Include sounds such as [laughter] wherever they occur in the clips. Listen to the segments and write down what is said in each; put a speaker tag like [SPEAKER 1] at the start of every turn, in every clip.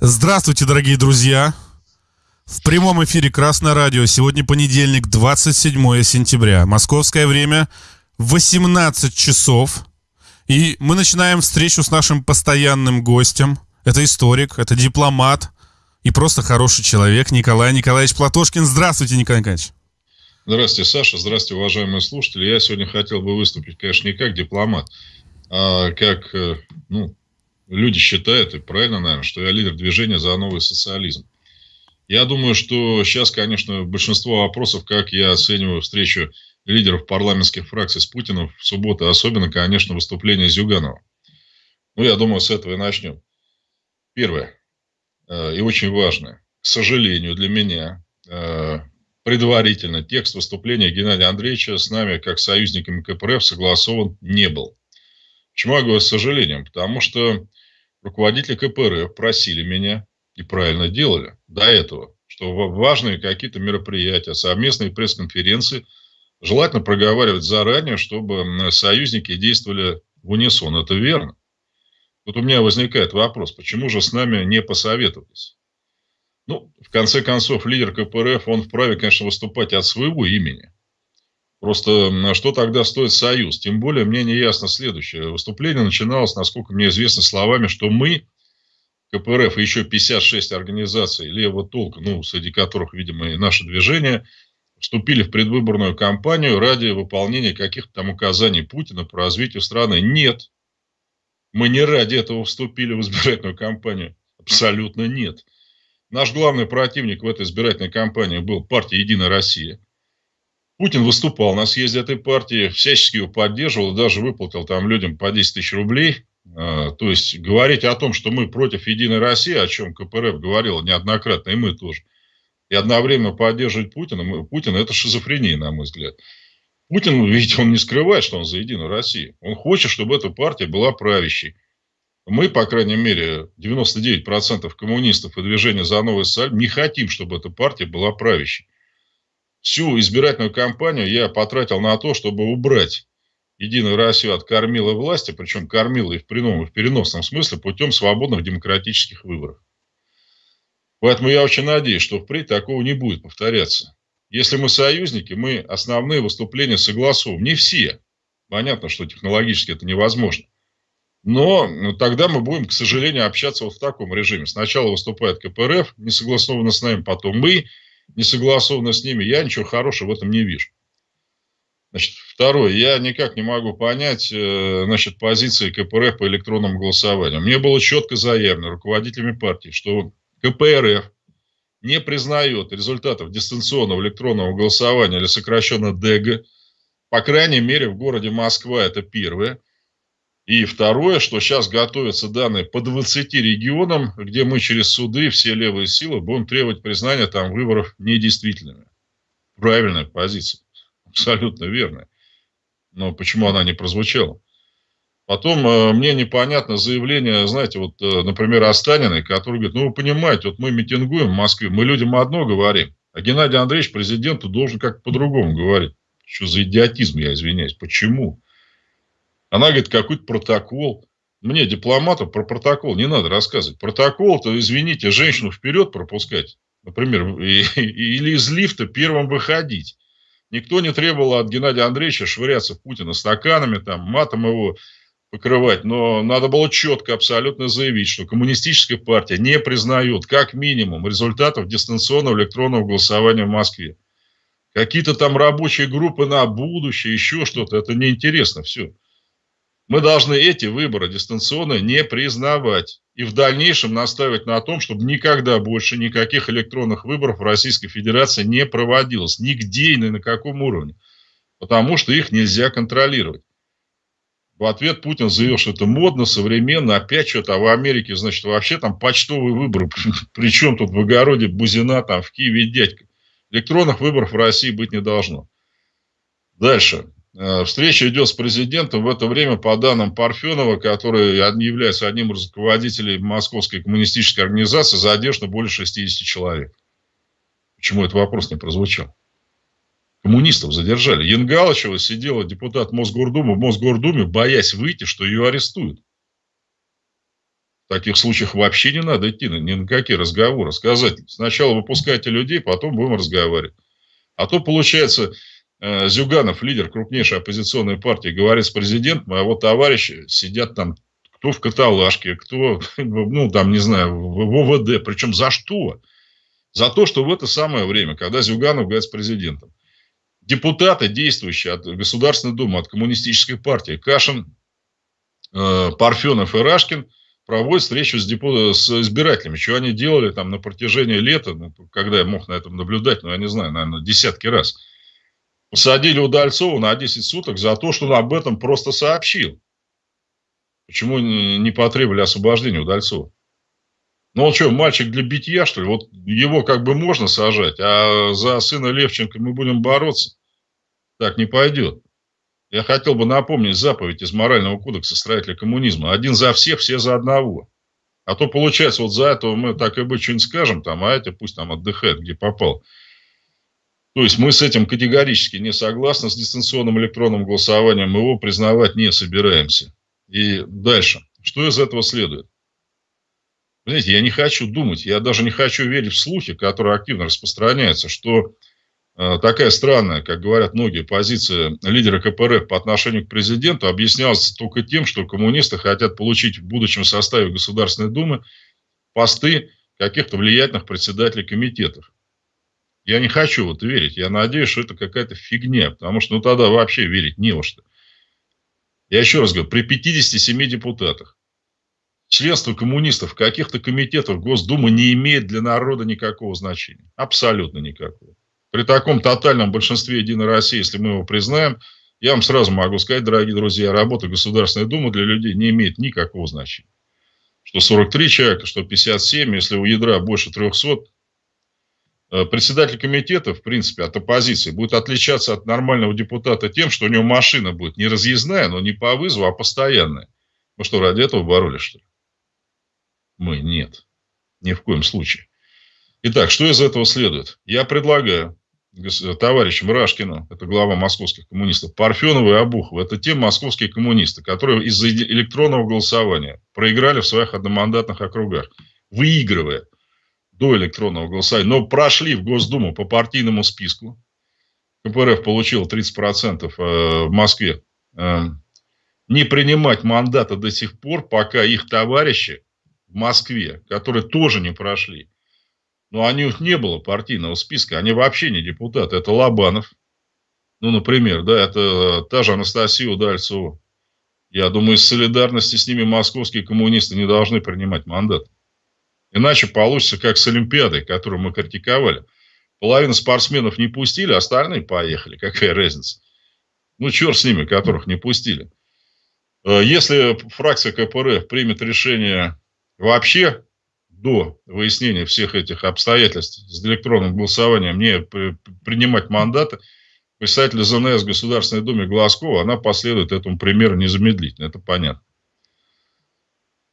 [SPEAKER 1] Здравствуйте, дорогие друзья! В прямом эфире Красное радио. Сегодня понедельник, 27 сентября. Московское время 18 часов. И мы начинаем встречу с нашим постоянным гостем. Это историк, это дипломат и просто хороший человек Николай Николаевич Платошкин. Здравствуйте, Николай Николаевич.
[SPEAKER 2] Здравствуйте, Саша. Здравствуйте, уважаемые слушатели. Я сегодня хотел бы выступить, конечно, не как дипломат, а как э, ну, люди считают, и правильно, наверное, что я лидер движения за новый социализм. Я думаю, что сейчас, конечно, большинство вопросов, как я оцениваю встречу лидеров парламентских фракций с Путиным в субботу, особенно, конечно, выступление Зюганова. Ну, я думаю, с этого и начнем. Первое, э, и очень важное, к сожалению для меня, э, предварительно текст выступления Геннадия Андреевича с нами, как союзниками КПРФ, согласован не был. Почему я говорю с сожалением? Потому что руководители КПРФ просили меня, и правильно делали до этого, что важные какие-то мероприятия, совместные пресс-конференции желательно проговаривать заранее, чтобы союзники действовали в унисон. Это верно. Вот у меня возникает вопрос, почему же с нами не посоветовались? Ну, в конце концов, лидер КПРФ, он вправе, конечно, выступать от своего имени. Просто что тогда стоит союз? Тем более мне не ясно следующее. Выступление начиналось, насколько мне известно, словами, что мы, КПРФ и еще 56 организаций левого толка, ну, среди которых, видимо, и наше движение, вступили в предвыборную кампанию ради выполнения каких-то там указаний Путина по развитию страны. Нет. Мы не ради этого вступили в избирательную кампанию. Абсолютно нет. Наш главный противник в этой избирательной кампании был партия «Единая Россия». Путин выступал на съезде этой партии, всячески его поддерживал, даже выплатил там людям по 10 тысяч рублей. А, то есть говорить о том, что мы против Единой России, о чем КПРФ говорил неоднократно, и мы тоже, и одновременно поддерживать Путина, Путин это шизофрения, на мой взгляд. Путин, [laughs] видите, он не скрывает, что он за Единую Россию. Он хочет, чтобы эта партия была правящей. Мы, по крайней мере, 99% коммунистов и движения за новый социализм не хотим, чтобы эта партия была правящей всю избирательную кампанию я потратил на то, чтобы убрать Единую Россию от кормила власти, причем кормила и в прямом, и в переносном смысле, путем свободных демократических выборов. Поэтому я очень надеюсь, что впредь такого не будет повторяться. Если мы союзники, мы основные выступления согласуем. Не все. Понятно, что технологически это невозможно. Но ну, тогда мы будем, к сожалению, общаться вот в таком режиме. Сначала выступает КПРФ, не согласованно с нами, потом мы, не согласовано с ними, я ничего хорошего в этом не вижу. Значит, второе, я никак не могу понять э, значит, позиции КПРФ по электронному голосованию. Мне было четко заявлено руководителями партии, что КПРФ не признает результатов дистанционного электронного голосования или сокращенно ДЭГ, по крайней мере, в городе Москва это первое. И второе, что сейчас готовятся данные по 20 регионам, где мы через суды, все левые силы, будем требовать признания там выборов недействительными. Правильная позиция. Абсолютно верная. Но почему она не прозвучала? Потом э, мне непонятно заявление, знаете, вот, э, например, Останиной, который говорит, ну, вы понимаете, вот мы митингуем в Москве, мы людям одно говорим, а Геннадий Андреевич президенту должен как-то по-другому говорить. Что за идиотизм, я извиняюсь. Почему? Она говорит, какой-то протокол. Мне, дипломату, про протокол не надо рассказывать. Протокол-то, извините, женщину вперед пропускать, например, или из лифта первым выходить. Никто не требовал от Геннадия Андреевича швыряться в Путина стаканами, там, матом его покрывать. Но надо было четко абсолютно заявить, что коммунистическая партия не признает, как минимум, результатов дистанционного электронного голосования в Москве. Какие-то там рабочие группы на будущее, еще что-то, это неинтересно все. Мы должны эти выборы дистанционно не признавать и в дальнейшем настаивать на том, чтобы никогда больше никаких электронных выборов в Российской Федерации не проводилось. Нигде и ни на каком уровне. Потому что их нельзя контролировать. В ответ Путин заявил, что это модно, современно, опять что-то, а в Америке, значит, вообще там почтовые выборы. [laughs] Причем тут в огороде Бузина, там в Киеве дядька. Электронных выборов в России быть не должно. Дальше. Э, встреча идет с президентом. В это время, по данным Парфенова, который является одним из руководителей Московской коммунистической организации, задержано более 60 человек. Почему этот вопрос не прозвучал? Коммунистов задержали. Янгалычева сидела депутат Мосгордумы в Мосгордуме, боясь выйти, что ее арестуют. В таких случаях вообще не надо идти ни на какие разговоры. Сказать, сначала выпускайте людей, потом будем разговаривать. А то, получается, Зюганов, лидер крупнейшей оппозиционной партии, говорит с президентом, а вот товарищи сидят там, кто в каталажке, кто, [laughs] ну, там, не знаю, в ОВД. Причем за что? За то, что в это самое время, когда Зюганов говорит с президентом, депутаты, действующие от Государственной Думы, от Коммунистической партии, Кашин, э, Парфенов и Рашкин, проводят встречу с, депо... с избирателями. Что они делали там на протяжении лета, ну, когда я мог на этом наблюдать, ну, я не знаю, наверное, десятки раз. Посадили Удальцова на 10 суток за то, что он об этом просто сообщил. Почему не потребовали освобождения Удальцова? Ну, он что, мальчик для битья, что ли? Вот его как бы можно сажать, а за сына Левченко мы будем бороться. Так не пойдет. Я хотел бы напомнить заповедь из морального кодекса строителя коммунизма. Один за всех, все за одного. А то получается, вот за этого мы так и быть что-нибудь скажем, там, а эти пусть там отдыхает, где попал. То есть мы с этим категорически не согласны, с дистанционным электронным голосованием, мы его признавать не собираемся. И дальше. Что из этого следует? Знаете, я не хочу думать, я даже не хочу верить в слухи, которые активно распространяются, что э, такая странная, как говорят многие, позиция лидера КПРФ по отношению к президенту объяснялась только тем, что коммунисты хотят получить в будущем составе Государственной Думы посты каких-то влиятельных председателей комитетов. Я не хочу вот верить. Я надеюсь, что это какая-то фигня, потому что ну тогда вообще верить не во что. Я еще раз говорю, при 57 депутатах членство коммунистов каких-то комитетах Госдумы не имеет для народа никакого значения. Абсолютно никакого. При таком тотальном большинстве Единой России, если мы его признаем, я вам сразу могу сказать, дорогие друзья, работа Государственной Думы для людей не имеет никакого значения. Что 43 человека, что 57, если у ядра больше 300, э, председатель комитета, в принципе, от оппозиции будет отличаться от нормального депутата тем, что у него машина будет не разъездная, но не по вызову, а постоянная. Мы что, ради этого боролись, что ли? Мы нет. Ни в коем случае. Итак, что из этого следует? Я предлагаю товарищам Рашкину, это глава московских коммунистов, Парфенова и Обухова, это те московские коммунисты, которые из-за электронного голосования проиграли в своих одномандатных округах, выигрывая до электронного голосования, но прошли в Госдуму по партийному списку. КПРФ получил 30% э, в Москве. Э, не принимать мандата до сих пор, пока их товарищи в Москве, которые тоже не прошли. Но они, у них не было партийного списка, они вообще не депутаты. Это Лобанов, ну, например, да, это та же Анастасия Удальцова. Я думаю, из солидарности с ними московские коммунисты не должны принимать мандат. Иначе получится, как с Олимпиадой, которую мы критиковали. Половину спортсменов не пустили, остальные поехали. Какая разница? Ну, черт с ними, которых не пустили. Э, если фракция КПРФ примет решение вообще до выяснения всех этих обстоятельств с электронным голосованием не принимать мандаты, представитель ЗНС Государственной Думы Глазкова, она последует этому примеру незамедлительно, это понятно.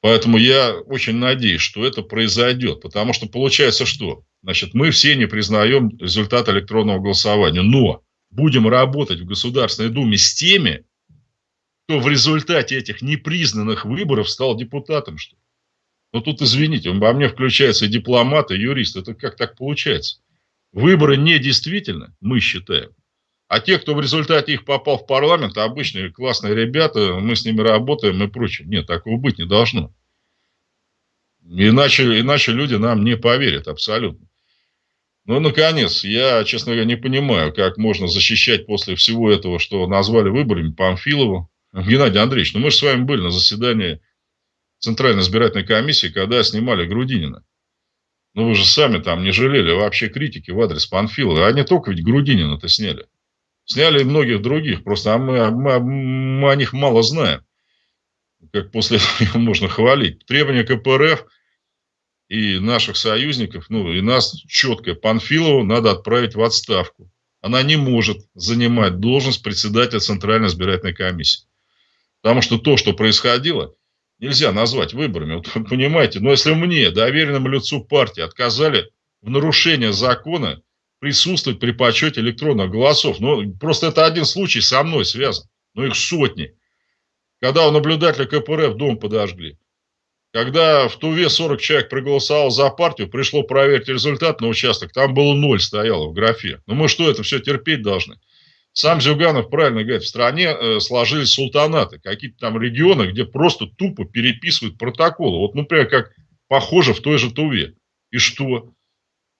[SPEAKER 2] Поэтому я очень надеюсь, что это произойдет, потому что получается что? Значит, мы все не признаем результат электронного голосования, но будем работать в Государственной Думе с теми, кто в результате этих непризнанных выборов стал депутатом, что. Но тут, извините, во мне включается и дипломат, и юрист. Это как так получается? Выборы недействительны, мы считаем. А те, кто в результате их попал в парламент, обычные классные ребята, мы с ними работаем и прочее. Нет, такого быть не должно. Иначе, иначе люди нам не поверят абсолютно. Ну, наконец, я, честно говоря, не понимаю, как можно защищать после всего этого, что назвали выборами Памфилову. Геннадий Андреевич, ну мы же с вами были на заседании Центральной избирательной комиссии, когда снимали Грудинина. Ну, вы же сами там не жалели вообще критики в адрес Панфилова. А не только ведь Грудинина-то сняли. Сняли и многих других. Просто а мы, мы, мы о них мало знаем. Как после этого [laughs] можно хвалить. Требования КПРФ и наших союзников, ну и нас четко. Панфилову надо отправить в отставку. Она не может занимать должность председателя Центральной избирательной комиссии. Потому что то, что происходило – нельзя назвать выборами. Вот, понимаете, но если мне, доверенному лицу партии, отказали в нарушение закона присутствовать при подсчете электронных голосов, ну, просто это один случай со мной связан, но их сотни. Когда у наблюдателя КПРФ дом подожгли, Когда в Туве 40 человек проголосовал за партию, пришло проверить результат на участок, там было ноль стояло в графе. Ну мы что, это все терпеть должны? Сам Зюганов правильно говорит, в стране э, сложились султанаты, какие-то там регионы, где просто тупо переписывают протоколы. Вот, например, как похоже в той же Туве. И что?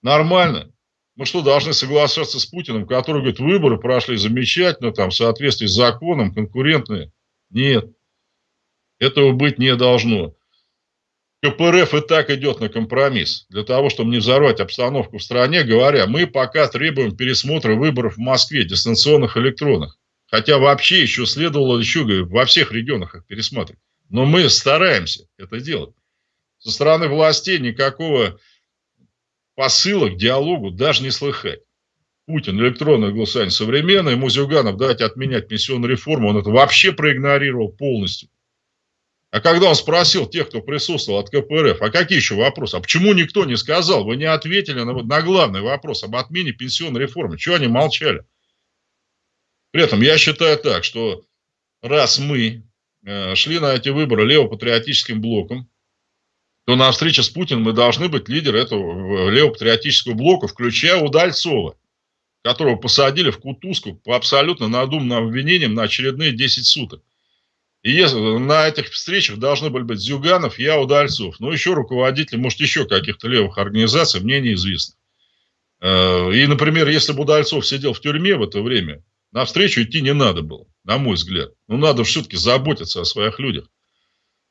[SPEAKER 2] Нормально. Мы что, должны соглашаться с Путиным, который говорит, выборы прошли замечательно, там, в соответствии с законом, конкурентные? Нет. Этого быть не должно. КПРФ и так идет на компромисс для того, чтобы не взорвать обстановку в стране, говоря, мы пока требуем пересмотра выборов в Москве, дистанционных электронных. Хотя вообще еще следовало еще говорю, во всех регионах их пересматривать. Но мы стараемся это делать. Со стороны властей никакого посыла к диалогу даже не слыхать. Путин, электронное голосование современное, ему Зюганов дать отменять пенсионную реформу, он это вообще проигнорировал полностью. А когда он спросил тех, кто присутствовал от КПРФ, а какие еще вопросы? А почему никто не сказал? Вы не ответили на, на главный вопрос об отмене пенсионной реформы. Чего они молчали? При этом я считаю так, что раз мы э, шли на эти выборы левопатриотическим блоком, то на встрече с Путиным мы должны быть лидером этого левопатриотического блока, включая Удальцова, которого посадили в Кутузку по абсолютно надуманным обвинениям на очередные 10 суток. И если, на этих встречах должны были быть Зюганов, я, Удальцов. Ну, еще руководители, может, еще каких-то левых организаций, мне неизвестно. Э, и, например, если бы Удальцов сидел в тюрьме в это время, на встречу идти не надо было, на мой взгляд. Ну, надо все-таки заботиться о своих людях.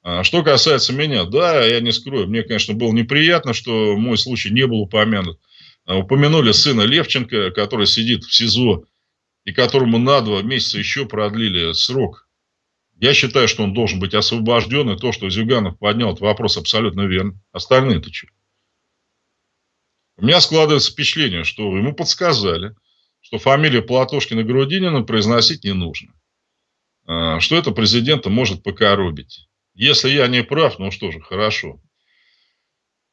[SPEAKER 2] А что касается меня, да, я не скрою, мне, конечно, было неприятно, что мой случай не был упомянут. А, упомянули сына Левченко, который сидит в СИЗО, и которому на два месяца еще продлили срок я считаю, что он должен быть освобожден, и то, что Зюганов поднял этот вопрос, абсолютно верно. Остальные-то что? У меня складывается впечатление, что ему подсказали, что фамилию Платошкина Грудинина произносить не нужно. А, что это президента может покоробить. Если я не прав, ну что же, хорошо.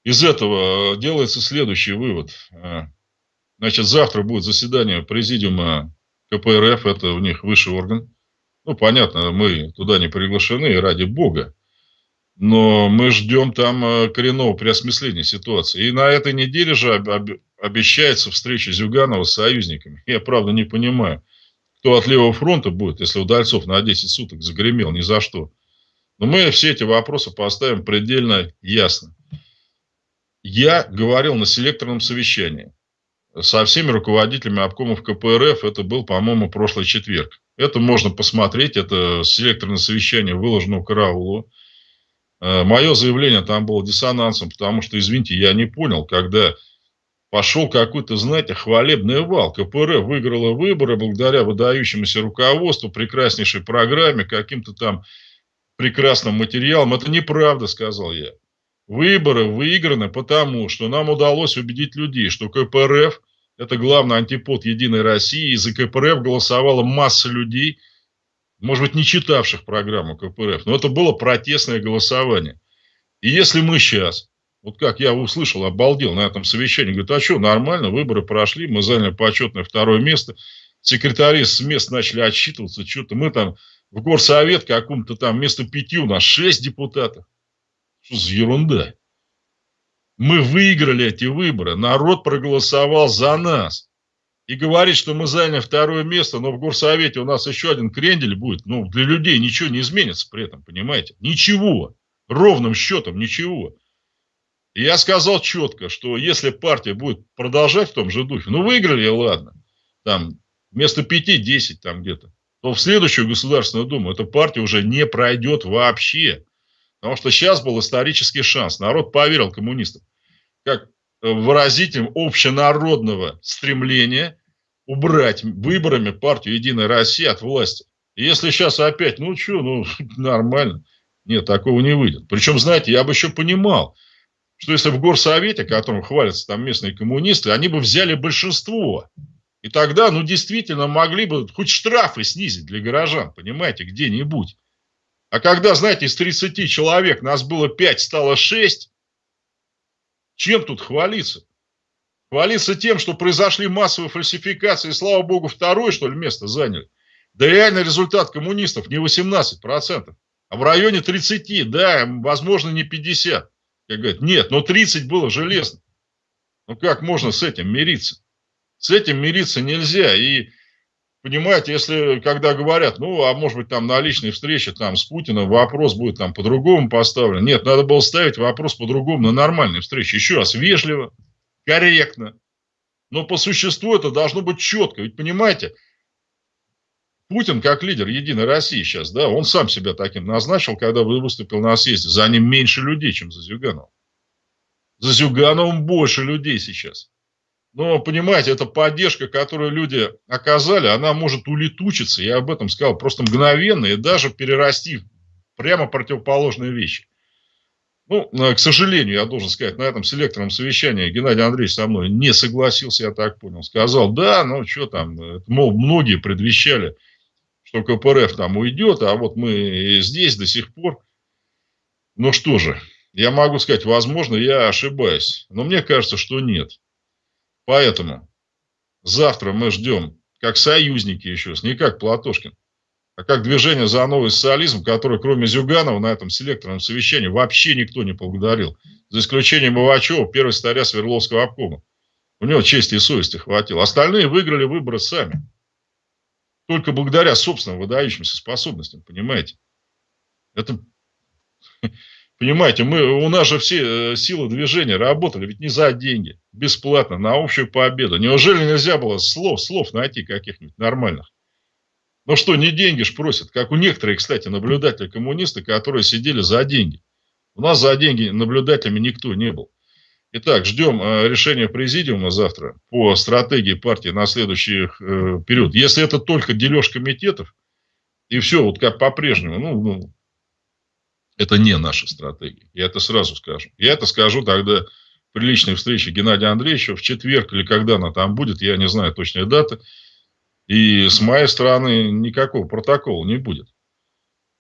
[SPEAKER 2] Из этого делается следующий вывод. А, значит, завтра будет заседание президиума КПРФ, это у них высший орган. Ну, понятно, мы туда не приглашены, ради бога. Но мы ждем там э, коренного переосмысления ситуации. И на этой неделе же обещается встреча Зюганова с союзниками. Я, правда, не понимаю, кто от левого фронта будет, если Удальцов на 10 суток загремел, ни за что. Но мы все эти вопросы поставим предельно ясно. Я говорил на селекторном совещании со всеми руководителями обкомов КПРФ, это был, по-моему, прошлый четверг. Это можно посмотреть, это селекторное совещание выложено у караулу. Э, Мое заявление там было диссонансом, потому что, извините, я не понял, когда пошел какой-то, знаете, хвалебный вал. КПРФ выиграла выборы благодаря выдающемуся руководству, прекраснейшей программе, каким-то там прекрасным материалам. Это неправда, сказал я. Выборы выиграны потому, что нам удалось убедить людей, что КПРФ – это главный антипод Единой России, и за КПРФ голосовала масса людей, может быть, не читавших программу КПРФ, но это было протестное голосование. И если мы сейчас, вот как я услышал, обалдел на этом совещании, говорит, а что, нормально, выборы прошли, мы заняли почетное второе место, секретари с мест начали отсчитываться, что-то мы там в горсовет каком-то там вместо пяти у нас шесть депутатов. Что за ерунда? Мы выиграли эти выборы, народ проголосовал за нас. И говорит, что мы заняли второе место, но в горсовете у нас еще один крендель будет. Ну, для людей ничего не изменится при этом, понимаете? Ничего. Ровным счетом ничего. И я сказал четко, что если партия будет продолжать в том же духе, ну, выиграли, ладно, там, вместо 5-10 там где-то, то в следующую Государственную Думу эта партия уже не пройдет вообще. Потому что сейчас был исторический шанс. Народ поверил коммунистам. Как выразителем общенародного стремления убрать выборами партию «Единая Россия» от власти. И если сейчас опять, ну что, ну [laughs] нормально. Нет, такого не выйдет. Причем, знаете, я бы еще понимал, что если в горсовете, которым хвалятся там местные коммунисты, они бы взяли большинство. И тогда, ну, действительно, могли бы хоть штрафы снизить для горожан, понимаете, где-нибудь. А когда, знаете, из 30 человек нас было 5, стало 6, чем тут хвалиться? Хвалиться тем, что произошли массовые фальсификации, и, слава богу, второе, что ли, место заняли. Да реальный результат коммунистов не 18%, А в районе 30, да, возможно, не 50. Как говорят, нет, но 30 было железно. Ну как можно с этим мириться? С этим мириться нельзя. И понимаете, если когда говорят, ну, а может быть, там на личной встрече там с Путиным вопрос будет там по-другому поставлен. Нет, надо было ставить вопрос по-другому на нормальной встрече. Еще раз, вежливо, корректно. Но по существу это должно быть четко. Ведь понимаете, Путин как лидер Единой России сейчас, да, он сам себя таким назначил, когда выступил на съезде. За ним меньше людей, чем за Зюганова. За Зюгановым больше людей сейчас. Но, понимаете, эта поддержка, которую люди оказали, она может улетучиться, я об этом сказал, просто мгновенно и даже перерасти прямо противоположные вещи. Ну, к сожалению, я должен сказать, на этом селекторном совещании Геннадий Андреевич со мной не согласился, я так понял. Сказал, да, ну что там, мол, многие предвещали, что КПРФ там уйдет, а вот мы здесь до сих пор. Ну что же, я могу сказать, возможно, я ошибаюсь, но мне кажется, что нет. Поэтому завтра мы ждем, как союзники еще, не как Платошкин, а как движение за новый социализм, которое кроме Зюганова на этом селекторном совещании вообще никто не поблагодарил. За исключением Ивачева, первого старя Свердловского обкома. У него чести и совести хватило. Остальные выиграли выборы сами. Только благодаря собственным выдающимся способностям, понимаете? Это Понимаете, мы, у нас же все э, силы движения работали, ведь не за деньги, бесплатно, на общую победу. Неужели нельзя было слов, слов найти каких-нибудь нормальных? Ну что, не деньги ж просят, как у некоторых, кстати, наблюдатели-коммунисты, которые сидели за деньги. У нас за деньги наблюдателями никто не был. Итак, ждем э, решения президиума завтра по стратегии партии на следующий э, период. Если это только дележ комитетов, и все вот как по-прежнему, ну, ну это не наша стратегия. Я это сразу скажу. Я это скажу тогда при личной встрече Геннадия Андреевича в четверг или когда она там будет, я не знаю точной даты. И с моей стороны никакого протокола не будет.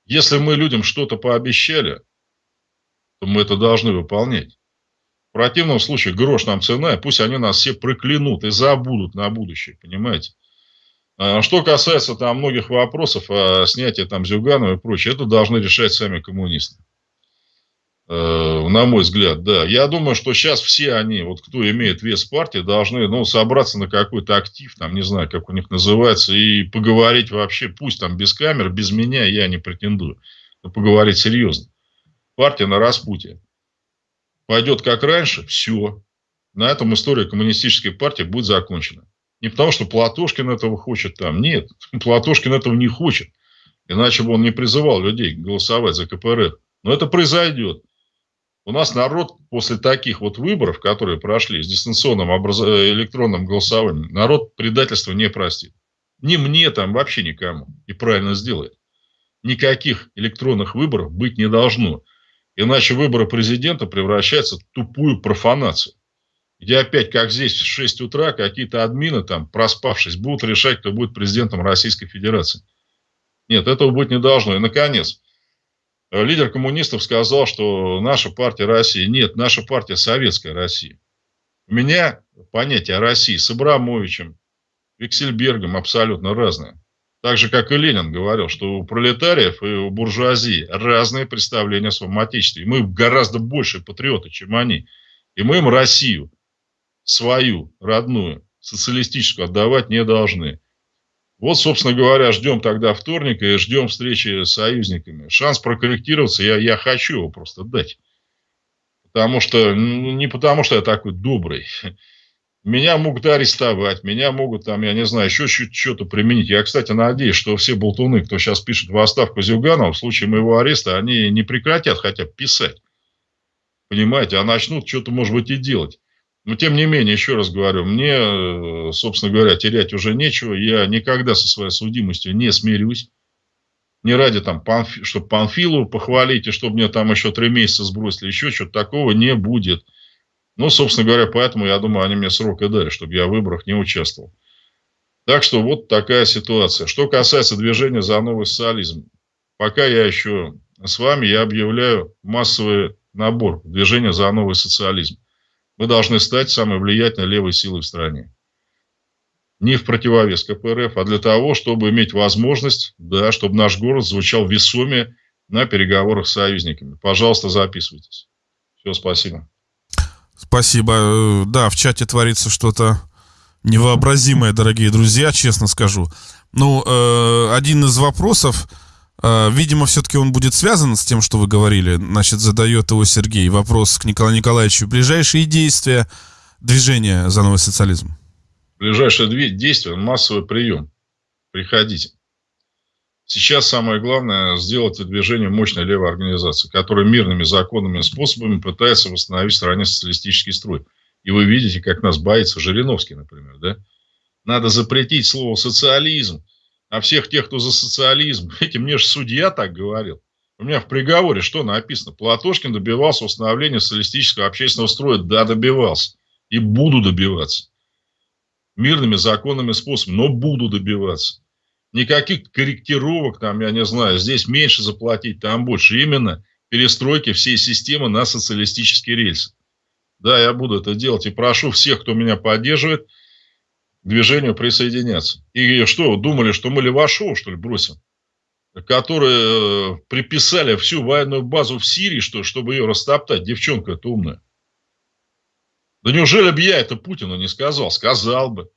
[SPEAKER 2] Если мы людям что-то пообещали, то мы это должны выполнять. В противном случае грош нам цена, и пусть они нас все проклянут и забудут на будущее, понимаете? А что касается там многих вопросов о снятии там Зюганова и прочее, это должны решать сами коммунисты. Э, на мой взгляд, да. Я думаю, что сейчас все они, вот кто имеет вес партии, должны ну, собраться на какой-то актив, там, не знаю, как у них называется, и поговорить вообще, пусть там без камер, без меня, я не претендую, но поговорить серьезно. Партия на распутье. Пойдет как раньше, все. На этом история коммунистической партии будет закончена. Не потому, что Платошкин этого хочет там. Нет, [laughs] Платошкин этого не хочет. Иначе бы он не призывал людей голосовать за КПРФ. Но это произойдет. У нас народ после таких вот выборов, которые прошли с дистанционным образ... Электронным голосованием, народ предательства не простит. Ни мне там, вообще никому. И правильно сделает. Никаких электронных выборов быть не должно. Иначе выборы президента превращаются в тупую профанацию где опять, как здесь, в 6 утра какие-то админы там, проспавшись, будут решать, кто будет президентом Российской Федерации. Нет, этого быть не должно. И, наконец, лидер коммунистов сказал, что наша партия России. Нет, наша партия Советская Россия. У меня понятие о России с Абрамовичем, Виксельбергом абсолютно разное. Так же, как и Ленин говорил, что у пролетариев и у буржуазии разные представления о своем отечестве. И мы гораздо больше патриоты, чем они. И мы им Россию свою, родную, социалистическую отдавать не должны. Вот, собственно говоря, ждем тогда вторника и ждем встречи с союзниками. Шанс прокорректироваться я, я хочу его просто дать. Потому что, ну, не потому что я такой добрый. Меня могут арестовать, меня могут там, я не знаю, еще что-то применить. Я, кстати, надеюсь, что все болтуны, кто сейчас пишет в отставку Зюганова, в случае моего ареста, они не прекратят хотя бы писать. Понимаете, а начнут что-то, может быть, и делать. Но, тем не менее, еще раз говорю, мне, э, собственно говоря, терять уже нечего. Я никогда со своей судимостью не смирюсь. Не ради, там, Панфи, чтобы Панфилу похвалить, и чтобы мне там еще три месяца сбросили, еще что-то такого не будет. Ну, собственно говоря, поэтому, я думаю, они мне срок и дали, чтобы я в выборах не участвовал. Так что вот такая ситуация. Что касается движения за новый социализм. Пока я еще с вами, я объявляю массовый набор движения за новый социализм. Мы должны стать самой влиятельной левой силой в стране. Не в противовес КПРФ, а для того, чтобы иметь возможность, да, чтобы наш город звучал весомее на переговорах с союзниками. Пожалуйста, записывайтесь. Все, спасибо.
[SPEAKER 1] Спасибо. Э, да, в чате творится что-то невообразимое, дорогие друзья, честно скажу. Ну, э, один из вопросов, видимо, все-таки он будет связан с тем, что вы говорили. Значит, задает его Сергей. Вопрос к Николаю Николаевичу. Ближайшие действия движения за новый социализм?
[SPEAKER 2] Ближайшие действия – массовый прием. Приходите. Сейчас самое главное сделать движение мощной левой организации, которая мирными законными способами пытается восстановить в стране социалистический строй. И вы видите, как нас боится Жириновский, например, да? Надо запретить слово социализм. А всех тех, кто за социализм, [laughs] эти мне же судья так говорил. У меня в приговоре что написано? Платошкин добивался установления социалистического общественного строя. Да, добивался. И буду добиваться. Мирными законными способами, но буду добиваться. Никаких корректировок, там, я не знаю, здесь меньше заплатить, там больше. Именно перестройки всей системы на социалистический рельс. Да, я буду это делать. И прошу всех, кто меня поддерживает, движению присоединяться. И что, думали, что мы Левашова, что ли, бросим? Которые э, приписали всю военную базу в Сирии, что, чтобы ее растоптать. Девчонка это умная. Да неужели бы я это Путину не сказал? Сказал бы.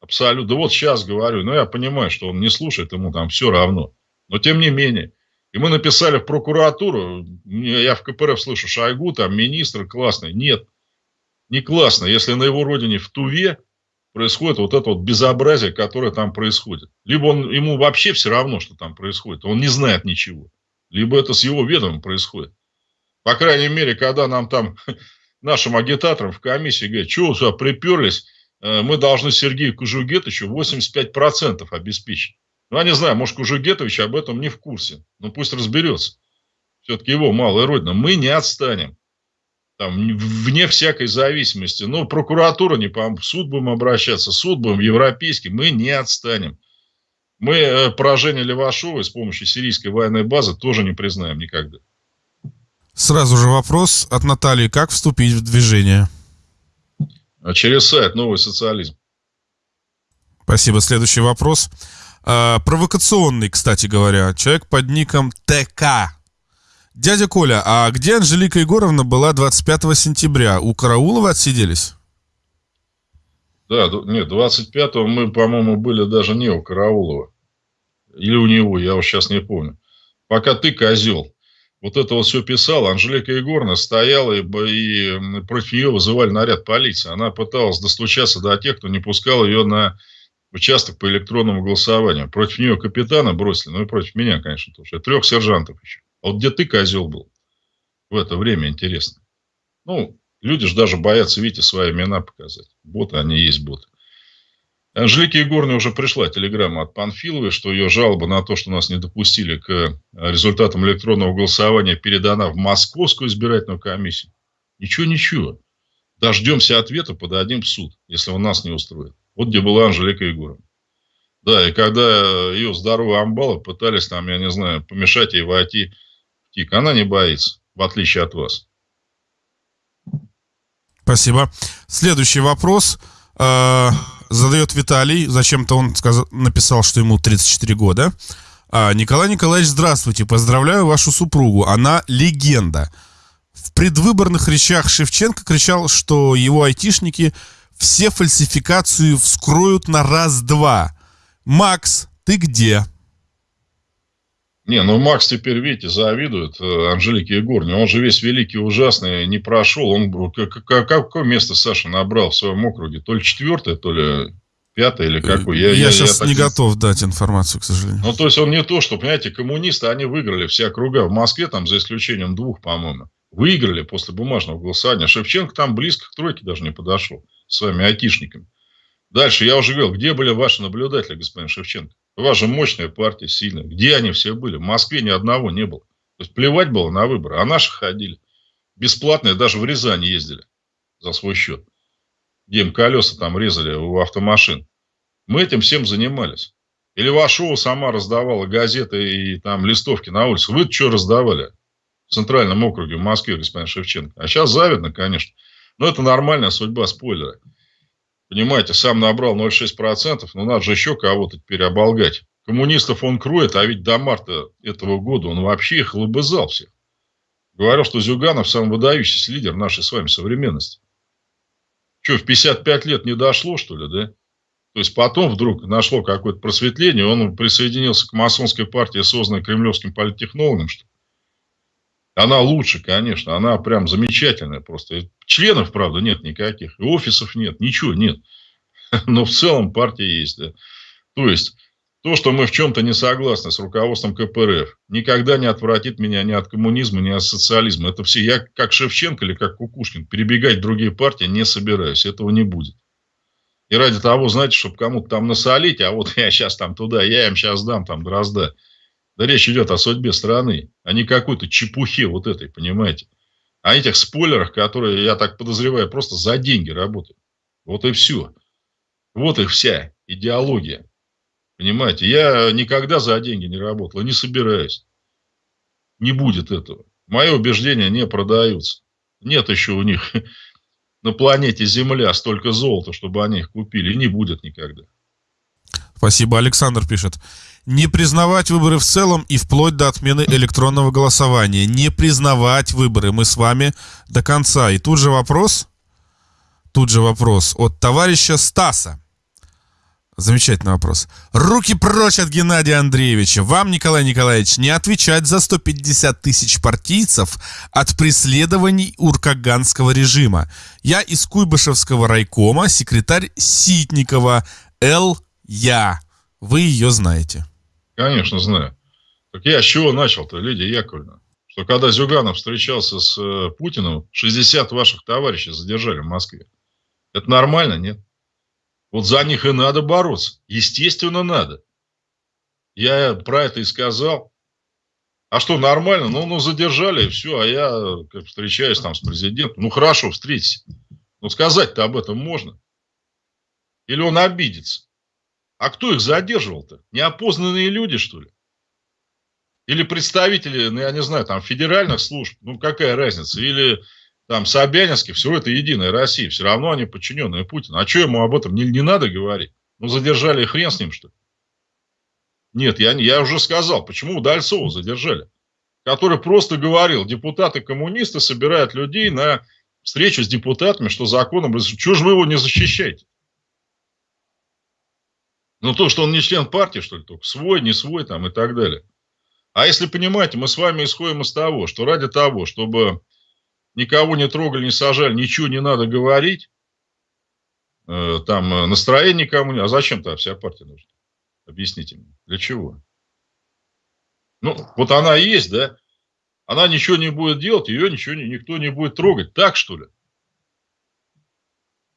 [SPEAKER 2] Абсолютно. Да вот сейчас говорю, но я понимаю, что он не слушает, ему там все равно. Но тем не менее. И мы написали в прокуратуру, я в КПРФ слышу, Шойгу, там министр классный. Нет, не классно, если на его родине в Туве происходит вот это вот безобразие, которое там происходит. Либо он, ему вообще все равно, что там происходит, он не знает ничего. Либо это с его ведомым происходит. По крайней мере, когда нам там, [laughs] нашим агитаторам в комиссии говорят, что вы сюда приперлись, Э, мы должны Сергею Кужугетовичу 85% обеспечить. Ну, я не знаю, может, Кужугетович об этом не в курсе. Ну, пусть разберется. Все-таки его малая родина. Мы не отстанем. Там, вне всякой зависимости. Ну, прокуратура не поможет. Суд будем обращаться. Суд будем европейский. Мы не отстанем. Мы э, поражение Левашова с помощью сирийской военной базы тоже не признаем никогда.
[SPEAKER 1] Сразу же вопрос от Натальи. Как вступить в движение?
[SPEAKER 2] А через сайт «Новый социализм».
[SPEAKER 1] Спасибо. Следующий вопрос. А, провокационный, кстати говоря. Человек под ником ТК. Дядя Коля, а где Анжелика Егоровна была 25 сентября? У Караулова отсиделись?
[SPEAKER 2] Да, нет, 25-го мы, по-моему, были даже не у Караулова. Или у него, я уж сейчас не помню. Пока ты козел вот это вот все писала, Анжелика Егоровна стояла, и, и против нее вызывали наряд полиции. Она пыталась достучаться до тех, кто не пускал ее на участок по электронному голосованию. Против нее капитана бросили, ну и против меня, конечно, тоже. Трех сержантов еще. А вот где ты, козел, был в это время, интересно. Ну, люди же даже боятся, видите, свои имена показать. Боты, они есть боты. Анжелике Егоровне уже пришла телеграмма от Панфиловой, что ее жалоба на то, что нас не допустили к э, результатам электронного голосования, передана в Московскую избирательную комиссию. Ничего, ничего. Дождемся ответа, подадим в суд, если он нас не устроит. Вот где была Анжелика Егоровна. Да, и когда ее здоровые амбалы пытались там, я не знаю, помешать ей войти ТИК, она не боится, в отличие от вас.
[SPEAKER 1] Спасибо. Следующий вопрос. А, задает Виталий. Зачем-то он сказал, написал, что ему 34 года. А, Николай Николаевич, здравствуйте. Поздравляю вашу супругу. Она легенда. В предвыборных речах Шевченко кричал, что его айтишники все фальсификацию вскроют на раз-два. Макс, ты где?
[SPEAKER 2] Не, ну Макс теперь, видите, завидует э, Анжелике Егорне. Он же весь великий, ужасный, не прошел. Он какое место Саша набрал в своем округе? То ли четвертое, то ли пятое, или какое?
[SPEAKER 1] Я, я, я сейчас я не так... готов дать информацию, к сожалению.
[SPEAKER 2] Ну, то есть он не то, что, понимаете, коммунисты, они выиграли все округа. В Москве, там, за исключением двух, по-моему, выиграли после бумажного голосования. Шевченко там близко к тройке даже не подошел с вами айтишниками. Дальше я уже говорил, где были ваши наблюдатели, господин Шевченко? У вас же мощная партия, сильная. Где они все были? В Москве ни одного не было. То есть плевать было на выборы. А наши ходили. Бесплатные даже в Рязань ездили за свой счет. Где им колеса там резали у автомашин. Мы этим всем занимались. Или Вашова сама раздавала газеты и там листовки на улице. Вы что раздавали? В Центральном округе в Москве, господин Шевченко. А сейчас завидно, конечно. Но это нормальная судьба спойлера. Понимаете, сам набрал 0,6%, но надо же еще кого-то теперь оболгать. коммунистов он кроет, а ведь до марта этого года он вообще их лобызал всех. Говорил, что Зюганов самый выдающийся лидер нашей с вами современности. Что, в 55 лет не дошло, что ли, да? То есть потом вдруг нашло какое-то просветление, он присоединился к масонской партии, созданной кремлевским политтехнологом, что она лучше, конечно, она прям замечательная просто. Членов, правда, нет никаких, и офисов нет, ничего нет. [laughs] Но в целом партия есть, да. То есть то, что мы в чем-то не согласны с руководством КПРФ, никогда не отвратит меня ни от коммунизма, ни от социализма. Это все, я как Шевченко или как Кукушкин, перебегать в другие партии не собираюсь, этого не будет. И ради того, знаете, чтобы кому-то там насолить, а вот [laughs] я сейчас там туда, я им сейчас дам там дрозда. Да речь идет о судьбе страны, а не какой-то чепухе вот этой, понимаете. О этих спойлерах, которые, я так подозреваю, просто за деньги работают. Вот и все. Вот и вся идеология. Понимаете, я никогда за деньги не работал не собираюсь. Не будет этого. Мои убеждения не продаются. Нет еще у них [laughs] на планете Земля столько золота, чтобы они их купили. Не будет никогда.
[SPEAKER 1] Спасибо. Александр пишет. Не признавать выборы в целом и вплоть до отмены электронного голосования. Не признавать выборы. Мы с вами до конца. И тут же вопрос, тут же вопрос от товарища Стаса. Замечательный вопрос. Руки прочь от Геннадия Андреевича. Вам, Николай Николаевич, не отвечать за 150 тысяч партийцев от преследований уркаганского режима. Я из Куйбышевского райкома, секретарь Ситникова Л. Я. Вы ее знаете.
[SPEAKER 2] Конечно, знаю. Так я с чего начал-то, Лидия Яковлевна? Что когда Зюганов встречался с э, Путиным, 60 ваших товарищей задержали в Москве. Это нормально, нет? Вот за них и надо бороться. Естественно, надо. Я про это и сказал. А что, нормально? Ну, ну задержали, и все. А я как встречаюсь там с президентом. Ну, хорошо, встретись. Ну, сказать-то об этом можно. Или он обидится. А кто их задерживал-то? Неопознанные люди, что ли? Или представители, ну, я не знаю, там, федеральных служб, ну, какая разница? Или там Собянинский, все это единая Россия, все равно они подчиненные Путину. А что ему об этом не, не надо говорить? Ну, задержали хрен с ним, что ли? Нет, я, я уже сказал, почему Удальцова задержали. Который просто говорил, депутаты-коммунисты собирают людей на встречу с депутатами, что законом... Чего же вы его не защищаете? Ну, то, что он не член партии, что ли, только свой, не свой там и так далее. А если понимаете, мы с вами исходим из того, что ради того, чтобы никого не трогали, не сажали, ничего не надо говорить, э, там э, настроение никому не... А зачем-то вся партия нужна? Объясните мне, для чего? Ну, вот она есть, да? Она ничего не будет делать, ее ничего никто не будет трогать. Так, что ли?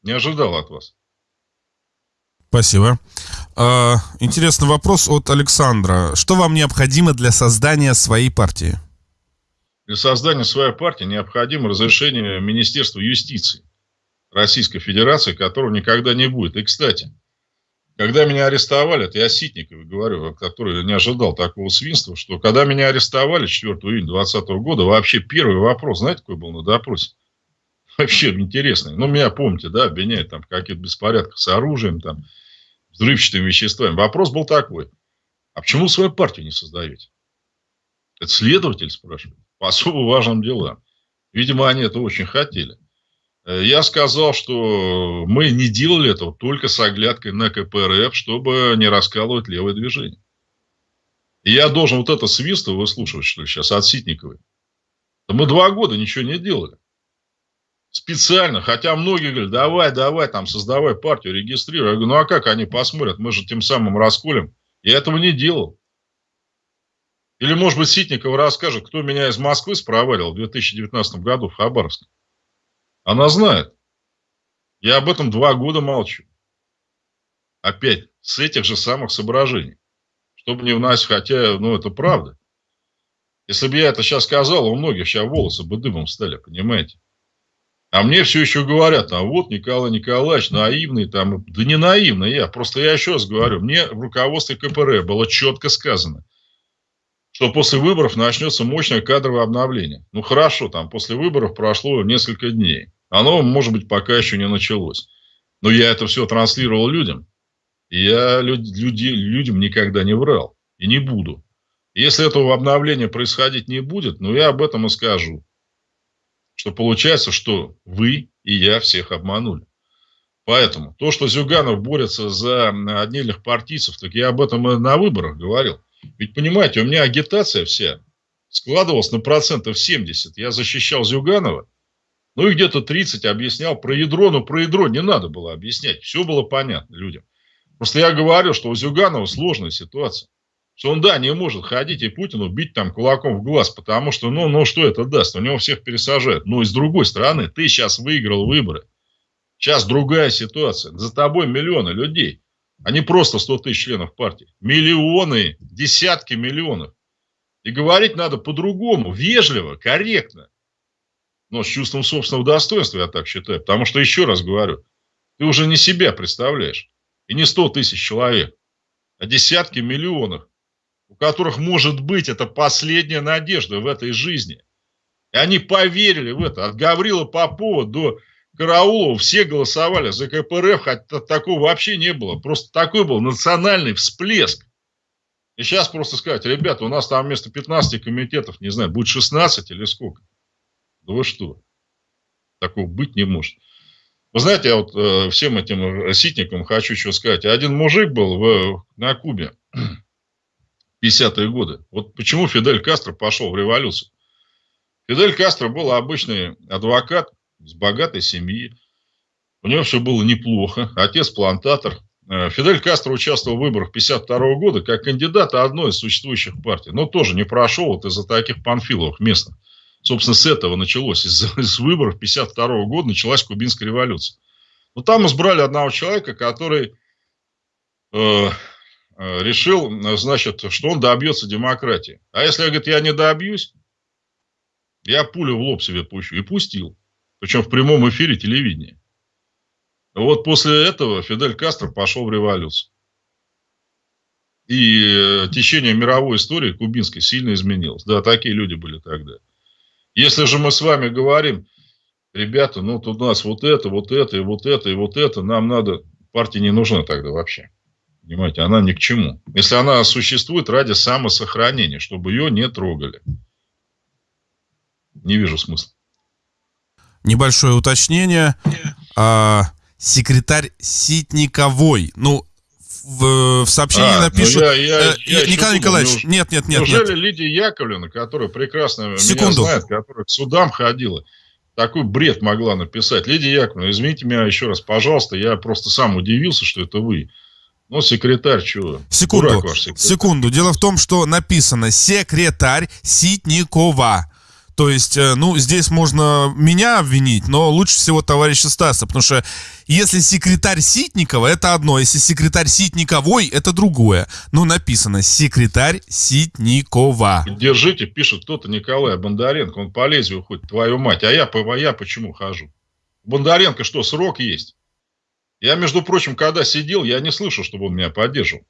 [SPEAKER 2] Не ожидал от вас.
[SPEAKER 1] Спасибо. А, интересный вопрос от Александра. Что вам необходимо для создания своей партии?
[SPEAKER 2] Для создания своей партии необходимо разрешение Министерства юстиции Российской Федерации, которого никогда не будет. И, кстати, когда меня арестовали, это я Ситниковой говорю, который не ожидал такого свинства, что когда меня арестовали 4 июня 2020 года, вообще первый вопрос, знаете, какой был на допросе? Вообще интересный. Ну, меня, помните, да, обвиняют там в каких-то беспорядках с оружием, там, взрывчатыми веществами. Вопрос был такой. А почему свою партию не создаете? Это следователь спрашивает. По особо важным делам. Видимо, они это очень хотели. Э, я сказал, что мы не делали этого только с оглядкой на КПРФ, чтобы не раскалывать левое движение. И я должен вот это свиство выслушивать, что ли, сейчас от Ситниковой. Да мы два года ничего не делали специально, хотя многие говорят, давай, давай, там, создавай партию, регистрируй. Я говорю, ну а как они посмотрят, мы же тем самым расколем. Я этого не делал. Или, может быть, Ситникова расскажет, кто меня из Москвы спроварил в 2019 году в Хабаровске. Она знает. Я об этом два года молчу. Опять, с этих же самых соображений. Чтобы не вносить, хотя, ну, это правда. Если бы я это сейчас сказал, у многих сейчас волосы бы дымом стали, понимаете? А мне все еще говорят, а вот Николай Николаевич наивный, там, да не наивный я, просто я еще раз говорю, мне в руководстве КПР было четко сказано, что после выборов начнется мощное кадровое обновление. Ну хорошо, там после выборов прошло несколько дней. Оно, может быть, пока еще не началось. Но я это все транслировал людям. И я люди, людям никогда не врал. И не буду. Если этого обновления происходить не будет, ну я об этом и скажу. Что получается, что вы и я всех обманули. Поэтому то, что Зюганов борется за отдельных партийцев, так я об этом и на выборах говорил. Ведь понимаете, у меня агитация вся складывалась на процентов 70. Я защищал Зюганова, ну и где-то 30 объяснял про ядро, но про ядро не надо было объяснять. Все было понятно людям. Просто я говорю, что у Зюганова сложная ситуация. Что он, да, не может ходить и Путину бить там кулаком в глаз, потому что, ну, ну что это даст? У него всех пересажают. Но и с другой стороны, ты сейчас выиграл выборы. Сейчас другая ситуация. За тобой миллионы людей, а не просто 100 тысяч членов партии. Миллионы, десятки миллионов. И говорить надо по-другому, вежливо, корректно. Но с чувством собственного достоинства, я так считаю. Потому что, еще раз говорю, ты уже не себя представляешь. И не 100 тысяч человек, а десятки миллионов, которых, может быть, это последняя надежда в этой жизни. И они поверили в это. От Гаврила Попова до Караулова все голосовали за КПРФ, хотя такого вообще не было. Просто такой был национальный всплеск. И сейчас просто сказать, ребята, у нас там вместо 15 комитетов, не знаю, будет 16 или сколько. Да вы что? Такого быть не может. Вы знаете, я вот э, всем этим ситникам хочу что сказать. Один мужик был в, на Кубе 50-е годы. Вот почему Фидель Кастро пошел в революцию. Фидель Кастро был обычный адвокат с богатой семьи. У него все было неплохо. Отец плантатор. Э, Фидель Кастро участвовал в выборах 52 года как кандидат одной из существующих партий. Но тоже не прошел вот из-за таких панфиловых местных. Собственно, с этого началось. Из, из выборов 52 года началась кубинская революция. Но там избрали одного человека, который э, решил, значит, что он добьется демократии. А если, говорит, я не добьюсь, я пулю в лоб себе пущу. И пустил. Причем в прямом эфире телевидения. Вот после этого Фидель Кастро пошел в революцию. И э, течение мировой истории кубинской сильно изменилось. Да, такие люди были тогда. Если же мы с вами говорим, ребята, ну тут у нас вот это, вот это, и вот это, и вот это, нам надо, партия не нужна тогда вообще. Понимаете, она ни к чему. Если она существует ради самосохранения, чтобы ее не трогали. Не вижу смысла.
[SPEAKER 1] Небольшое уточнение. А, секретарь Ситниковой. Ну, в, в сообщении а, ну напишут... Ну я, я, э, я Николай Николаевич, неуж... нет, нет, нет.
[SPEAKER 2] Неужели
[SPEAKER 1] нет.
[SPEAKER 2] Лидия Яковлевна, которая прекрасно Секунду. меня знает, которая к судам ходила, такой бред могла написать? Лидия Яковлевна, извините меня еще раз, пожалуйста, я просто сам удивился, что это вы. Ну, секретарь, чего?
[SPEAKER 1] Секунду, секретарь. секунду. Дело в том, что написано секретарь Ситникова. То есть, э, ну, здесь можно меня обвинить, но лучше всего товарища Стаса, потому что если секретарь Ситникова, это одно, если секретарь Ситниковой, это другое. Ну, написано секретарь Ситникова.
[SPEAKER 2] Держите, пишет кто-то Николай Бондаренко, он по лезвию хоть твою мать, а я, а я почему хожу? Бондаренко что, срок есть? Я, между прочим, когда сидел, я не слышал, чтобы он меня поддерживал.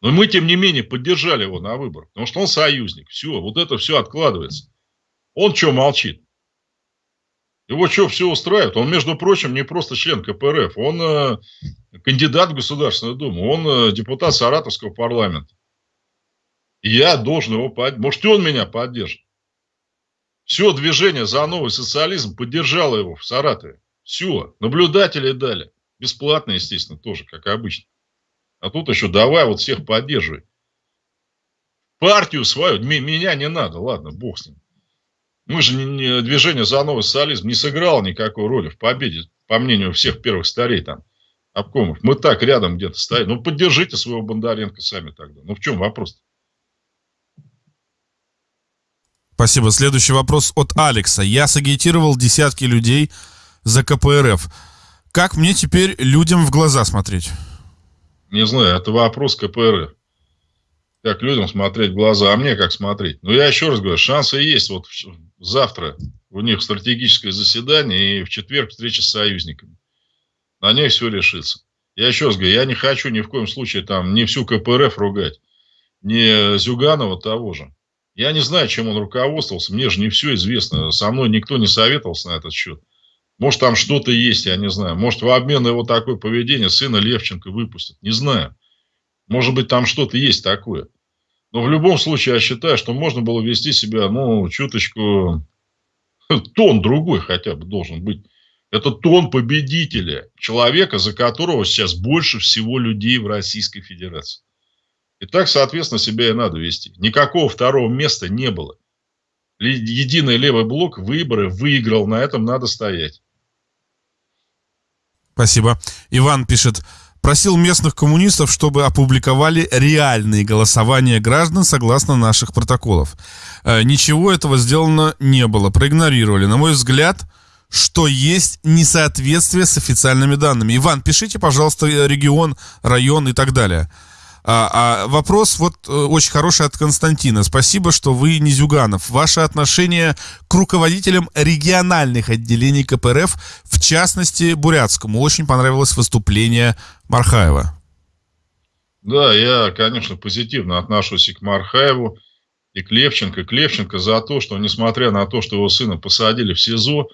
[SPEAKER 2] Но мы, тем не менее, поддержали его на выборах, потому что он союзник. Все, вот это все откладывается. Он что молчит? Его что, все устраивает? Он, между прочим, не просто член КПРФ, он э, кандидат в Государственную Думу, он э, депутат Саратовского парламента. И я должен его поддержать. Может, и он меня поддержит. Все движение за новый социализм поддержало его в Саратове. Все. Наблюдатели дали. Бесплатно, естественно, тоже, как обычно. А тут еще давай вот всех поддерживай. Партию свою, меня не надо, ладно, бог с ним. Мы же не, не, движение за новый социализм не сыграло никакой роли в победе, по мнению всех первых старей там, обкомов. Мы так рядом где-то стоим. Ну, поддержите своего Бондаренко сами тогда. Ну, в чем вопрос? -то?
[SPEAKER 1] Спасибо. Следующий вопрос от Алекса. Я сагитировал десятки людей за КПРФ. Как мне теперь людям в глаза смотреть?
[SPEAKER 2] Не знаю, это вопрос КПРФ как людям смотреть в глаза, а мне как смотреть. Но я еще раз говорю, шансы есть. Вот завтра у них стратегическое заседание, и в четверг встреча с союзниками. На ней все решится. Я еще раз говорю, я не хочу ни в коем случае там не всю КПРФ ругать, не Зюганова того же. Я не знаю, чем он руководствовался, мне же не все известно. Со мной никто не советовался на этот счет. Может, там что-то есть, я не знаю. Может, в обмен на его такое поведение сына Левченко выпустят. Не знаю. Может быть, там что-то есть такое. Но в любом случае я считаю, что можно было вести себя, ну, чуточку... [laughs] Тон другой хотя бы должен быть. Это тон победителя, человека, за которого сейчас больше всего людей в Российской Федерации. И так, соответственно, себя и надо вести. Никакого второго места не было. Единый левый блок выборы выиграл, на этом надо стоять.
[SPEAKER 1] Спасибо. Иван пишет, просил местных коммунистов, чтобы опубликовали реальные голосования граждан согласно наших протоколов. Э, ничего этого сделано не было, проигнорировали. На мой взгляд, что есть несоответствие с официальными данными. Иван, пишите, пожалуйста, регион, район и так далее. А, а вопрос вот э, очень хороший от Константина. Спасибо, что вы не Зюганов. Ваше отношение к руководителям региональных отделений КПРФ, в частности, Бурятскому. Очень понравилось выступление Мархаева.
[SPEAKER 2] Да, я, конечно, позитивно отношусь и к Мархаеву, и к Левченко. К Левченко за то, что, несмотря на то, что его сына посадили в СИЗО,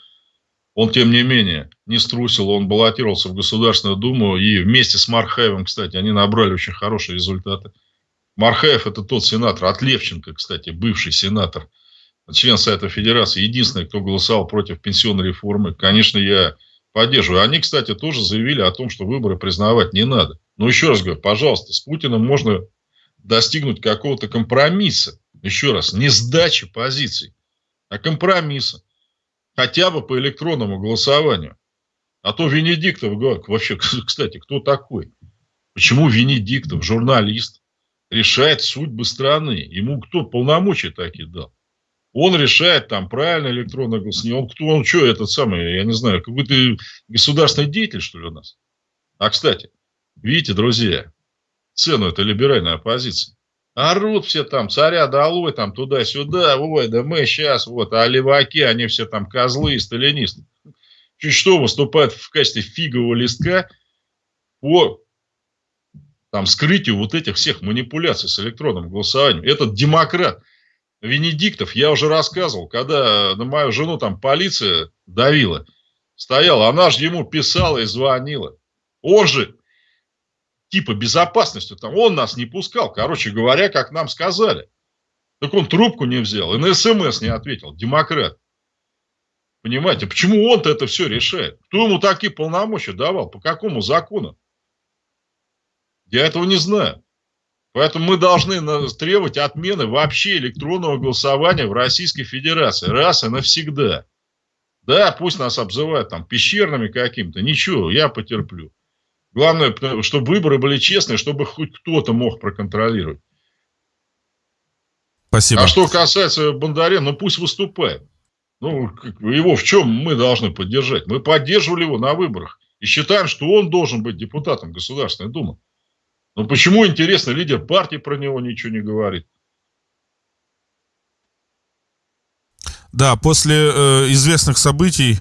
[SPEAKER 2] он, тем не менее, не струсил, он баллотировался в Государственную Думу, и вместе с Мархаевым, кстати, они набрали очень хорошие результаты. Мархаев – это тот сенатор, от Левченко, кстати, бывший сенатор, член Совета Федерации, единственный, кто голосовал против пенсионной реформы. Конечно, я поддерживаю. Они, кстати, тоже заявили о том, что выборы признавать не надо. Но еще раз говорю, пожалуйста, с Путиным можно достигнуть какого-то компромисса. Еще раз, не сдачи позиций, а компромисса хотя бы по электронному голосованию. А то Венедиктов, вообще, [laughs] кстати, кто такой? Почему Венедиктов, журналист, решает судьбы страны? Ему кто полномочия такие дал? Он решает там правильно электронное голосование. Он кто, он что, этот самый, я не знаю, какой-то государственный деятель, что ли, у нас? А, кстати, видите, друзья, цену это либеральная оппозиция. Орут все там, царя долой, там туда-сюда, ой, да мы сейчас, вот, а леваки, они все там козлы и сталинисты. Чуть что выступают в качестве фигового листка по там, скрытию вот этих всех манипуляций с электронным голосованием. Этот демократ Венедиктов, я уже рассказывал, когда на мою жену там полиция давила, стояла, она же ему писала и звонила. Он же типа безопасностью, там он нас не пускал, короче говоря, как нам сказали. Так он трубку не взял и на смс не ответил, демократ. Понимаете, почему он-то это все решает? Кто ему такие полномочия давал? По какому закону? Я этого не знаю. Поэтому мы должны требовать отмены вообще электронного голосования в Российской Федерации. Раз и навсегда. Да, пусть нас обзывают там пещерными каким-то. Ничего, я потерплю. Главное, чтобы выборы были честные, чтобы хоть кто-то мог проконтролировать.
[SPEAKER 1] Спасибо.
[SPEAKER 2] А что касается Бондаренко, ну пусть выступает. Ну, его в чем мы должны поддержать? Мы поддерживали его на выборах и считаем, что он должен быть депутатом Государственной Думы. Но почему, интересно, лидер партии про него ничего не говорит?
[SPEAKER 1] Да, после э, известных событий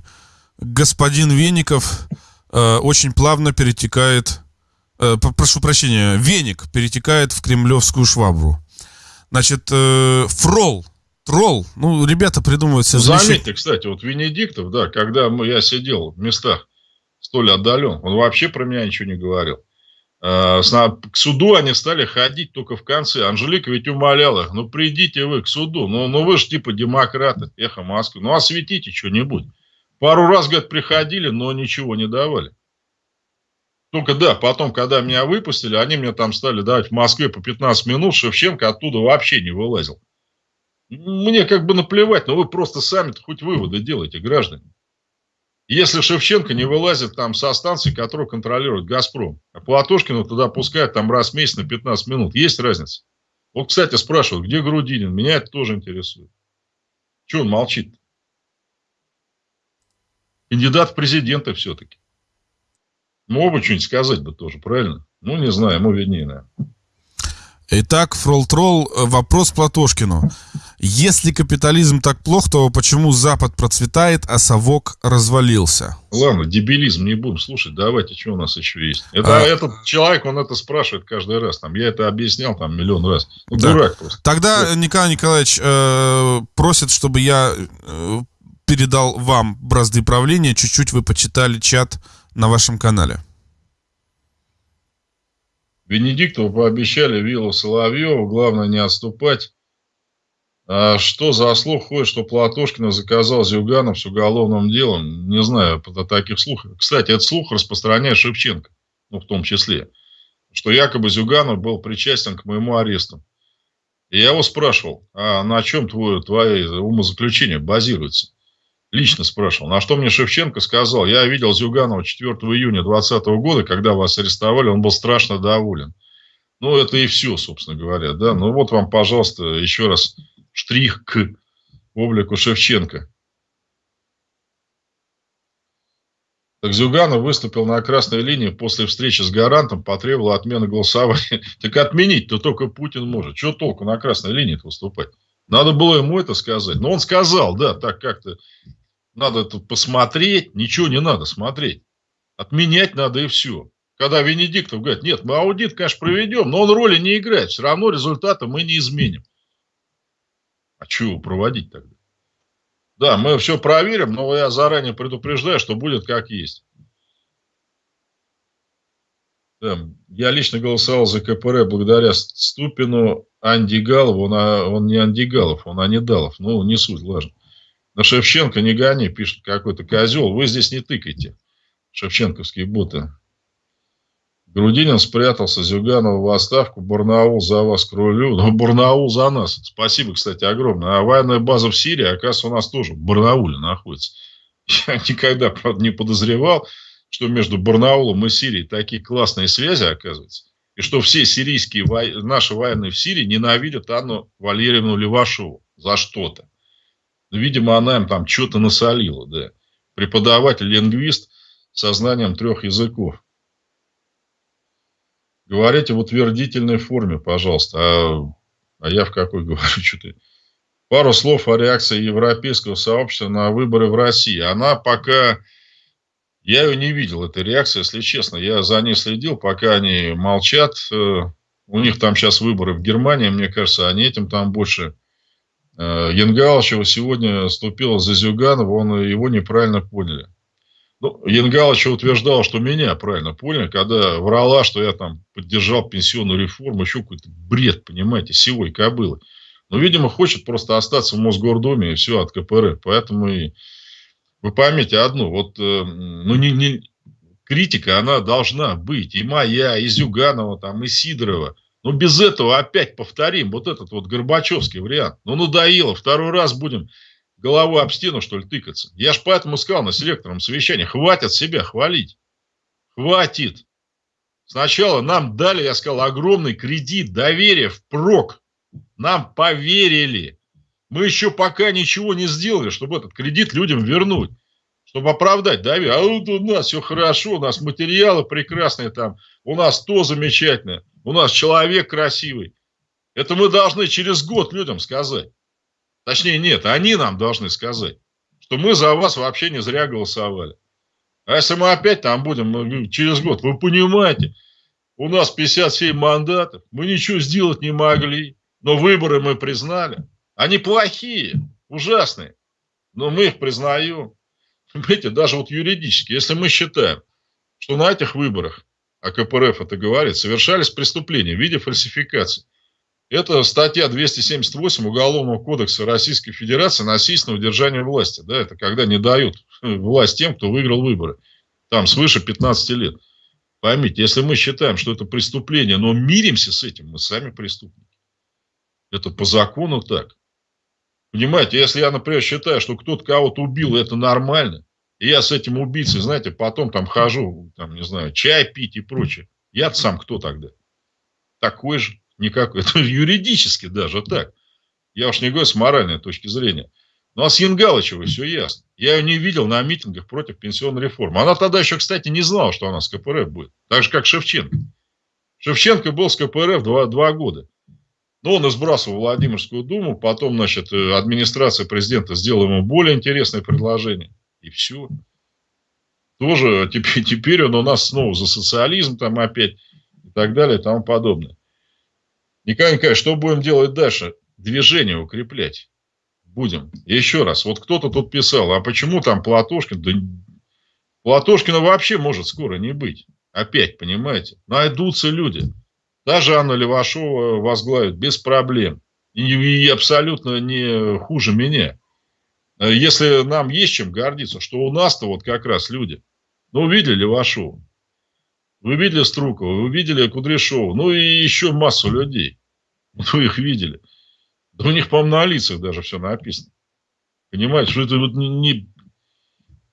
[SPEAKER 1] господин Веников э, очень плавно перетекает, э, прошу прощения, веник перетекает в кремлевскую швабру. Значит, э, фрол, тролл, ну, ребята придумывают
[SPEAKER 2] себе... Ну, заметьте, кстати, вот Венедиктов, да, когда мы, я сидел в местах столь отдален, он вообще про меня ничего не говорил. Э, к суду они стали ходить только в конце. Анжелика ведь умоляла их, ну придите вы к суду, ну, ну вы же типа демократы, эхо Москвы, ну осветите что-нибудь. Пару раз, говорит, приходили, но ничего не давали. Только да, потом, когда меня выпустили, они мне там стали давать в Москве по 15 минут, Шевченко оттуда вообще не вылазил. Мне как бы наплевать, но вы просто сами хоть выводы делайте, граждане. Если Шевченко не вылазит там со станции, которую контролирует «Газпром», а Платошкина туда пускают там раз в месяц на 15 минут, есть разница? Вот, кстати, спрашивают, где Грудинин? Меня это тоже интересует. Чего он молчит? -то? Кандидат в президенты все-таки. Мог бы что-нибудь сказать бы тоже, правильно? Ну, не знаю, ему виднее, наверное.
[SPEAKER 1] Итак, Фрол-Тролл, э, вопрос Платошкину. Если капитализм так плох, то почему Запад процветает, а совок развалился?
[SPEAKER 2] Ладно, дебилизм не будем слушать. Давайте, что у нас еще есть? Это, а... Этот человек, он это спрашивает каждый раз. Там, я это объяснял там миллион раз. Ну, да. дурак просто.
[SPEAKER 1] Тогда вот. Николай Николаевич э, просит, чтобы я э, передал вам бразды правления, чуть-чуть вы почитали чат на вашем канале.
[SPEAKER 2] Венедиктову пообещали виллу Соловьеву, главное не отступать. А что за слух ходит, что Платошкина заказал Зюганов с уголовным делом? Не знаю о таких слухах. Кстати, этот слух распространяет Шевченко, ну, в том числе, что якобы Зюганов был причастен к моему аресту. И я его спрашивал, а на чем твое, твои умозаключения базируются? Лично спрашивал. На что мне Шевченко сказал, я видел Зюганова 4 июня 2020 года, когда вас арестовали, он был страшно доволен. Ну, это и все, собственно говоря. Да? Ну, вот вам, пожалуйста, еще раз штрих к облику Шевченко. Так Зюганов выступил на красной линии после встречи с гарантом, потребовал отмены голосования. [laughs] Так отменить-то только Путин может. Что толку на красной линии выступать? Надо было ему это сказать. Но он сказал, да, так как-то надо это посмотреть. Ничего не надо смотреть. Отменять надо и все. Когда Венедиктов говорит, нет, мы аудит, конечно, проведем, но он роли не играет. Все равно результата мы не изменим. А чего проводить тогда? Да, мы все проверим, но я заранее предупреждаю, что будет как есть. Да, я лично голосовал за КПР благодаря Ступину, Андигалову. Он, он не Андигалов, он Анидалов. Ну, не суть, важно. На Шевченко не гони, пишет какой-то козел. Вы здесь не тыкайте. Шевченковские боты. Грудинин спрятался, Зюганов в отставку, Барнаул за вас к рулю. [laughs] Ну, Барнаул за нас. Спасибо, кстати, огромное. А военная база в Сирии, оказывается, у нас тоже в Барнауле находится. [laughs] Я никогда, правда, не подозревал, что между Барнаулом и Сирией такие классные связи, оказывается. И что все сирийские, наши военные в Сирии ненавидят Анну Валерьевну Левашову за что-то. Ну, видимо, она им там что-то насолила, да. Преподаватель-лингвист со знанием трех языков. Говорите в утвердительной форме, пожалуйста. А, а я в какой [laughs] говорю? Что-то... Пару слов о реакции европейского сообщества на выборы в России. Она пока... Я ее не видел, этой реакции, если честно. Я за ней следил, пока они молчат. Э, у них там сейчас выборы в Германии, мне кажется, они этим там больше... Э, Янгалычева сегодня ступила за Зюганова, он его неправильно поняли. Ну, Янгалыч утверждал, что меня правильно понял, когда врала, что я там поддержал пенсионную реформу, еще какой-то бред, понимаете, сивой кобылы. Но, видимо, хочет просто остаться в Мосгордуме и все от КПРФ. Поэтому и вы поймите одно, вот э, ну, не, не, критика, она должна быть. И моя, и Зюганова, там, и Сидорова. Но без этого опять повторим вот этот вот Горбачевский вариант. Ну, надоело, второй раз будем головой об стену, что ли, тыкаться. Я ж поэтому сказал на селекторном совещании, хватит себя хвалить. Хватит. Сначала нам дали, я сказал, огромный кредит доверия впрок. Нам поверили. Мы еще пока ничего не сделали, чтобы этот кредит людям вернуть. Чтобы оправдать доверие. А вот у нас все хорошо, у нас материалы прекрасные там, у нас то замечательное, у нас человек красивый. Это мы должны через год людям сказать. Точнее, нет, они нам должны сказать, что мы за вас вообще не зря голосовали. А если мы опять там будем ну, через год, вы понимаете, у нас 57 мандатов, мы ничего сделать не могли, но выборы мы признали. Они плохие, ужасные, но мы их признаем. Понимаете, даже вот юридически, если мы считаем, что на этих выборах, а КПРФ это говорит, совершались преступления в виде фальсификации, это статья 278 Уголовного кодекса Российской Федерации насильственное удержание власти. Да, это когда не дают власть тем, кто выиграл выборы. Там свыше 15 лет. Поймите, если мы считаем, что это преступление, но миримся с этим, мы сами преступники. Это по закону так. Понимаете, если я, например, считаю, что кто-то кого-то убил, это нормально, и я с этим убийцей, знаете, потом там хожу, там, не знаю, чай пить и прочее, я сам кто тогда? Такой же никак, [laughs] это юридически даже так. Я уж не говорю с моральной точки зрения. Ну, а с Янгалычевой все ясно. Я ее не видел на митингах против пенсионной реформы. Она тогда еще, кстати, не знала, что она с КПРФ будет. Так же, как Шевченко. Шевченко был с КПРФ два, два года. Но он избрасывал Владимирскую думу. Потом, значит, э, администрация президента сделала ему более интересное предложение. И все. Тоже теперь, [laughs] теперь он у нас снова за социализм там опять и так далее и тому подобное. Николай Николаевич, что будем делать дальше? Движение укреплять. Будем. Еще раз, вот кто-то тут писал, а почему там Платошкин? Да Платошкина вообще может скоро не быть. Опять, понимаете? Найдутся люди. Даже Анна Левашова возглавит без проблем. И, и абсолютно не хуже меня. Если нам есть чем гордиться, что у нас-то вот как раз люди. Ну, видели Левашова, вы видели Струкова, вы видели Кудряшова, ну и еще массу людей. Вы [laughs] их видели. Да у них, по-моему, на лицах даже все написано. Понимаете, что это вот не,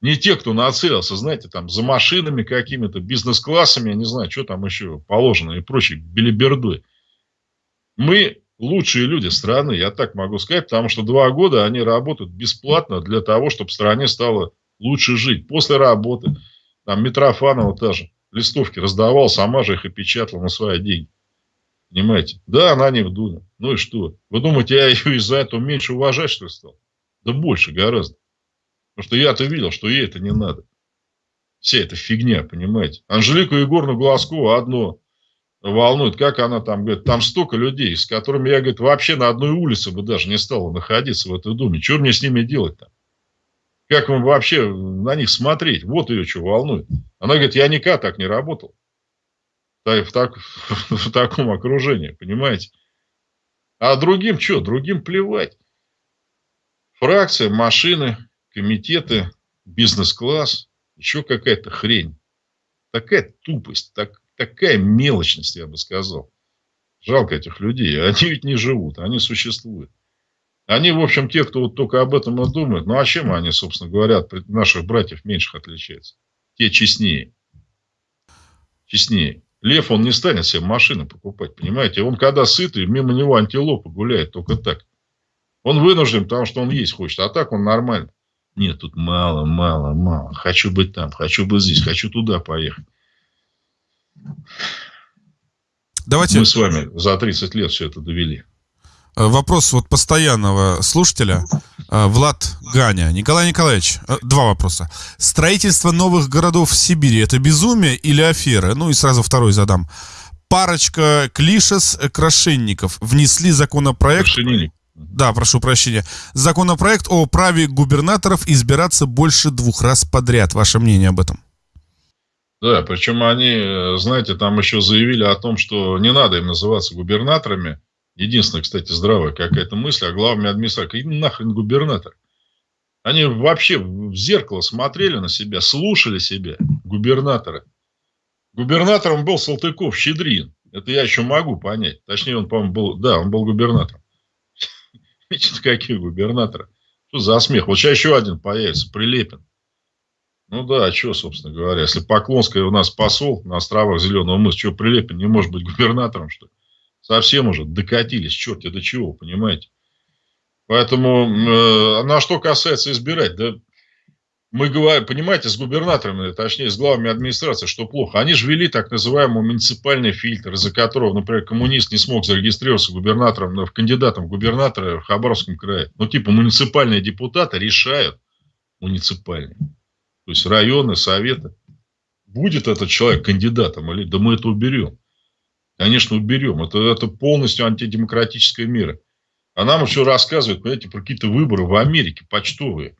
[SPEAKER 2] не те, кто нацелился, знаете, там за машинами какими-то, бизнес-классами, я не знаю, что там еще положено и прочей белибердой. Мы лучшие люди страны, я так могу сказать, потому что два года они работают бесплатно для того, чтобы стране стало лучше жить. После работы, там Митрофанова тоже листовки раздавал, сама же их и печатала на свои деньги. Понимаете? Да, она не в Думе. Ну и что? Вы думаете, я ее из-за этого меньше уважать, что ли, стал? Да больше гораздо. Потому что я-то видел, что ей это не надо. Вся эта фигня, понимаете? Анжелику Егоровну Глазкову одно волнует, как она там, говорит, там столько людей, с которыми я, говорит, вообще на одной улице бы даже не стала находиться в этой думе. Что мне с ними делать там? Как вам вообще на них смотреть? Вот ее что волнует. Она говорит, я никогда так не работал. В, так, [laughs] в таком окружении, понимаете? А другим что? Другим плевать. Фракция, машины, комитеты, бизнес-класс, еще какая-то хрень. Такая тупость, так, такая мелочность, я бы сказал. Жалко этих людей. [laughs] Они ведь не живут, они существуют. Они, в общем, те, кто вот только об этом и думает. Ну, а чем они, собственно говоря, от наших братьев меньших отличаются? Те честнее. Честнее. Лев, он не станет себе машины покупать, понимаете? Он, когда сытый, мимо него антилопа гуляет только так. Он вынужден, потому что он есть хочет, а так он нормально. Нет, тут мало, мало, мало. Хочу быть там, хочу быть здесь, хочу туда поехать. Давайте... Мы с вами за 30 лет все это довели.
[SPEAKER 1] Э, вопрос вот постоянного слушателя. Э, Влад Ганя. Николай Николаевич, э, два вопроса. Строительство новых городов в Сибири – это безумие или афера? Ну и сразу второй задам. Парочка клишес крашенников внесли законопроект... Да, прошу прощения. Законопроект о праве губернаторов избираться больше двух раз подряд. Ваше мнение об этом?
[SPEAKER 2] Да, причем они, знаете, там еще заявили о том, что не надо им называться губернаторами, Единственная, кстати, здравая какая-то мысль о главной администрации. Какие нахрен губернатор? Они вообще в зеркало смотрели на себя, слушали себя, губернаторы. Губернатором был Салтыков-Щедрин. Это я еще могу понять. Точнее, он, по-моему, был... Да, он был губернатором. [laughs] Видите, какие губернаторы? Что за смех? Вот сейчас еще один появится, Прилепин. Ну да, а что, собственно говоря, если Поклонская у нас посол на островах Зеленого мыса, что Прилепин не может быть губернатором, что ли? Совсем уже докатились, черт до чего, понимаете? Поэтому, э, на что касается избирать, да, мы говорим, понимаете, с губернаторами, точнее, с главами администрации, что плохо. Они же ввели так называемый муниципальный фильтр, из-за которого, например, коммунист не смог зарегистрироваться губернатором, в кандидатом в губернатора в Хабаровском крае. Ну, типа, муниципальные депутаты решают, муниципальные, то есть районы, советы, будет этот человек кандидатом или да мы это уберем. Конечно, уберем. Это, это полностью антидемократическая мера. А нам еще рассказывают, понимаете, про какие-то выборы в Америке, почтовые.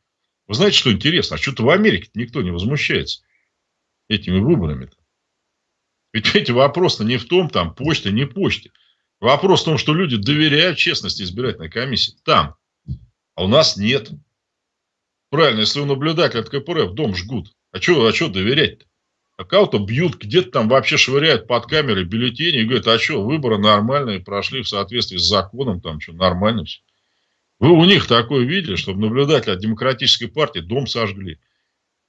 [SPEAKER 2] Вы знаете, что интересно? А что-то в Америке никто не возмущается этими выборами-то. Ведь, эти вопрос-то не в том, там, почта, не почта. Вопрос в том, что люди доверяют честности избирательной комиссии. Там. А у нас нет. Правильно, если у наблюдателя от КПРФ дом жгут. А что а что доверять-то? А кого-то бьют, где-то там вообще швыряют под камерой бюллетени и говорят, а что, выборы нормальные, прошли в соответствии с законом, там что, нормально все. Вы у них такое видели, чтобы наблюдатели от демократической партии дом сожгли.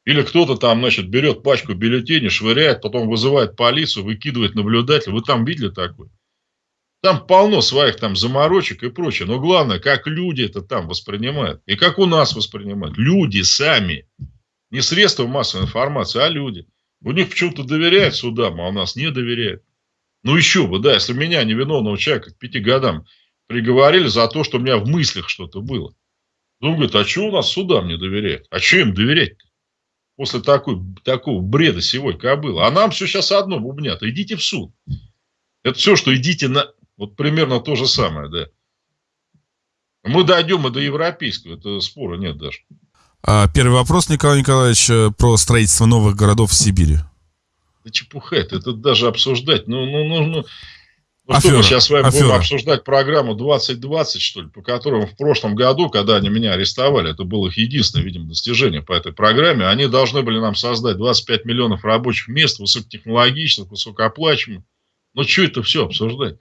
[SPEAKER 2] Или кто-то там, значит, берет пачку бюллетеней, швыряет, потом вызывает полицию, выкидывает наблюдателя. Вы там видели такое? Там полно своих там заморочек и прочее. Но главное, как люди это там воспринимают. И как у нас воспринимают. Люди сами. Не средства массовой информации, а люди. У них почему-то доверяют судам, а у нас не доверяют. Ну еще бы, да, если меня, невиновного человека, к пяти годам приговорили за то, что у меня в мыслях что-то было. Ну, он говорит, а что у нас судам не доверяют? А что им доверять-то? После такой, такого бреда сегодня было. А нам все сейчас одно бубнят. Идите в суд. Это все, что идите на... Вот примерно то же самое, да. Мы дойдем и до европейского. Это спора нет даже.
[SPEAKER 1] А, первый вопрос, Николай Николаевич, э, про строительство новых городов в Сибири.
[SPEAKER 2] Да чепуха это, это даже обсуждать. Ну, ну, ну, ну. Ну афера, что, мы сейчас с вами афера. будем обсуждать программу 2020, что ли, по которым в прошлом году, когда они меня арестовали, это было их единственное, видимо, достижение по этой программе, они должны были нам создать 25 миллионов рабочих мест, высокотехнологичных, высокооплачиваемых. Ну, что это все обсуждать?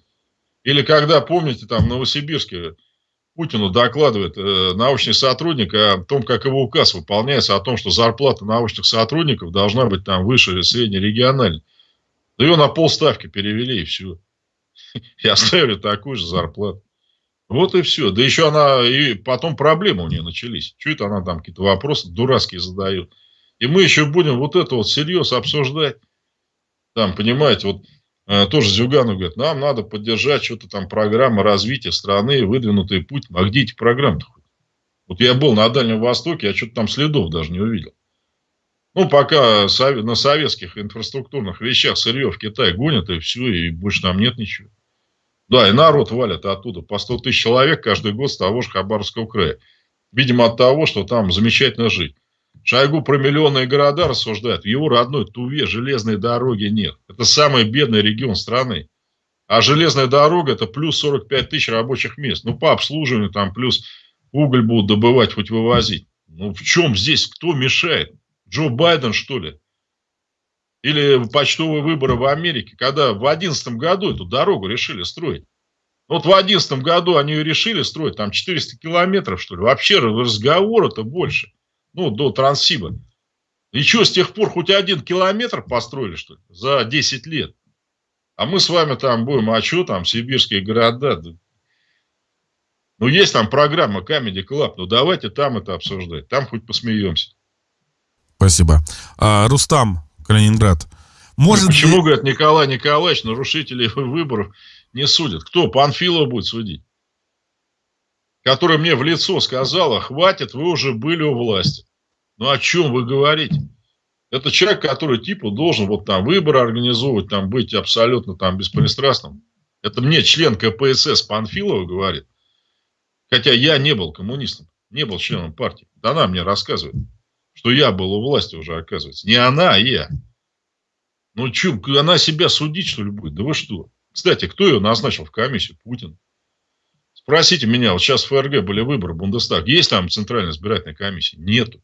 [SPEAKER 2] Или когда, помните, там в Новосибирске Путину докладывает э, научный сотрудник о том, как его указ выполняется, о том, что зарплата научных сотрудников должна быть там выше среднерегиональной. Да ее на полставки перевели, и все [laughs] и оставили такую же зарплату. Вот и все. Да еще она, и потом проблемы у нее начались. Это она там какие-то вопросы дурацкие задает. И мы еще будем вот это вот всерьез обсуждать. Там, понимаете, вот тоже Зюганов говорит, нам надо поддержать что-то там программа развития страны, выдвинутый путь. А где эти программы-то? Вот я был на Дальнем Востоке, я что-то там следов даже не увидел. Ну, пока на советских инфраструктурных вещах сырье в Китай гонят, и все, и больше там нет ничего. Да, и народ валят оттуда по 100 тысяч человек каждый год с того же Хабаровского края. Видимо, от того, что там замечательно жить. Шойгу про миллионные города рассуждает. В его родной Туве железной дороги нет. Это самый бедный регион страны. А железная дорога это плюс 45 тысяч рабочих мест. Ну, по обслуживанию там плюс уголь будут добывать, хоть вывозить. Ну, в чем здесь кто мешает? Джо Байден, что ли? Или почтовые выборы в Америке, когда в 2011 году эту дорогу решили строить. Вот в 2011 году они ее решили строить, там 400 километров, что ли. Вообще разговора-то больше. Ну, до Транссиба. И что, с тех пор хоть один километр построили, что ли, за 10 лет? А мы с вами там будем, а что там, сибирские города? Ну, есть там программа Comedy Club, ну, давайте там это обсуждать. Там хоть посмеемся.
[SPEAKER 1] Спасибо. А, Рустам, Калининград.
[SPEAKER 2] Может Почему, ли... говорят, Николай Николаевич, нарушителей выборов не судят? Кто? Панфилов будет судить? Которая мне в лицо сказала, хватит, вы уже были у власти. Ну, о чем вы говорите? Это человек, который типа должен вот там выборы организовывать, там быть абсолютно там беспристрастным. Это мне член КПСС Панфилова говорит. Хотя я не был коммунистом, не был членом партии. Она мне рассказывает что я был у власти уже, оказывается. Не она, а я. Ну, что, она себя судить, что ли, будет? Да вы что? Кстати, кто ее назначил в комиссию? Путин. Спросите меня, вот сейчас в ФРГ были выборы, Бундестаг. Есть там Центральная избирательная комиссия? Нету.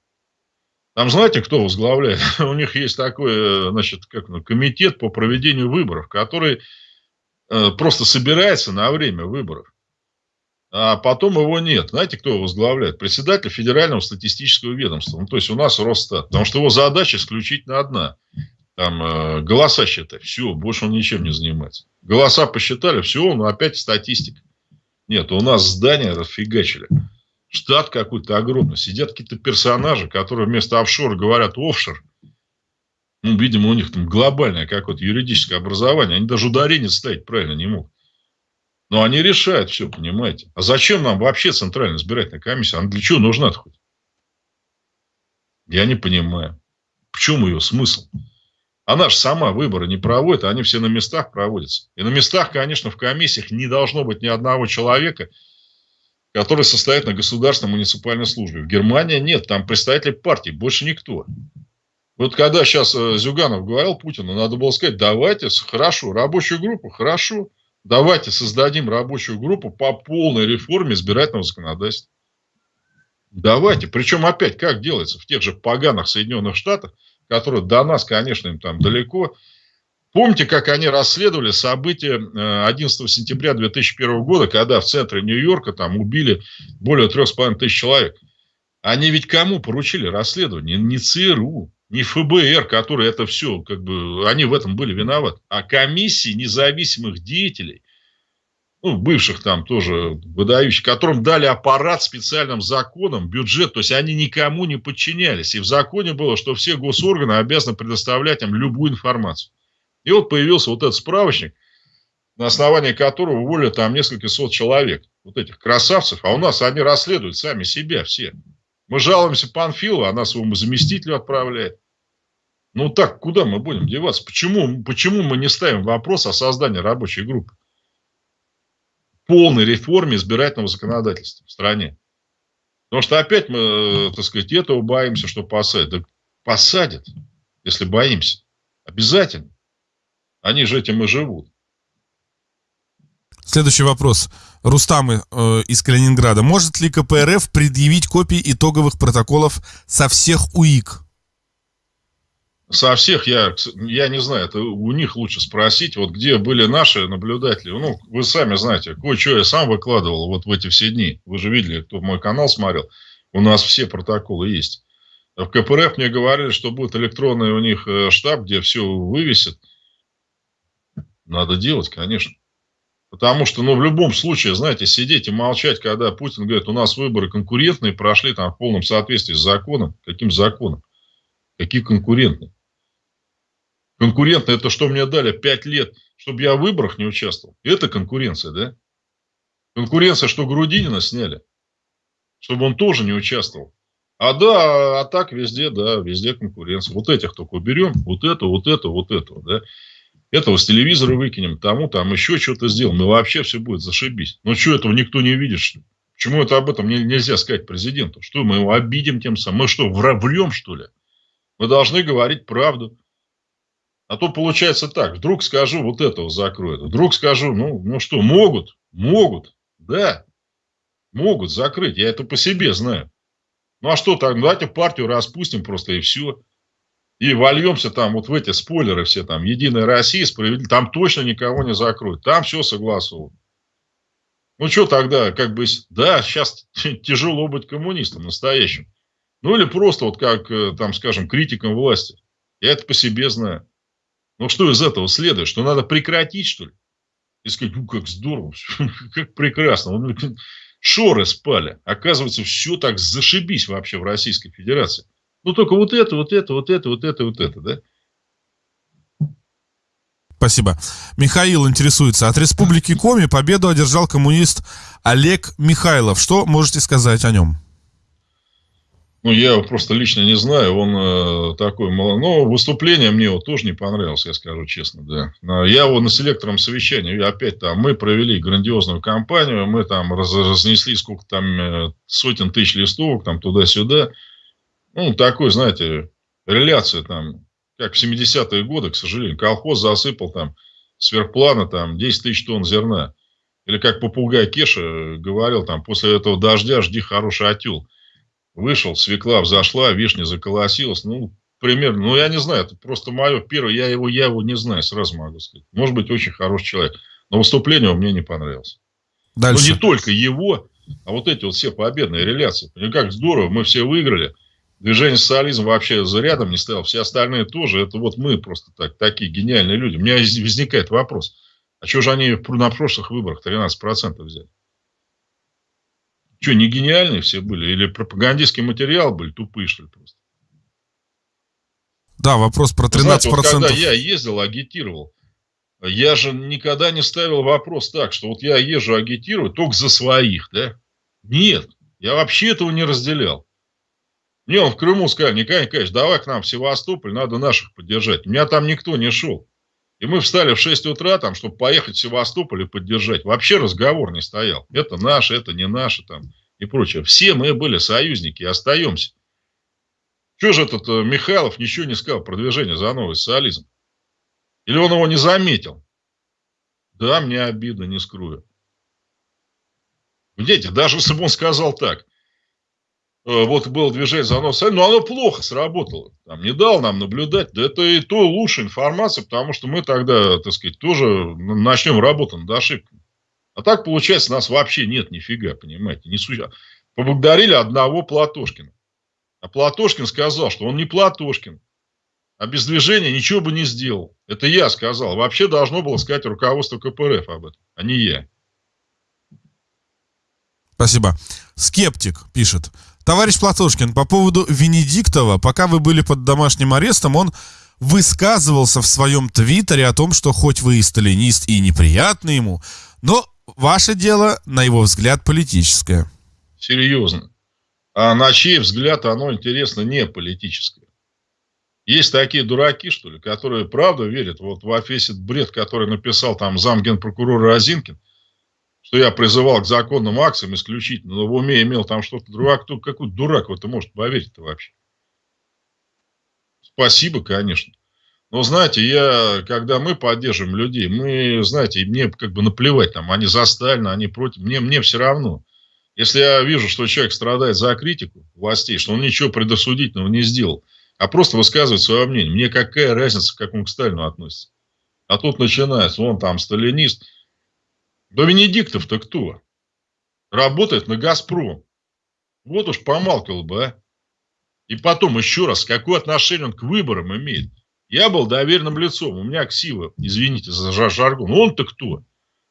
[SPEAKER 2] Там знаете, кто возглавляет? [laughs] У них есть такой, значит, как ну, комитет по проведению выборов, который э, просто собирается на время выборов а потом его нет. Знаете, кто его возглавляет? Председатель Федерального статистического ведомства. Ну, то есть у нас Росстат. Потому что его задача исключительно одна. Там э, голоса считать. Все, больше он ничем не занимается. Голоса посчитали, все, он опять статистик. Нет, у нас здания расфигачили. Штат какой-то огромный. Сидят какие-то персонажи, которые вместо офшора говорят офшор. Ну, видимо, у них там глобальное какое-то юридическое образование. Они даже ударение ставить правильно не могут. Но они решают все, понимаете. А зачем нам вообще Центральная избирательная комиссия? Она для чего нужна -то хоть? Я не понимаю. В чем ее смысл? Она же сама выборы не проводит, а они все на местах проводятся. И на местах, конечно, в комиссиях не должно быть ни одного человека, который состоит на государственной муниципальной службе. В Германии нет, там представители партии, больше никто. Вот когда сейчас э, Зюганов говорил Путину, надо было сказать, давайте, хорошо, рабочую группу, хорошо, Давайте создадим рабочую группу по полной реформе избирательного законодательства. Давайте. Причем опять как делается в тех же поганых Соединенных Штатах, которые до нас, конечно, им там далеко. Помните, как они расследовали события 11 э, сентября 2001 года, когда в центре Нью-Йорка там убили более 3,5 тысяч человек? Они ведь кому поручили расследование? Не ЦРУ, не ФБР, которые это все, как бы, они в этом были виноваты, а комиссии независимых деятелей, ну, бывших там тоже выдающих, которым дали аппарат специальным законом, бюджет, то есть они никому не подчинялись. И в законе было, что все госорганы обязаны предоставлять им любую информацию. И вот появился вот этот справочник, на основании которого уволили там несколько сот человек, вот этих красавцев, а у нас они расследуют сами себя все. Мы жалуемся Панфилову, она своему заместителю отправляет. Ну так, куда мы будем деваться? Почему, почему мы не ставим вопрос о создании рабочей группы? Полной реформе избирательного законодательства в стране. Потому что опять мы, э, так сказать, этого боимся, что посадят. Да посадят, если боимся. Обязательно. Они же этим и живут.
[SPEAKER 1] Следующий вопрос. Рустам э, из Калининграда. Может ли КПРФ предъявить копии итоговых протоколов со всех УИК?
[SPEAKER 2] Со всех я, я не знаю, это у них лучше спросить, вот где были наши наблюдатели. Ну, вы сами знаете, кое-что я сам выкладывал вот в эти все дни. Вы же видели, кто мой канал смотрел. У нас все протоколы есть. В КПРФ мне говорили, что будет электронный у них э, штаб, где все вывесит. Надо делать, конечно. Потому что, ну, в любом случае, знаете, сидеть и молчать, когда Путин говорит, у нас выборы конкурентные, прошли там в полном соответствии с законом. Каким законом? Какие конкурентные? Конкурентные, это что мне дали пять лет, чтобы я в выборах не участвовал. Это конкуренция, да? Конкуренция, что Грудинина сняли, чтобы он тоже не участвовал. А да, а так везде, да, везде конкуренция. Вот этих только уберем, вот это, вот это, вот этого, да. Этого с телевизора выкинем, тому там еще что-то сделаем. Ну, вообще все будет зашибись. Ну, что этого никто не видит, что? Почему это об этом нельзя сказать президенту? Что, мы его обидим тем самым? Мы что, врем, что ли? Мы должны говорить правду. А то получается так. Вдруг скажу, вот этого закроют. Вдруг скажу, ну, ну что, могут? Могут. Да. Могут закрыть. Я это по себе знаю. Ну а что так, давайте партию распустим просто и все. И вольемся там вот в эти спойлеры все там. Единая Россия, справедливо. Там точно никого не закроют. Там все согласовано. Ну что тогда, как бы, да, сейчас тяжело быть коммунистом настоящим. Ну или просто вот как, э, там, скажем, критиком власти. Я это по себе знаю. Ну что из этого следует? Что надо прекратить, что ли? И сказать, ну как здорово, [laughs] как прекрасно шоры спали. Оказывается, все так зашибись вообще в Российской Федерации. Ну, только вот это, вот это, вот это, вот это, вот это, да?
[SPEAKER 1] Спасибо. Михаил интересуется. От Республики Коми победу одержал коммунист Олег Михайлов. Что можете сказать о нем?
[SPEAKER 2] Ну, я его просто лично не знаю. Он э, такой мало. Но выступление мне его тоже не понравилось, я скажу честно, да. Я его на селекторном совещании, опять там, мы провели грандиозную кампанию, мы там раз, разнесли сколько там э, сотен тысяч листовок, там туда-сюда. Ну, такой, знаете, реляция там, как в 70-е годы, к сожалению. Колхоз засыпал там сверхплана там 10 тысяч тонн зерна. Или как попугай Кеша говорил, там, после этого дождя жди хороший отел. Вышел, свекла взошла, вишня заколосилась. Ну, примерно, ну, я не знаю, это просто мое первое, я его, я его не знаю, сразу могу сказать. Может быть, очень хороший человек. Но выступление у меня не понравилось. Дальше. Но не только его, а вот эти вот все победные реляции. Понимаете, как здорово, мы все выиграли. Движение социализм вообще за рядом не стоял. Все остальные тоже. Это вот мы просто так, такие гениальные люди. У меня возникает вопрос. А что же они на прошлых выборах 13% взяли? Что, не гениальные все были? Или пропагандистский материал были? Тупые, что ли, просто?
[SPEAKER 1] Да, вопрос про 13%. Знаете, вот
[SPEAKER 2] когда я ездил, агитировал, я же никогда не ставил вопрос так, что вот я езжу агитировать только за своих, да? Нет, я вообще этого не разделял. Мне он в Крыму сказал, Николай Николаевич, давай к нам в Севастополь, надо наших поддержать. У меня там никто не шел. И мы встали в 6 утра, там, чтобы поехать в Севастополь и поддержать. Вообще разговор не стоял. Это наше, это не наше там и прочее. Все мы были союзники и остаемся. Что же этот э, Михайлов ничего не сказал про движение за новый социализм? Или он его не заметил? Да, мне обидно, не скрою. Видите, даже если бы он сказал так, вот было движение за нос, но оно плохо сработало. Там не дал нам наблюдать. Да это и то лучшая информация, потому что мы тогда, так сказать, тоже начнем работу над ошибками. А так, получается, нас вообще нет нифига, понимаете. Не су... Поблагодарили одного Платошкина. А Платошкин сказал, что он не Платошкин. А без движения ничего бы не сделал. Это я сказал. Вообще должно было сказать руководство КПРФ об этом, а не я.
[SPEAKER 1] Спасибо. Скептик пишет. Товарищ Платошкин, по поводу Венедиктова, пока вы были под домашним арестом, он высказывался в своем твиттере о том, что хоть вы и сталинист и неприятны ему, но ваше дело, на его взгляд, политическое.
[SPEAKER 2] Серьезно. А на чей взгляд оно, интересно, не политическое? Есть такие дураки, что ли, которые правда верят вот в этот бред, который написал там зам генпрокурора Разинкин – что я призывал к законным акциям исключительно, но в уме имел там что-то другое. Кто, какой дурак в это может поверить-то вообще? Спасибо, конечно. Но знаете, я, когда мы поддерживаем людей, мы, знаете, мне как бы наплевать, там, они за Сталина, они против, мне, мне все равно. Если я вижу, что человек страдает за критику властей, что он ничего предосудительного не сделал, а просто высказывает свое мнение, мне какая разница, как он к Сталину относится. А тут начинается, он там сталинист. Да Венедиктов-то кто? Работает на «Газпром». Вот уж помалкивал бы, а. И потом еще раз, какое отношение он к выборам имеет? Я был доверенным лицом, у меня ксива, извините за жаргон. Он-то кто?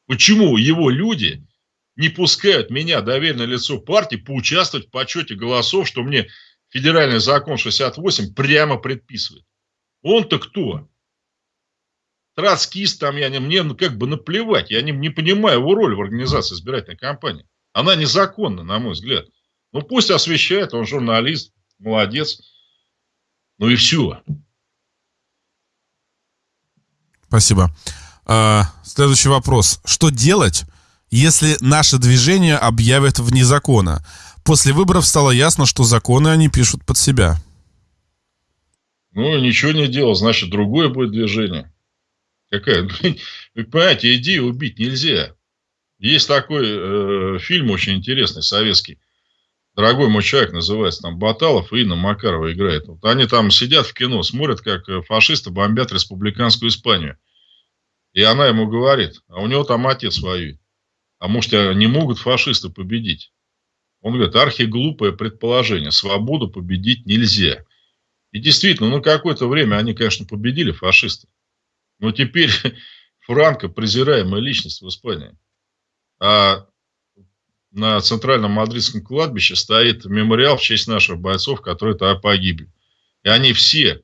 [SPEAKER 2] Почему его люди не пускают меня, доверенное лицо партии, поучаствовать в подсчете голосов, что мне федеральный закон 68 прямо предписывает? Он-то кто? Троцкист там, я не, мне ну, как бы наплевать, я не, не понимаю его роль в организации избирательной кампании. Она незаконна, на мой взгляд. Ну, пусть освещает, он журналист, молодец. Ну и все.
[SPEAKER 1] Спасибо. А, следующий вопрос. Что делать, если наше движение объявят вне закона? После выборов стало ясно, что законы они пишут под себя.
[SPEAKER 2] Ну, ничего не делал, значит, другое будет движение. Какая? [laughs] Понимаете, идею убить нельзя. Есть такой э, фильм очень интересный, советский. Дорогой мой человек называется, там Баталов и Инна Макарова играет. Вот они там сидят в кино, смотрят, как э, фашисты бомбят республиканскую Испанию. И она ему говорит, а у него там отец воюет. А может, не могут фашисты победить? Он говорит, архиглупое предположение, свободу победить нельзя. И действительно, ну какое-то время они, конечно, победили фашисты. Но теперь [laughs] Франко презираемая личность в Испании. А на центральном мадридском кладбище стоит мемориал в честь наших бойцов, которые тогда погибли. И они все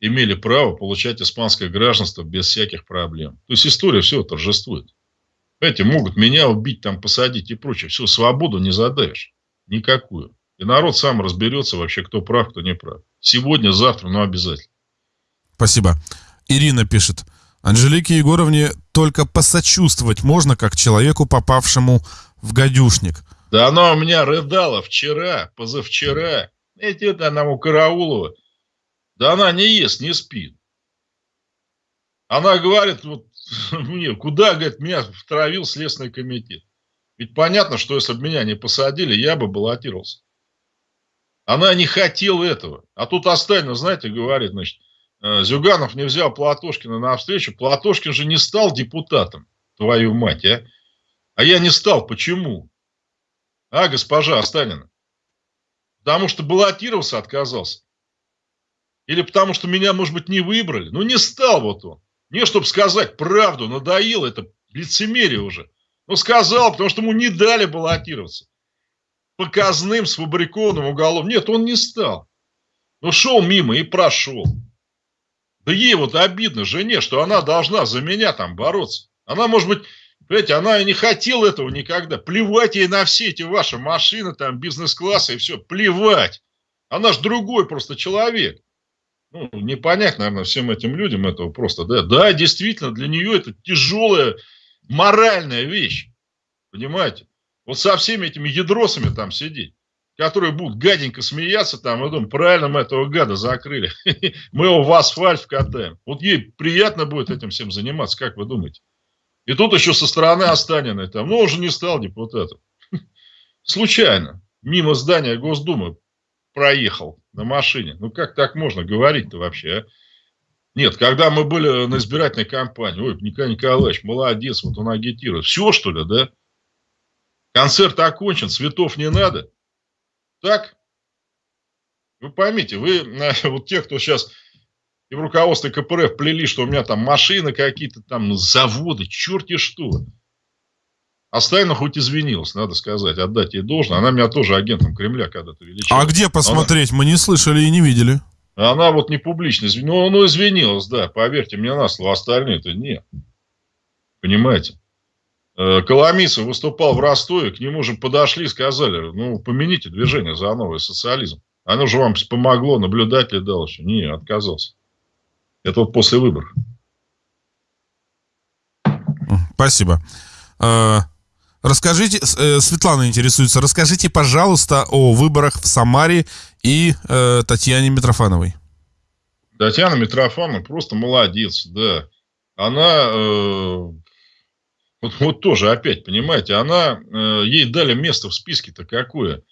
[SPEAKER 2] имели право получать испанское гражданство без всяких проблем. То есть история все торжествует. Эти могут меня убить, там посадить и прочее. Все, свободу не задавишь. Никакую. И народ сам разберется вообще, кто прав, кто не прав. Сегодня, завтра, но обязательно.
[SPEAKER 1] Спасибо. Ирина пишет. Анжелике Егоровне только посочувствовать можно, как человеку, попавшему в гадюшник.
[SPEAKER 2] Да она у меня рыдала вчера, позавчера. Эти это она у Караулова. Да она не ест, не спит. Она говорит, вот [laughs] мне, куда, говорит, меня втравил Следственный комитет. Ведь понятно, что если бы меня не посадили, я бы баллотировался. Она не хотела этого. А тут Остальна, знаете, говорит, значит, Зюганов не взял Платошкина на встречу. Платошкин же не стал депутатом, твою мать, а? А я не стал. Почему? А, госпожа Останина? Потому что баллотировался, отказался. Или потому что меня, может быть, не выбрали. Ну, не стал вот он. Не, чтобы сказать правду, надоело это лицемерие уже. Ну, сказал, потому что ему не дали баллотироваться. Показным, сфабрикованным уголовным. Нет, он не стал. Ну, шел мимо и прошел. Да ей вот обидно, жене, что она должна за меня там бороться. Она, может быть, понимаете, она и не хотела этого никогда. Плевать ей на все эти ваши машины, там, бизнес-классы и все. Плевать. Она же другой просто человек ну, непонятно, наверное, всем этим людям этого просто, да, да, действительно, для нее это тяжелая моральная вещь, понимаете? Вот со всеми этими ядросами там сидеть, которые будут гаденько смеяться там, и думать, правильно мы этого гада закрыли, [laughs] мы его в асфальт вкатаем. Вот ей приятно будет этим всем заниматься, как вы думаете? И тут еще со стороны Останиной там, ну, уже не стал депутатом. [laughs] Случайно, мимо здания Госдумы проехал на машине. Ну, как так можно говорить-то вообще, а? Нет, когда мы были на избирательной кампании, ой, Николай Николаевич, молодец, вот он агитирует. Все, что ли, да? Концерт окончен, цветов не надо. Так? Вы поймите, вы, [laughs] вот те, кто сейчас и в руководстве КПРФ плели, что у меня там машины какие-то, там заводы, черти что. Остальных хоть извинилась, надо сказать, отдать ей должное. Она меня тоже агентом Кремля когда-то величала.
[SPEAKER 1] А где посмотреть? Она... Мы не слышали и не видели.
[SPEAKER 2] Она вот не публично извинилась. Ну, ну, извинилась, да, поверьте мне на слово. Остальные-то нет. Понимаете? Э, Коломийцев выступал в Ростове, к нему же подошли и сказали, ну, помяните движение за новый социализм. Оно же вам помогло, наблюдатель дал еще. Не, отказался. Это вот после выборов.
[SPEAKER 1] Спасибо. А, Расскажите, э, Светлана интересуется, расскажите, пожалуйста, о выборах в Самаре и э, Татьяне Митрофановой.
[SPEAKER 2] Татьяна Митрофановна просто молодец, да. Она, э, вот, вот тоже опять, понимаете, она, э, ей дали место в списке-то какое.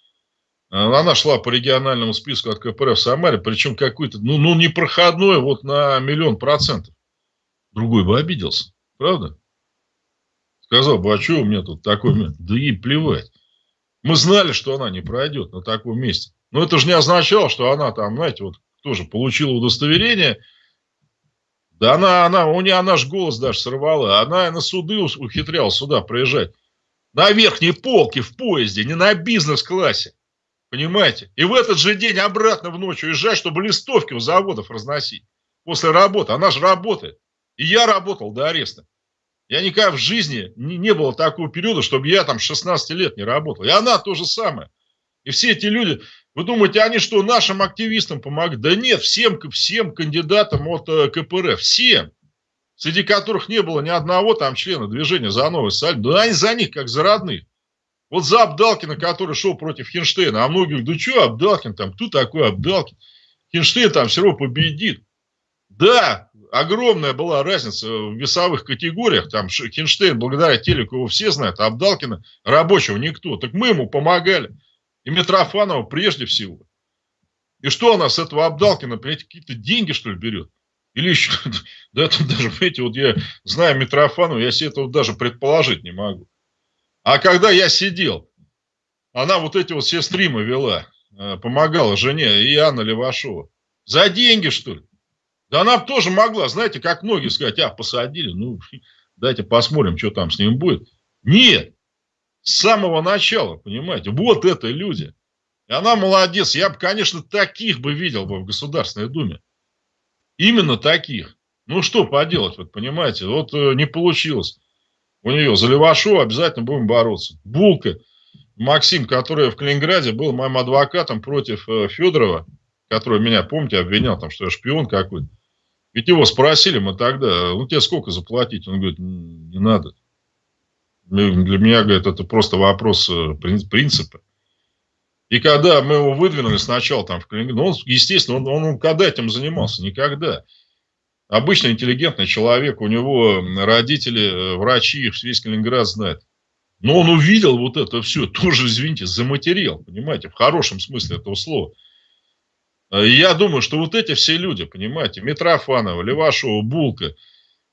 [SPEAKER 2] Она шла по региональному списку от КПРФ в Самаре, причем какой-то, ну, ну, непроходной вот на миллион процентов. Другой бы обиделся, правда? Сказал бы, а что у меня тут такой место? Да ей плевать. Мы знали, что она не пройдет на таком месте. Но это же не означало, что она там, знаете, вот тоже получила удостоверение. Да она, она, у нее она же голос даже сорвала. Она на суды ухитрялась сюда приезжать. На верхней полке в поезде, не на бизнес-классе. Понимаете? И в этот же день обратно в ночь уезжать, чтобы листовки у заводов разносить. После работы. Она же работает. И я работал до ареста. Я никогда в жизни не, не было такого периода, чтобы я там 16 лет не работал. И она то же самое. И все эти люди, вы думаете, они что, нашим активистам помогают? Да нет, всем, всем кандидатам от э, КПРФ, всем. Среди которых не было ни одного там члена движения за новый Саль. Да они за них, как за родных. Вот за Абдалкина, который шел против Хинштейна, а говорят, да что Абдалкин там, кто такой Абдалкин? Хинштейн там все равно победит. Да, огромная была разница в весовых категориях. Там Хинштейн, благодаря телеку его все знают, а Абдалкина рабочего никто. Так мы ему помогали. И Митрофанова прежде всего. И что она с этого Абдалкина, понимаете, какие-то деньги, что ли, берет? Или еще, [laughs] да это даже, понимаете, вот я знаю Митрофанова, я себе этого даже предположить не могу. А когда я сидел, она вот эти вот все стримы вела, э, помогала жене и Анна Левашова. За деньги, что ли? Да она тоже могла, знаете, как многие сказать, а, посадили, ну, [laughs] дайте посмотрим, что там с ним будет. Нет, с самого начала, понимаете, вот это люди. И она молодец. Я бы, конечно, таких бы видел бы в Государственной Думе. Именно таких. Ну, что поделать, вот понимаете, вот э, не получилось у нее. За Левашова обязательно будем бороться. Булка, Максим, который в Калининграде был моим адвокатом против э, Федорова, который меня, помните, обвинял, там, что я шпион какой-то. Ведь его спросили мы тогда, ну тебе сколько заплатить? Он говорит, не надо. Для меня, говорит, это просто вопрос э, принципа. И когда мы его выдвинули сначала там в Калининграде, ну, он, естественно, он, он когда этим занимался? Никогда. Обычно интеллигентный человек, у него родители, э, врачи, весь Калининград знает. Но он увидел вот это все, тоже, извините, заматерил, понимаете, в хорошем смысле этого слова. Э, я думаю, что вот эти все люди, понимаете, Митрофанова, Левашова, Булка,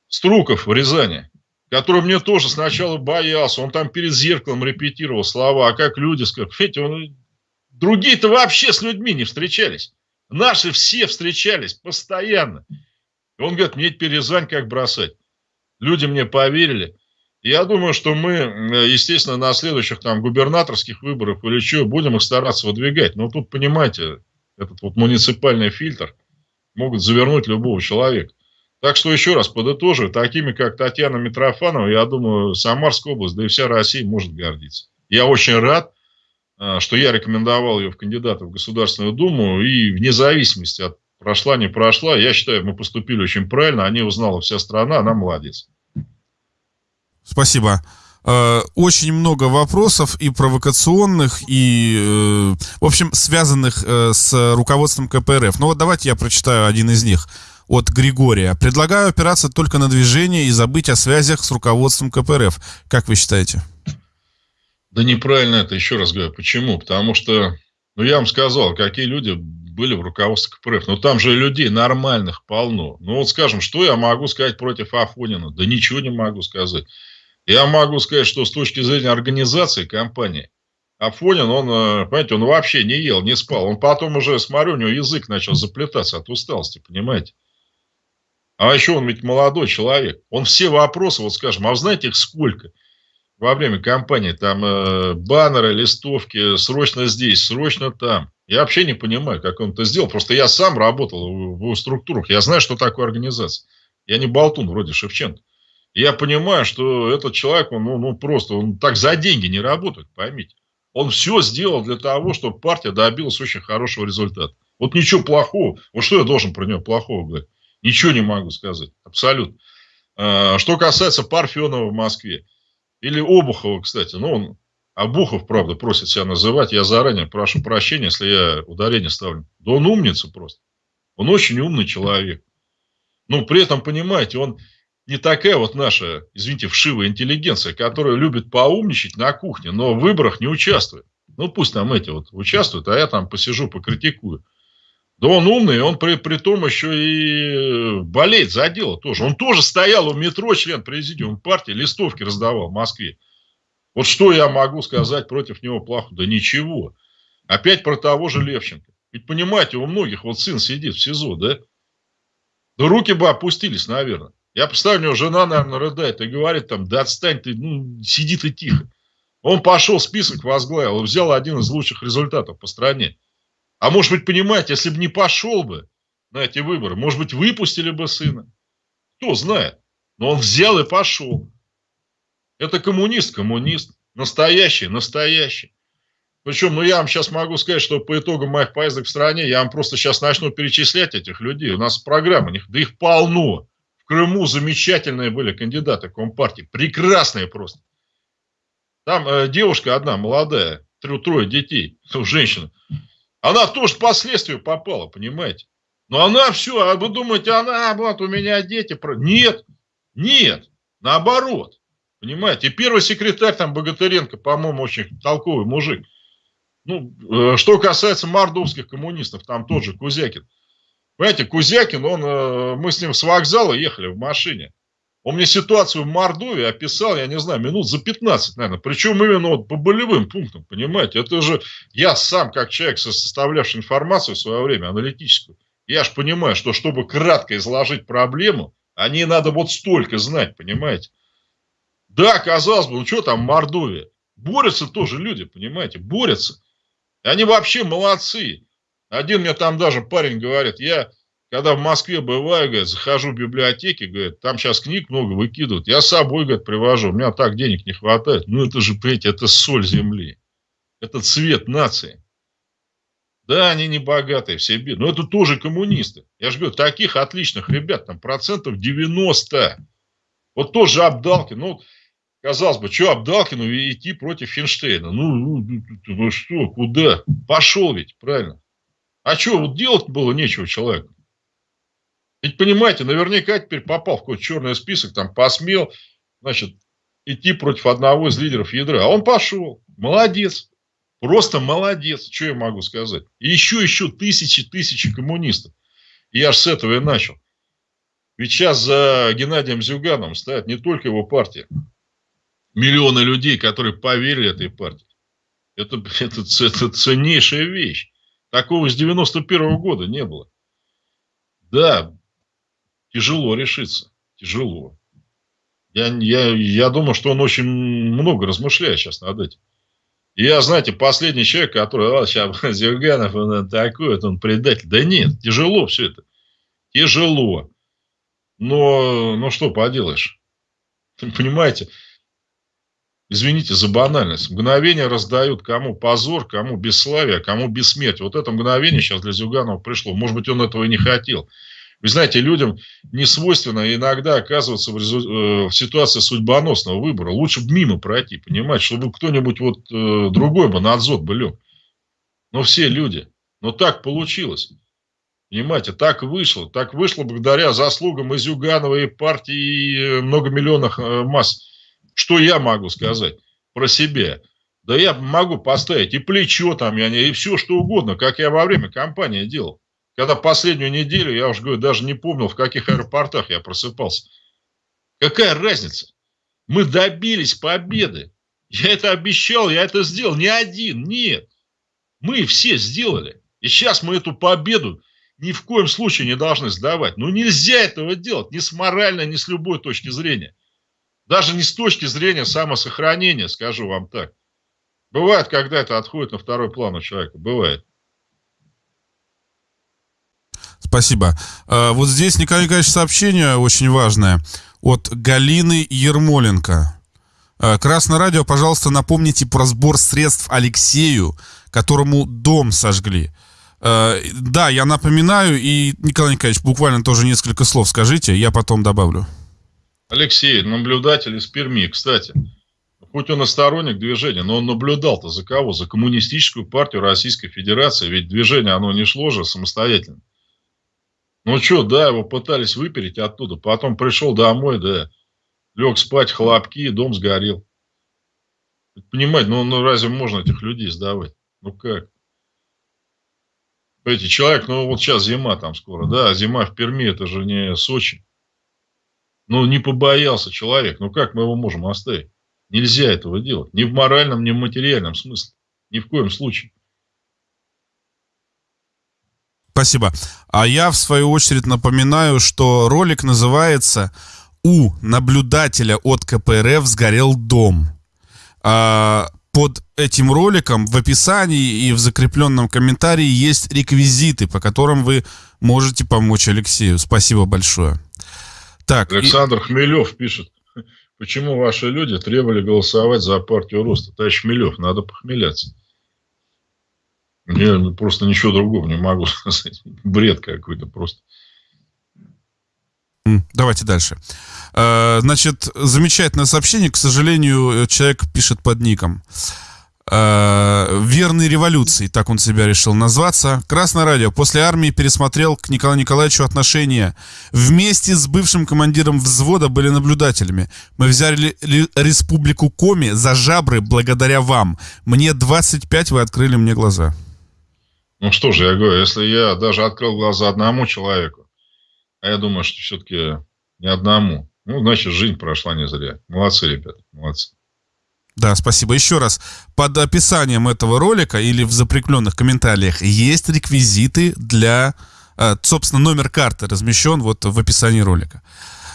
[SPEAKER 2] Струков в Рязани, который мне тоже сначала боялся, он там перед зеркалом репетировал слова, а как люди сказали, понимаете, он... другие-то вообще с людьми не встречались. Наши все встречались постоянно. И он говорит, мне теперь как бросать? Люди мне поверили. Я думаю, что мы, естественно, на следующих там губернаторских выборах или что, будем их стараться выдвигать. Но тут, понимаете, этот вот муниципальный фильтр могут завернуть любого человека. Так что еще раз подытожу, такими как Татьяна Митрофанова, я думаю, Самарская область, да и вся Россия может гордиться. Я очень рад, а, что я рекомендовал ее в кандидаты в Государственную Думу, и вне зависимости от прошла, не прошла, я считаю, мы поступили очень правильно, они узнала вся страна, она молодец.
[SPEAKER 1] Спасибо. Э, очень много вопросов и провокационных, и, э, в общем, связанных э, с руководством КПРФ. Ну вот давайте я прочитаю один из них от Григория. Предлагаю опираться только на движение и забыть о связях с руководством КПРФ. Как вы считаете?
[SPEAKER 2] Да неправильно это, еще раз говорю. Почему? Потому что, ну я вам сказал, какие люди были в руководстве КПРФ. Но там же людей нормальных полно. Ну вот скажем, что я могу сказать против Афонина? Да ничего не могу сказать. Я могу сказать, что с точки зрения организации компании, Афонин, он, э, понимаете, он вообще не ел, не спал. Он потом уже, смотрю, у него язык начал заплетаться от усталости, понимаете? А еще он ведь молодой человек. Он все вопросы, вот скажем, а вы знаете их сколько? Во время кампании там э, баннеры, листовки, срочно здесь, срочно там. Я вообще не понимаю, как он это сделал. Просто я сам работал в, в структурах. Я знаю, что такое организация. Я не болтун вроде Шевченко я понимаю, что этот человек, он, ну, ну просто, он так за деньги не работает, поймите. Он все сделал для того, чтобы партия добилась очень хорошего результата. Вот ничего плохого. Вот что я должен про него плохого говорить? Ничего не могу сказать. Абсолютно. А, что касается Парфенова в Москве. Или Обухова, кстати. Ну, он, Обухов, правда, просит себя называть. Я заранее прошу прощения, если я ударение ставлю. Да он умница просто. Он очень умный человек. Но при этом, понимаете, он не такая вот наша, извините, вшивая интеллигенция, которая любит поумничать на кухне, но в выборах не участвует. Ну, пусть там эти вот участвуют, а я там посижу, покритикую. Да он умный, он при, при том еще и болеет за дело тоже. Он тоже стоял у метро, член президиума партии, листовки раздавал в Москве. Вот что я могу сказать против него плохо? Да ничего. Опять про того же Левченко. Ведь понимаете, у многих вот сын сидит в СИЗО, да? Да руки бы опустились, наверное. Я представляю, у него жена, наверное, рыдает и говорит там, да отстань ты, ну, сиди ты тихо. Он пошел, список возглавил, взял один из лучших результатов по стране. А может быть, понимаете, если бы не пошел бы на эти выборы, может быть, выпустили бы сына. Кто знает. Но он взял и пошел. Это коммунист, коммунист. Настоящий, настоящий. Причем, ну, я вам сейчас могу сказать, что по итогам моих поездок в стране, я вам просто сейчас начну перечислять этих людей. У нас программа, да их полно. В Крыму замечательные были кандидаты Компартии. Прекрасные просто. Там э, девушка одна, молодая, трое детей, [laughs] женщина. Она тоже последствию попала, понимаете? Но она все, а вы думаете, она, вот у меня дети. Нет, нет, наоборот. Понимаете? Первый секретарь там Богатыренко, по-моему, очень толковый мужик. Ну, э, что касается мордовских коммунистов, там тот же Кузякин. Понимаете, Кузякин, он, э, мы с ним с вокзала ехали в машине. Он мне ситуацию в Мордовии описал, я не знаю, минут за 15, наверное. Причем именно вот по болевым пунктам, понимаете. Это же я сам, как человек, составлявший информацию в свое время, аналитическую, я же понимаю, что чтобы кратко изложить проблему, о ней надо вот столько знать, понимаете. Да, казалось бы, ну что там Мордовия? Борются тоже люди, понимаете, борются. Они вообще молодцы. Один мне там даже парень говорит, я когда в Москве бываю, говорит, захожу в библиотеки, говорит, там сейчас книг много выкидывают, я с собой, говорит, привожу, у меня так денег не хватает. Ну, это же, понимаете, это соль земли. Это цвет нации. Да, они не богатые, все бедные. Но это тоже коммунисты. Я же говорю, таких отличных ребят, там процентов 90. Вот тоже Абдалкин. Ну, казалось бы, что Абдалкину идти против Финштейна? Ну, ну, ну, ну что, куда? Пошел ведь, правильно. А что, вот делать было нечего человеку. Ведь понимаете, наверняка теперь попал в какой-то черный список, там посмел, значит, идти против одного из лидеров ядра. А он пошел. Молодец. Просто молодец. Что я могу сказать? И еще, еще тысячи, тысячи коммунистов. Я аж с этого и начал. Ведь сейчас за Геннадием Зюганом стоят не только его партия. Миллионы людей, которые поверили этой партии. Это, это, это ценнейшая вещь. Такого с 91 -го года не было. Да, тяжело решиться. Тяжело. Я, я, я думаю, что он очень много размышляет сейчас над этим. И я, знаете, последний человек, который, а, сейчас [laughs] Зюганов, он такой, он предатель. Да нет, тяжело все это. Тяжело. Но, ну что поделаешь. [laughs] Понимаете, извините за банальность, мгновение раздают кому позор, кому бесславие, кому бессмертие. Вот это мгновение сейчас для Зюганова пришло. Может быть, он этого и не хотел. Вы знаете, людям не свойственно иногда оказываться в, резу... Э, в ситуации судьбоносного выбора. Лучше бы мимо пройти, понимаете, чтобы кто-нибудь вот э, другой бы на отзот бы лег. Но все люди. Но так получилось. Понимаете, так вышло. Так вышло благодаря заслугам и Зюганова, и партии, и э, многомиллионных э, масс. Что я могу сказать про себя? Да я могу поставить и плечо там, и все что угодно, как я во время кампании делал. Когда последнюю неделю, я уже говорю, даже не помнил, в каких аэропортах я просыпался. Какая разница? Мы добились победы. Я это обещал, я это сделал. Не один, нет. Мы все сделали. И сейчас мы эту победу ни в коем случае не должны сдавать. Ну, нельзя этого делать ни с моральной, ни с любой точки зрения. Даже не с точки зрения самосохранения, скажу вам так. Бывает, когда это отходит на второй план у человека. Бывает.
[SPEAKER 1] Спасибо. А, вот здесь, Николай Николаевич, сообщение очень важное от Галины Ермоленко. А, Красное радио, пожалуйста, напомните про сбор средств Алексею, которому дом сожгли. А, да, я напоминаю, и, Николай Николаевич, буквально тоже несколько слов скажите, я потом добавлю.
[SPEAKER 2] Алексей, наблюдатель из Перми, кстати. Хоть он и сторонник движения, но он наблюдал-то за кого? За коммунистическую партию Российской Федерации. Ведь движение, оно не шло же самостоятельно. Ну что, да, его пытались выпереть оттуда. Потом пришел домой, да, лег спать, хлопки, дом сгорел. Понимаете, ну, ну разве можно этих людей сдавать? Ну как? Понимаете, человек, ну вот сейчас зима там скоро, да, а зима в Перми, это же не Сочи. Ну не побоялся человек, ну как мы его можем оставить? Нельзя этого делать. Ни в моральном, ни в материальном смысле. Ни в коем случае.
[SPEAKER 1] Спасибо. А я, в свою очередь, напоминаю, что ролик называется «У наблюдателя от КПРФ сгорел дом». А, под этим роликом в описании и в закрепленном комментарии есть реквизиты, по которым вы можете помочь Алексею. Спасибо большое.
[SPEAKER 2] Так, Александр и... Хмелев пишет. Почему ваши люди требовали голосовать за партию роста? Товарищ Хмелев, надо похмеляться. Я просто ничего другого не могу [laughs] сказать. Бред какой-то просто.
[SPEAKER 1] Давайте дальше. Э, значит, замечательное сообщение. К сожалению, человек пишет под ником. Э, Верной революции, так он себя решил назваться. Красное радио. После армии пересмотрел к Николаю Николаевичу отношения. Вместе с бывшим командиром взвода были наблюдателями. Мы взяли республику Коми за жабры благодаря вам. Мне 25, вы открыли мне глаза.
[SPEAKER 2] Ну что же, я говорю, если я даже открыл глаза одному человеку, а я думаю, что все-таки не одному, ну, значит, жизнь прошла не зря. Молодцы, ребята, молодцы.
[SPEAKER 1] Да, спасибо. Еще раз, под описанием этого ролика или в запрекленных комментариях есть реквизиты для... Э, собственно, номер карты размещен вот в описании ролика.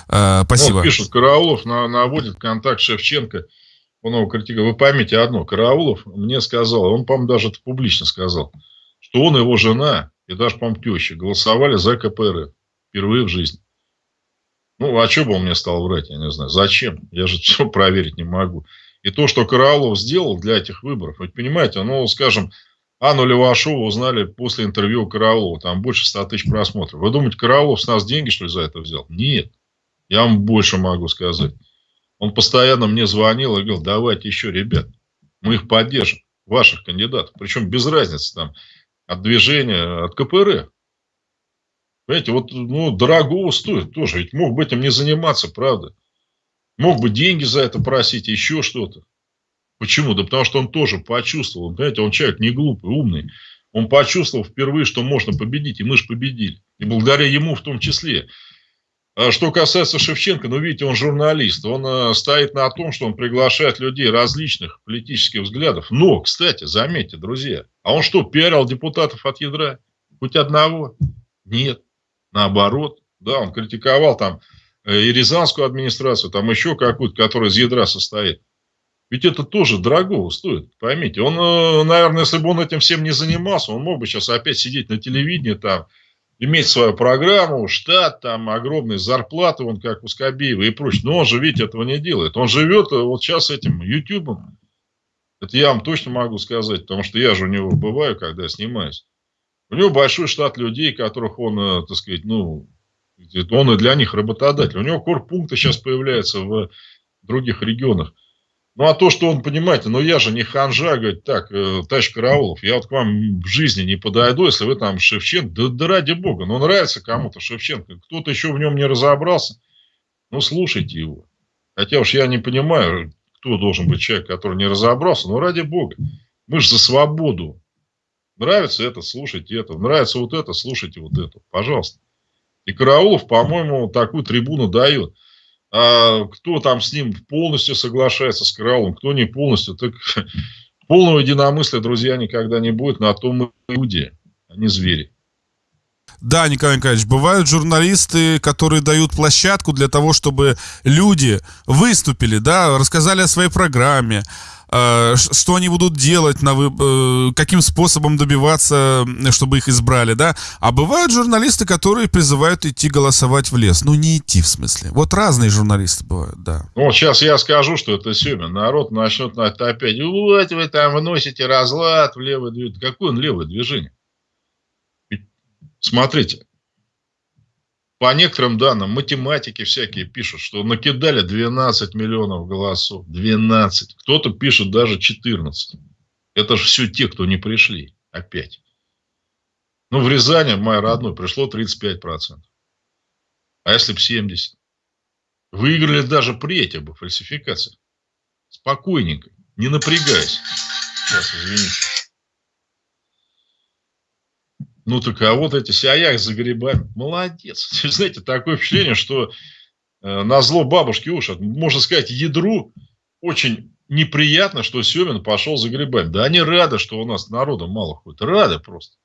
[SPEAKER 1] Э, спасибо. Вот
[SPEAKER 2] пишут, Караулов наводит контакт Шевченко. Он его критикует. Вы поймите одно. Караулов мне сказал, он, по-моему, даже это публично сказал, что он его жена, и даже, по-моему, теща, голосовали за КПРФ. Впервые в жизни. Ну, а что бы он мне стал врать, я не знаю. Зачем? Я же [laughs] все проверить не могу. И то, что Караулов сделал для этих выборов, вы понимаете, ну, скажем, Анну Левашову узнали после интервью Караулова, там больше 100 тысяч просмотров. Вы думаете, Караулов с нас деньги, что ли, за это взял? Нет. Я вам больше могу сказать. Он постоянно мне звонил и говорил, давайте еще, ребят, мы их поддержим, ваших кандидатов. Причем без разницы там от движения, от КПРФ. Понимаете, вот ну, дорого стоит тоже. Ведь мог бы этим не заниматься, правда. Мог бы деньги за это просить, еще что-то. Почему? Да потому что он тоже почувствовал. Понимаете, он человек не глупый, умный. Он почувствовал впервые, что можно победить, и мы же победили. И благодаря ему в том числе. А что касается Шевченко, ну, видите, он журналист. Он э, стоит на том, что он приглашает людей различных политических взглядов. Но, кстати, заметьте, друзья, а он что, пиарил депутатов от ядра? Хоть одного? Нет. Наоборот, да, он критиковал там э, и Рязанскую администрацию, там еще какую-то, которая из ядра состоит. Ведь это тоже дорого стоит, поймите. Он, э, наверное, если бы он этим всем не занимался, он мог бы сейчас опять сидеть на телевидении, там, иметь свою программу, штат, там, огромные зарплаты, он как у Скобеева и прочее. Но он же, видите, этого не делает. Он живет э, вот сейчас этим ютубом. Это я вам точно могу сказать, потому что я же у него бываю, когда снимаюсь. У него большой штат людей, которых он, э, так сказать, ну, он и для них работодатель. У него корпункты сейчас появляются в других регионах. Ну, а то, что он, понимаете, ну, я же не ханжа, говорит, так, э, товарищ Караулов, я вот к вам в жизни не подойду, если вы там Шевченко, да, да ради бога, ну, нравится кому-то Шевченко, кто-то еще в нем не разобрался, ну, слушайте его. Хотя уж я не понимаю, кто должен быть человек, который не разобрался, но ради бога, мы же за свободу, Нравится это, слушайте это. Нравится вот это, слушайте вот это. Пожалуйста. И Караулов, по-моему, такую трибуну дает. А кто там с ним полностью соглашается с Караулом, кто не полностью, так [laughs] полного единомыслия, друзья, никогда не будет. На том мы люди, а не звери.
[SPEAKER 1] Да, Николай Николаевич, бывают журналисты, которые дают площадку для того, чтобы люди выступили, да, рассказали о своей программе, что они будут делать, на. Э, каким способом добиваться, чтобы их избрали, да. А бывают журналисты, которые призывают идти голосовать в лес. Ну, не идти, в смысле. Вот разные журналисты бывают, да.
[SPEAKER 2] Ну, сейчас я скажу, что это Семин. Народ начнет на это опять. Вот вы там вносите разлад в левое движение. Какое он левое движение? Смотрите, по некоторым данным, математики всякие пишут, что накидали 12 миллионов голосов. 12. Кто-то пишет даже 14. Это же все те, кто не пришли. Опять. Ну, в Рязани, в моей родной, пришло 35%. А если бы 70%? Выиграли даже при этих бы фальсификациях. Спокойненько, не напрягаясь. Сейчас, извините. Ну так а вот эти сяях за грибами. Молодец. [laughs] Знаете, такое впечатление, что э, на зло бабушки уж, можно сказать, ядру очень неприятно, что Семин пошел за грибами. Да они рады, что у нас народа мало ходит. Рады просто.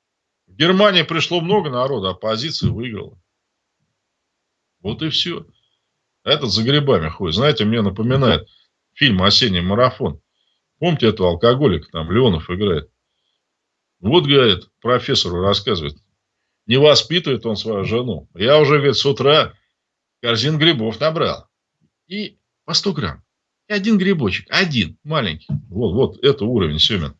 [SPEAKER 2] В Германии пришло много народа, оппозиция выиграла. Вот и все. Этот за грибами ходит. Знаете, мне напоминает фильм «Осенний марафон». Помните этого алкоголика, там Леонов играет? Вот, говорит, профессору рассказывает, не воспитывает он свою жену. Я уже, говорит, с утра корзин грибов набрал. И по 100 грамм. И один грибочек. Один. Маленький. Вот, вот это уровень Семен.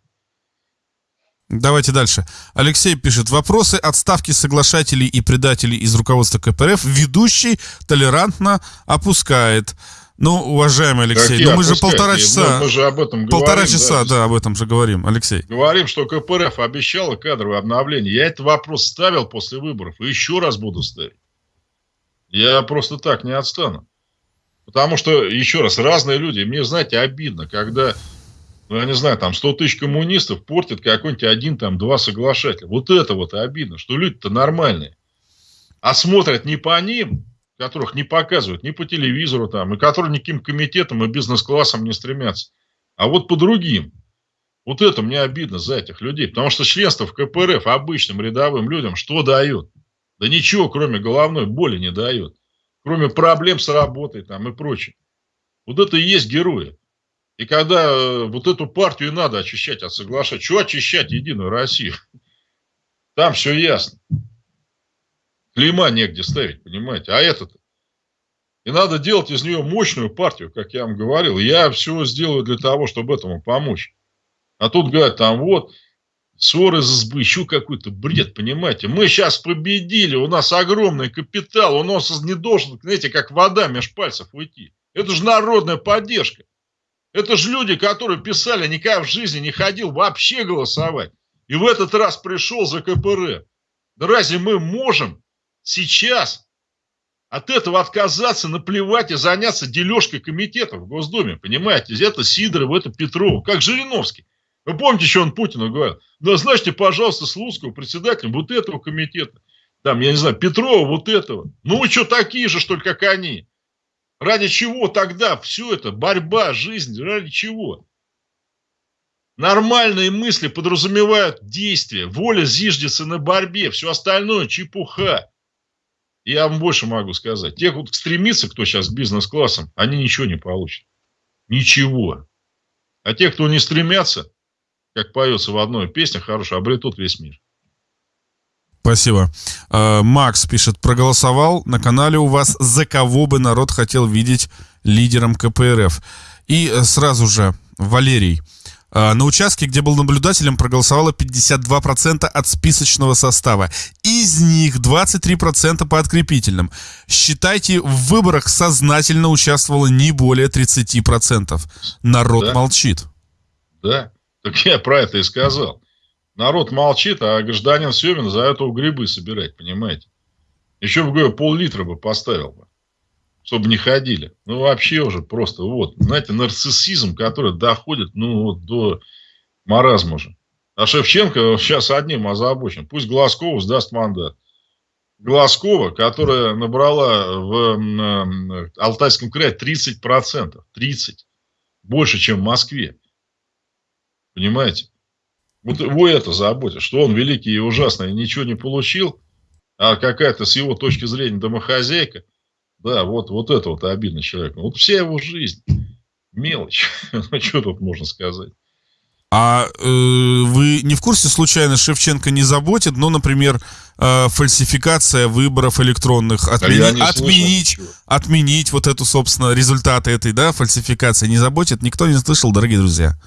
[SPEAKER 1] Давайте дальше. Алексей пишет. Вопросы отставки соглашателей и предателей из руководства КПРФ ведущий толерантно опускает. Ну, уважаемый Алексей, ну мы же полтора часа...
[SPEAKER 2] Мы же об этом
[SPEAKER 1] полтора говорим. часа, да, да, об этом же говорим, Алексей.
[SPEAKER 2] Говорим, что КПРФ обещала кадровое обновление. Я этот вопрос ставил после выборов и еще раз буду ставить. Я просто так не отстану. Потому что, еще раз, разные люди. Мне, знаете, обидно, когда, ну, я не знаю, там 100 тысяч коммунистов портит какой-нибудь один, там, два соглашателя. Вот это вот обидно, что люди-то нормальные. А смотрят не по ним, которых не показывают ни по телевизору, там, и которые никаким комитетом и бизнес-классом не стремятся, а вот по другим. Вот это мне обидно за этих людей, потому что членство в КПРФ обычным рядовым людям что дает? Да ничего, кроме головной боли не дает. Кроме проблем с работой там и прочее. Вот это и есть герои. И когда э, вот эту партию надо очищать от соглашать. Что очищать Единую Россию? Там все ясно. Клейма негде ставить, понимаете? А этот и надо делать из нее мощную партию, как я вам говорил. Я все сделаю для того, чтобы этому помочь. А тут говорят, там вот, ссоры за избы, еще какой-то бред, понимаете. Мы сейчас победили, у нас огромный капитал, у нас не должен, знаете, как вода меж пальцев уйти. Это же народная поддержка. Это же люди, которые писали, никогда в жизни не ходил вообще голосовать. И в этот раз пришел за КПРФ. Да разве мы можем сейчас от этого отказаться, наплевать и заняться дележкой комитетов в Госдуме, понимаете? Это Сидоров, это Петров, как Жириновский. Вы помните, что он Путину говорил? Назначьте, пожалуйста, Слуцкого председателем вот этого комитета. Там, я не знаю, Петрова вот этого. Ну вы что, такие же, что ли, как они? Ради чего тогда все это? Борьба, жизнь, ради чего? Нормальные мысли подразумевают действия. Воля зиждется на борьбе. Все остальное чепуха. Я вам больше могу сказать. Те, кто стремится, кто сейчас бизнес-классом, они ничего не получат. Ничего. А те, кто не стремятся, как поется в одной песне хорошо, обретут весь мир.
[SPEAKER 1] Спасибо. А, Макс пишет, проголосовал на канале у вас, за кого бы народ хотел видеть лидером КПРФ. И сразу же Валерий. А, на участке, где был наблюдателем, проголосовало 52% от списочного состава. Из них 23% по открепительным. Считайте, в выборах сознательно участвовало не более 30%. Народ
[SPEAKER 2] да.
[SPEAKER 1] молчит.
[SPEAKER 2] Да, так я про это и сказал. Народ молчит, а гражданин Семин за это грибы собирать, понимаете? Еще бы пол-литра бы поставил бы чтобы не ходили. Ну, вообще уже просто вот, знаете, нарциссизм, который доходит, ну, вот до маразма же. А Шевченко сейчас одним озабочен. Пусть Глазкова сдаст мандат. Глазкова, которая набрала в Алтайском крае 30%. 30. Больше, чем в Москве. Понимаете? Вот его это заботит, что он великий и ужасный, ничего не получил, а какая-то с его точки зрения домохозяйка – да, вот, вот это вот обидно человеку. Вот вся его жизнь. Мелочь. [laughs] ну, что тут можно сказать?
[SPEAKER 1] А э, вы не в курсе, случайно, Шевченко не заботит, ну, например, э, фальсификация выборов электронных, отмени, да отменить, отменить вот эту, собственно, результаты этой, да, фальсификации не заботит? Никто не слышал, дорогие друзья?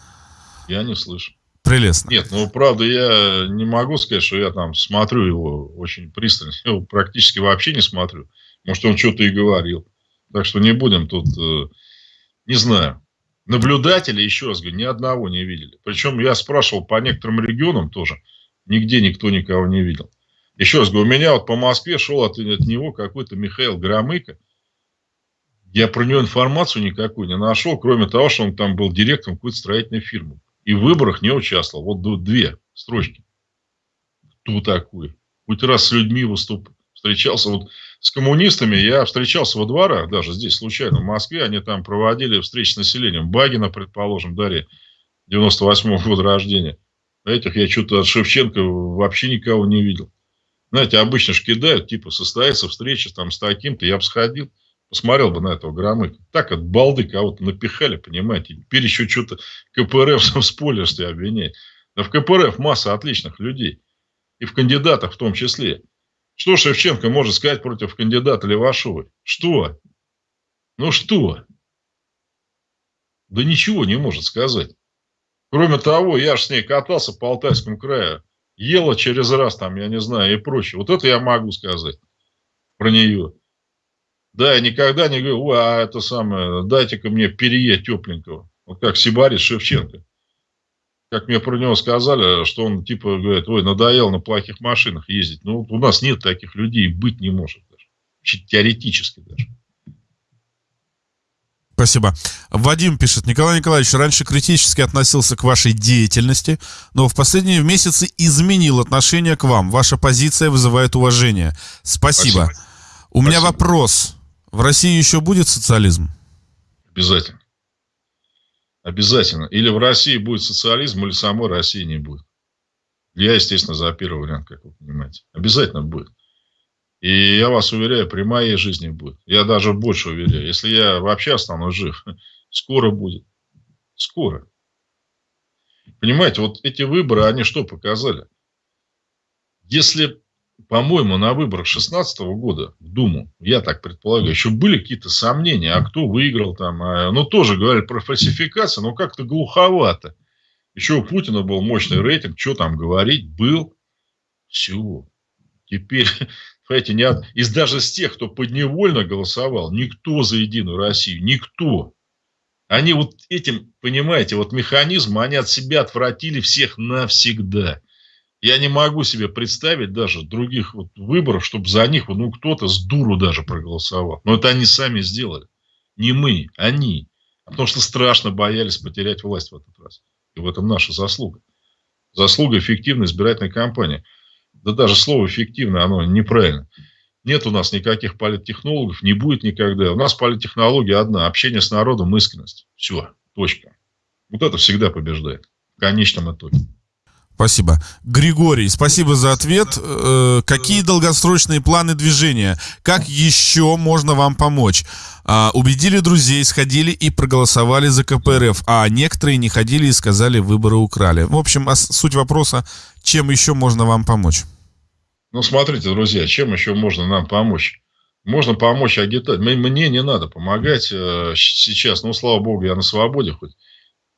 [SPEAKER 2] Я не слышу.
[SPEAKER 1] Прелестно.
[SPEAKER 2] Нет, ну, правда, я не могу сказать, что я там смотрю его очень пристально. Я его практически вообще не смотрю. Может, он что-то и говорил. Так что не будем тут, э, не знаю. Наблюдатели, еще раз говорю, ни одного не видели. Причем я спрашивал по некоторым регионам тоже, нигде никто никого не видел. Еще раз говорю, у меня вот по Москве шел от, от него какой-то Михаил Громыко. Я про него информацию никакую не нашел, кроме того, что он там был директором какой-то строительной фирмы. И в выборах не участвовал. Вот две строчки. Кто такой? Хоть раз с людьми выступ... встречался. Вот с коммунистами я встречался во дворах, даже здесь случайно, в Москве. Они там проводили встречи с населением. Багина, предположим, Дарья, 98-го года рождения. Этих я что-то от Шевченко вообще никого не видел. Знаете, обычно ж кидают, типа, состоится встреча там с таким-то, я бы сходил, посмотрел бы на этого Громыка. Так от балды кого-то напихали, понимаете. Теперь еще что-то КПРФ [laughs] в спойлерстве обвиняет. Да в КПРФ масса отличных людей. И в кандидатах в том числе. Что Шевченко может сказать против кандидата Левашовой? Что? Ну что? Да ничего не может сказать. Кроме того, я же с ней катался по Алтайскому краю. Ела через раз там, я не знаю, и прочее. Вот это я могу сказать про нее. Да, я никогда не говорю, а это самое, дайте-ка мне перье тепленького. Вот как Сибарис Шевченко как мне про него сказали, что он типа говорит, ой, надоел на плохих машинах ездить. Ну, у нас нет таких людей, быть не может даже. Теоретически даже.
[SPEAKER 1] Спасибо. Вадим пишет, Николай Николаевич раньше критически относился к вашей деятельности, но в последние месяцы изменил отношение к вам. Ваша позиция вызывает уважение. Спасибо. Спасибо. У Спасибо. меня вопрос. В России еще будет социализм?
[SPEAKER 2] Обязательно. Обязательно. Или в России будет социализм, или самой России не будет. Я, естественно, за первый вариант, как вы понимаете. Обязательно будет. И я вас уверяю, при моей жизни будет. Я даже больше уверяю. Если я вообще останусь жив, [laughs] скоро будет. Скоро. Понимаете, вот эти выборы, они что показали? Если по-моему, на выборах 16 года в Думу, я так предполагаю, еще были какие-то сомнения, а кто выиграл там. А, ну, тоже говорили про фальсификацию, но как-то глуховато. Еще у Путина был мощный рейтинг, что там говорить, был. Все. Теперь, [laughs] понимаете, не от... из даже с тех, кто подневольно голосовал, никто за Единую Россию, никто. Они вот этим, понимаете, вот механизм, они от себя отвратили всех навсегда. Я не могу себе представить даже других вот выборов, чтобы за них ну, кто-то с дуру даже проголосовал. Но это они сами сделали. Не мы, они. Потому что страшно боялись потерять власть в этот раз. И в этом наша заслуга. Заслуга эффективной избирательной кампании. Да даже слово эффективное, оно неправильно. Нет у нас никаких политтехнологов, не будет никогда. У нас политтехнология одна. Общение с народом, искренность. Все, точка. Вот это всегда побеждает. В конечном итоге.
[SPEAKER 1] Спасибо. Григорий, спасибо за ответ. Э, какие долгосрочные планы движения? Как еще можно вам помочь? А, убедили друзей, сходили и проголосовали за КПРФ, а некоторые не ходили и сказали, выборы украли. В общем, суть вопроса, чем еще можно вам помочь?
[SPEAKER 2] Ну, смотрите, друзья, чем еще можно нам помочь? Можно помочь агитать. Мне не надо помогать э, сейчас. Ну, слава богу, я на свободе хоть.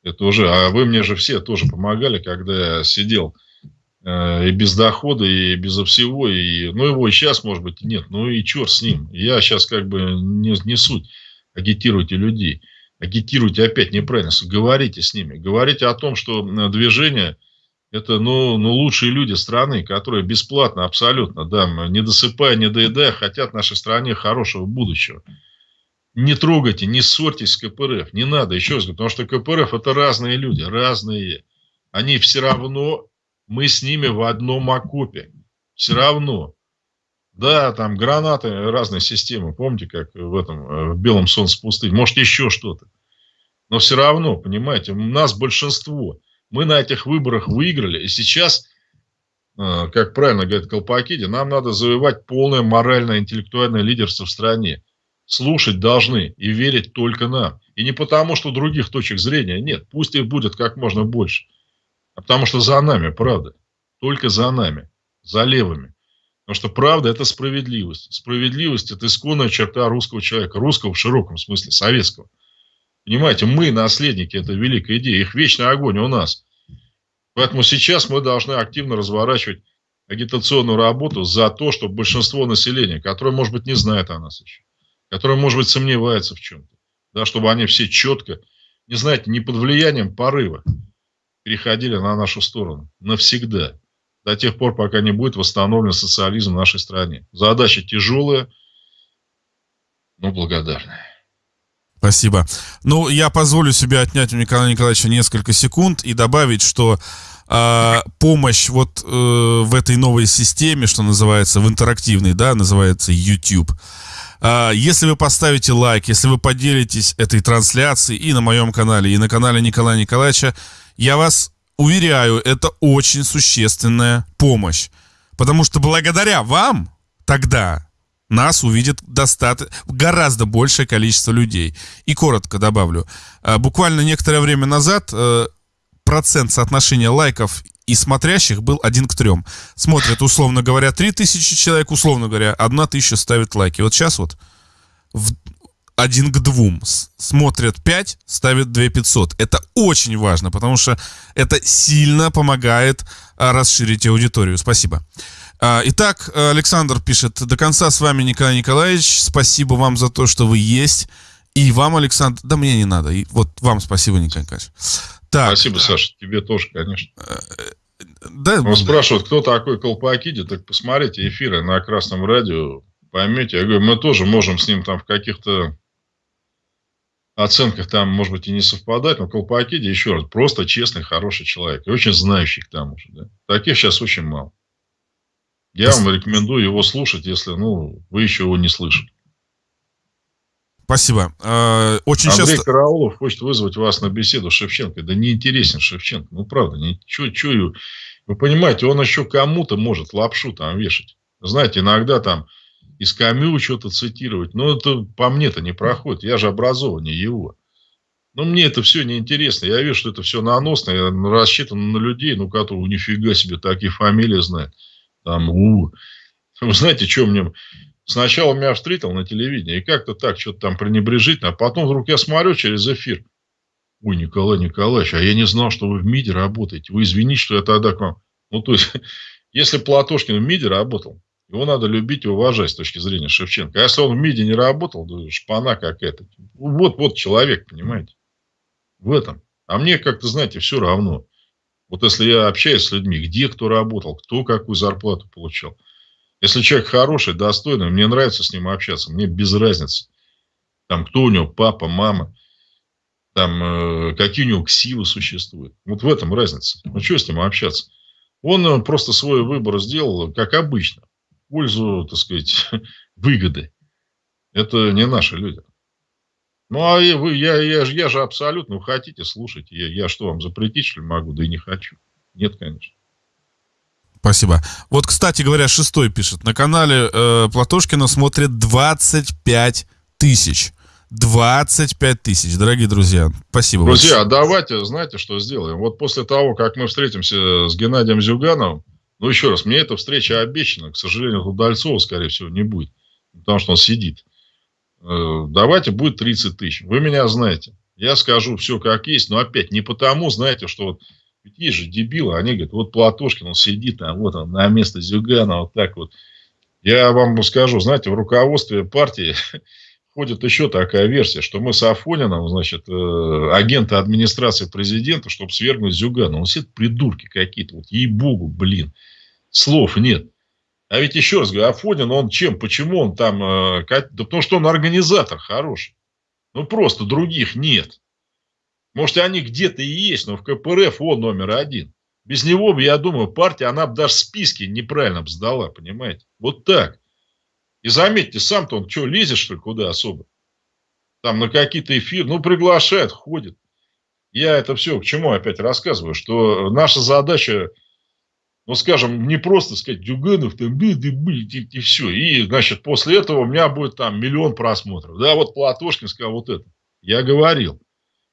[SPEAKER 2] Это уже, а вы мне же все тоже помогали, когда я сидел э, и без дохода, и без всего, и, ну, его и сейчас, может быть, нет, ну, и черт с ним. Я сейчас как бы не, не суть. Агитируйте людей. Агитируйте опять неправильно. Говорите с ними. Говорите о том, что движение – это, ну, ну, лучшие люди страны, которые бесплатно, абсолютно, да, не досыпая, не доедая, хотят нашей стране хорошего будущего не трогайте, не ссорьтесь с КПРФ. Не надо, еще раз говорю, потому что КПРФ это разные люди, разные. Они все равно, мы с ними в одном окопе. Все равно. Да, там гранаты, разные системы. Помните, как в этом, э, в белом солнце пустыни. Может, еще что-то. Но все равно, понимаете, у нас большинство. Мы на этих выборах выиграли. И сейчас, э, как правильно говорит Колпакиди, нам надо завоевать полное моральное, интеллектуальное лидерство в стране слушать должны и верить только нам. И не потому, что других точек зрения нет. Пусть их будет как можно больше. А потому что за нами правда. Только за нами. За левыми. Потому что правда – это справедливость. Справедливость – это исконная черта русского человека. Русского в широком смысле, советского. Понимаете, мы наследники этой великой идеи. Их вечный огонь у нас. Поэтому сейчас мы должны активно разворачивать агитационную работу за то, чтобы большинство населения, которое, может быть, не знает о нас еще, которые, может быть, сомневаются в чем-то, да, чтобы они все четко, не знаете, не под влиянием порыва переходили на нашу сторону навсегда. до тех пор, пока не будет восстановлен социализм в нашей стране. Задача тяжелая, но благодарная.
[SPEAKER 1] Спасибо. Ну, я позволю себе отнять у Николая Николаевича несколько секунд и добавить, что э, помощь вот э, в этой новой системе, что называется, в интерактивной, да, называется YouTube. Э, если вы поставите лайк, если вы поделитесь этой трансляцией и на моем канале, и на канале Николая Николаевича, я вас уверяю, это очень существенная помощь. Потому что благодаря вам тогда нас увидит достаточно, гораздо большее количество людей. И коротко добавлю. Э, буквально некоторое время назад э, процент соотношения лайков и смотрящих был один к трем. Смотрят, условно говоря, 3000 человек, условно говоря, одна тысяча ставит лайки. Вот сейчас вот в один к двум. Смотрят 5, ставят 2 500. Это очень важно, потому что это сильно помогает а, расширить аудиторию. Спасибо. А, итак, Александр пишет, до конца с вами Николай Николаевич. Спасибо вам за то, что вы есть. И вам, Александр, да мне не надо. И вот вам спасибо, Николай Николаевич.
[SPEAKER 2] Так. Спасибо, Саша, тебе тоже, конечно. Да, Он спрашивает, кто такой Колпакиди, так посмотрите эфиры на Красном радио, поймете. Я говорю, мы тоже можем с ним там в каких-то оценках там, может быть, и не совпадать, но Колпакиди, еще раз, просто честный, хороший человек. И очень знающий к тому же. Да? Таких сейчас очень мало. Я вам рекомендую его слушать, если ну, вы еще его не слышали.
[SPEAKER 1] Спасибо. Э, очень
[SPEAKER 2] Андрей
[SPEAKER 1] часто...
[SPEAKER 2] Караулов хочет вызвать вас на беседу с Шевченко. Да не интересен Шевченко. Ну, правда. Не... Чё, чё... Вы понимаете, он еще кому-то может лапшу там вешать. Знаете, иногда там из Камю что-то цитировать. Но это по мне-то не проходит. Я же образованнее его. Но мне это все неинтересно. Я вижу, что это все наносно. Я рассчитан на людей, ну, которые нифига себе такие фамилии знают. Там, у. [laughs] Вы знаете, что мне Сначала меня встретил на телевидении, и как-то так, что-то там пренебрежительно. А потом вдруг я смотрю через эфир. Ой, Николай Николаевич, а я не знал, что вы в МИДе работаете. Вы извините, что я тогда к вам... Ну, то есть, [laughs] если Платошкин в МИДе работал, его надо любить и уважать с точки зрения Шевченко. А если он в МИДе не работал, то шпана какая-то. Вот, вот человек, понимаете. В этом. А мне как-то, знаете, все равно. Вот если я общаюсь с людьми, где кто работал, кто какую зарплату получал – если человек хороший, достойный, мне нравится с ним общаться, мне без разницы. Там, кто у него, папа, мама, там, э, какие у него ксивы существуют. Вот в этом разница. Ну, что с ним общаться? Он э, просто свой выбор сделал, как обычно, в пользу, так сказать, [laughs] выгоды. Это не наши люди. Ну, а вы, я, я, я же абсолютно, вы хотите, слушайте. Я, я что, вам запретить, что ли, могу? Да и не хочу. Нет, конечно.
[SPEAKER 1] Спасибо. Вот, кстати говоря, шестой пишет. На канале э, Платошкина смотрит 25 тысяч. 25 тысяч, дорогие друзья. Спасибо.
[SPEAKER 2] Друзья, большое. давайте, знаете, что сделаем? Вот после того, как мы встретимся с Геннадием Зюгановым, ну, еще раз, мне эта встреча обещана. К сожалению, Удальцова, скорее всего, не будет. Потому что он сидит. Э, давайте будет 30 тысяч. Вы меня знаете. Я скажу все как есть, но опять не потому, знаете, что вот ведь есть же дебилы, они говорят, вот Платошкин, он сидит там, вот он, на место Зюгана, вот так вот. Я вам скажу, знаете, в руководстве партии [laughs] ходит еще такая версия, что мы с Афонином, значит, э, агенты администрации президента, чтобы свергнуть Зюгана. Он сидит придурки какие-то, вот ей-богу, блин, слов нет. А ведь еще раз говорю, Афонин, он чем, почему он там, э, да потому что он организатор хороший. Ну, просто других нет. Может, они где-то и есть, но в КПРФ он номер один. Без него я думаю, партия, она бы даже списки неправильно бы сдала, понимаете? Вот так. И заметьте, сам-то он что, лезет, что ли, куда особо? Там на какие-то эфиры, ну, приглашает, ходит. Я это все к чему опять рассказываю, что наша задача, ну, скажем, не просто сказать, Дюганов там, да, и, и все. И, значит, после этого у меня будет там миллион просмотров. Да, вот Платошкин сказал вот это. Я говорил.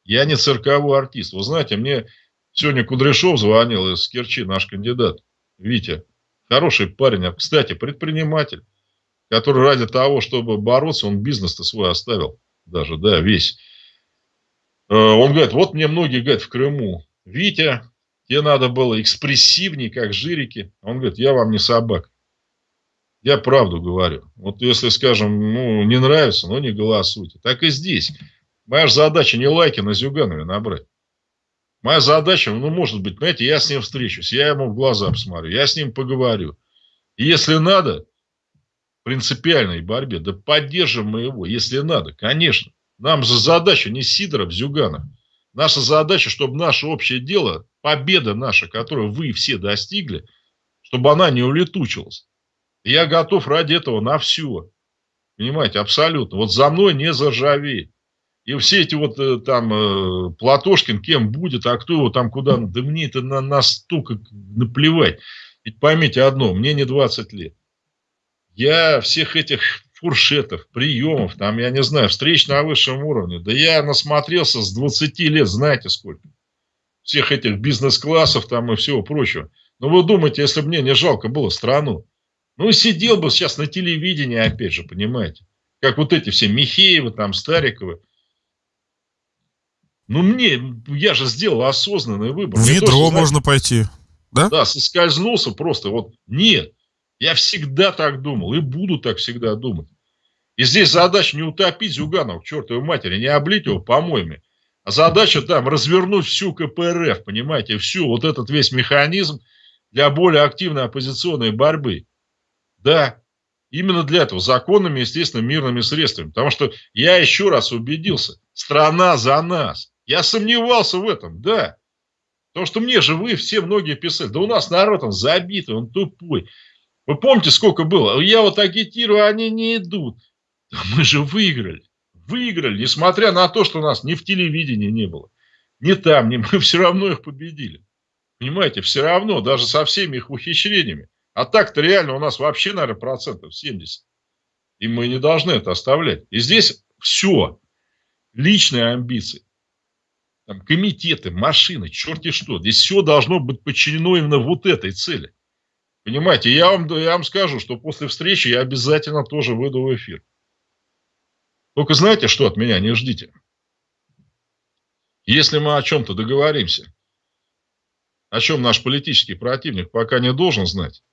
[SPEAKER 2] Я не цирковой артист. Вы знаете, мне сегодня Кудряшов звонил из Керчи, наш кандидат. Витя, хороший парень, а, кстати, предприниматель, который ради того, чтобы бороться, он бизнес-то свой оставил даже, да, весь. Э, он говорит, вот мне многие говорят в Крыму, Витя, тебе надо было экспрессивней, как жирики. Он говорит, я вам не собак. Я правду говорю. Вот если, скажем, ну, не нравится, но не голосуйте. Так и здесь. Моя же задача не лайки на Зюганове набрать. Моя задача, ну, может быть, знаете, я с ним встречусь, я ему в глаза посмотрю, я с ним поговорю. И если надо, принципиальной борьбе, да поддержим мы его, если надо, конечно. Нам же задача не Сидоров, Зюганов. Наша задача, чтобы наше общее дело, победа наша, которую вы все достигли, чтобы она не улетучилась. Я готов ради этого на все. Понимаете, абсолютно. Вот за мной не заржавеет. И все эти вот э, там э, Платошкин, кем будет, а кто его там куда, да мне это на, настолько наплевать. Ведь поймите одно, мне не 20 лет. Я всех этих фуршетов, приемов, там, я не знаю, встреч на высшем уровне, да я насмотрелся с 20 лет, знаете сколько. Всех этих бизнес-классов там и всего прочего. Но вы думаете, если бы мне не жалко было страну, ну, сидел бы сейчас на телевидении, опять же, понимаете. Как вот эти все Михеевы, там, Стариковы. Ну, мне, я же сделал осознанный выбор.
[SPEAKER 1] В ядро то, можно знаете, пойти, да?
[SPEAKER 2] Да, соскользнулся просто. Вот нет, я всегда так думал и буду так всегда думать. И здесь задача не утопить Зюганова, к чертовой матери, не облить его помоями. А задача там развернуть всю КПРФ, понимаете, всю вот этот весь механизм для более активной оппозиционной борьбы. Да, именно для этого, законными, естественно, мирными средствами. Потому что я еще раз убедился, страна за нас. Я сомневался в этом, да. Потому что мне же вы все многие писали, да у нас народ он забитый, он тупой. Вы помните, сколько было? Я вот агитирую, они не идут. Мы же выиграли. Выиграли, несмотря на то, что нас ни в телевидении не было, ни там, ни [laughs] мы все равно их победили. Понимаете, все равно, даже со всеми их ухищрениями. А так-то реально у нас вообще, наверное, процентов 70. И мы не должны это оставлять. И здесь все. Личные амбиции. Там, комитеты, машины, черти что. Здесь все должно быть подчинено именно вот этой цели. Понимаете, я вам, я вам скажу, что после встречи я обязательно тоже выйду в эфир. Только знаете, что от меня не ждите? Если мы о чем-то договоримся, о чем наш политический противник пока не должен знать,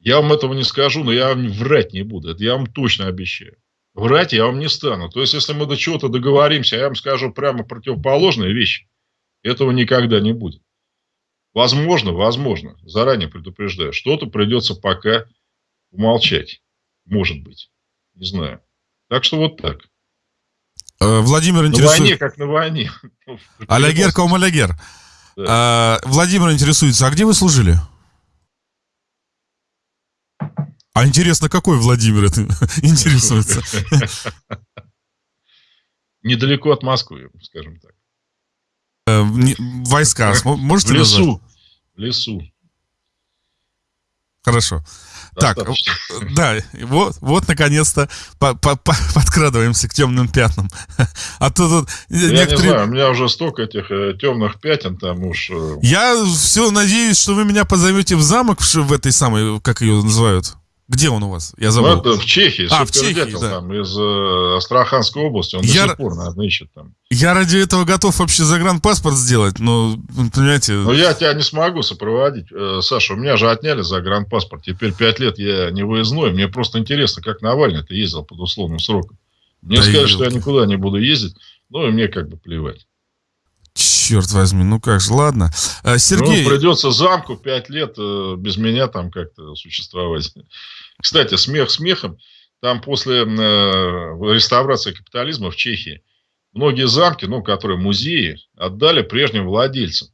[SPEAKER 2] я вам этого не скажу, но я вам врать не буду. Это я вам точно обещаю. Врать я вам не стану. То есть, если мы до чего-то договоримся, я вам скажу прямо противоположные вещи, этого никогда не будет. Возможно, возможно, заранее предупреждаю, что-то придется пока умолчать. Может быть. Не знаю. Так что вот так.
[SPEAKER 1] Э, Владимир интересует...
[SPEAKER 2] На войне, как на войне. [laughs]
[SPEAKER 1] Алягер ком алягер. Да. Э, Владимир интересуется, а где вы служили? А интересно, какой Владимир это [laughs] интересуется? [laughs]
[SPEAKER 2] Недалеко от Москвы, скажем так.
[SPEAKER 1] Э, войска [laughs] можете
[SPEAKER 2] В лесу. Назвать? В лесу.
[SPEAKER 1] Хорошо. Достаточно. Так, да, вот, вот наконец-то по -по -по подкрадываемся к темным пятнам. [laughs] А то тут
[SPEAKER 2] Я некоторые... не знаю, у меня уже столько этих э, темных пятен там уж... Э...
[SPEAKER 1] Я все надеюсь, что вы меня позовете в замок в, в этой самой, как ее называют, где он у вас? Я забыл.
[SPEAKER 2] Ну, это в Чехии. А, в Чехии, да. там, из э, Астраханской области. Он я, до сих пор, наверное, ищет там.
[SPEAKER 1] Я ради этого готов вообще загранпаспорт сделать, но, понимаете...
[SPEAKER 2] Но я тебя не смогу сопроводить. Э, Саша, у меня же отняли загранпаспорт. Теперь пять лет я не выездной. Мне просто интересно, как Навальный-то ездил под условным сроком. Мне да сказали, что я никуда не буду ездить. Ну, и мне как бы плевать.
[SPEAKER 1] Черт возьми, ну как же, ладно. А, Сергей...
[SPEAKER 2] Ну, придется замку пять лет э, без меня там как-то существовать. Кстати, смех смехом. Там после э, реставрации капитализма в Чехии многие замки, ну, которые музеи, отдали прежним владельцам.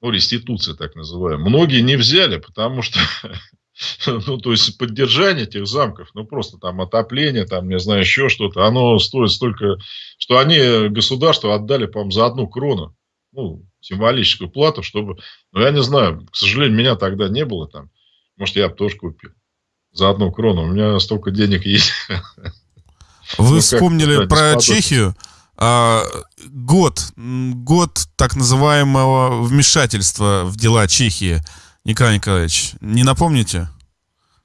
[SPEAKER 2] Ну, реституция так называемая. Многие не взяли, потому что [laughs] [laughs] ну, то есть поддержание этих замков, ну, просто там отопление, там, не знаю, еще что-то, оно стоит столько, что они государству отдали, по-моему, за одну крону, ну, символическую плату, чтобы, ну, я не знаю, к сожалению, меня тогда не было там, может, я бы тоже купил за одну крону. У меня столько денег есть. [laughs]
[SPEAKER 1] Вы ну, вспомнили как, про Чехию. А, год, год так называемого вмешательства в дела Чехии. Николай Николаевич, не напомните?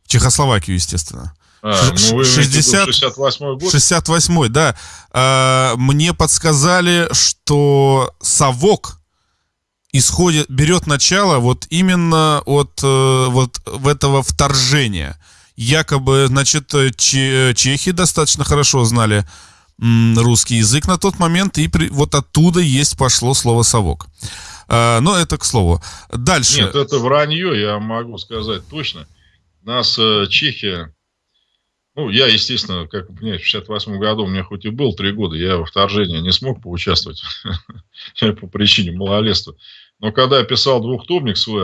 [SPEAKER 1] Чехословакию, естественно.
[SPEAKER 2] А, ну вы 60, 68
[SPEAKER 1] год? 68 да. А, мне подсказали, что совок исходит, берет начало вот именно от э, вот в этого вторжения якобы, значит, э, чехи достаточно хорошо знали русский язык на тот момент, и при, вот оттуда есть пошло слово «совок». А, но это к слову. Дальше.
[SPEAKER 2] Нет, это вранье, я могу сказать точно. Нас э, Чехия ну, я, естественно, как вы понимаете, в 68 году у меня хоть и был три года, я во вторжении не смог поучаствовать [laughs] по причине малолетства. Но когда я писал двухтомник свой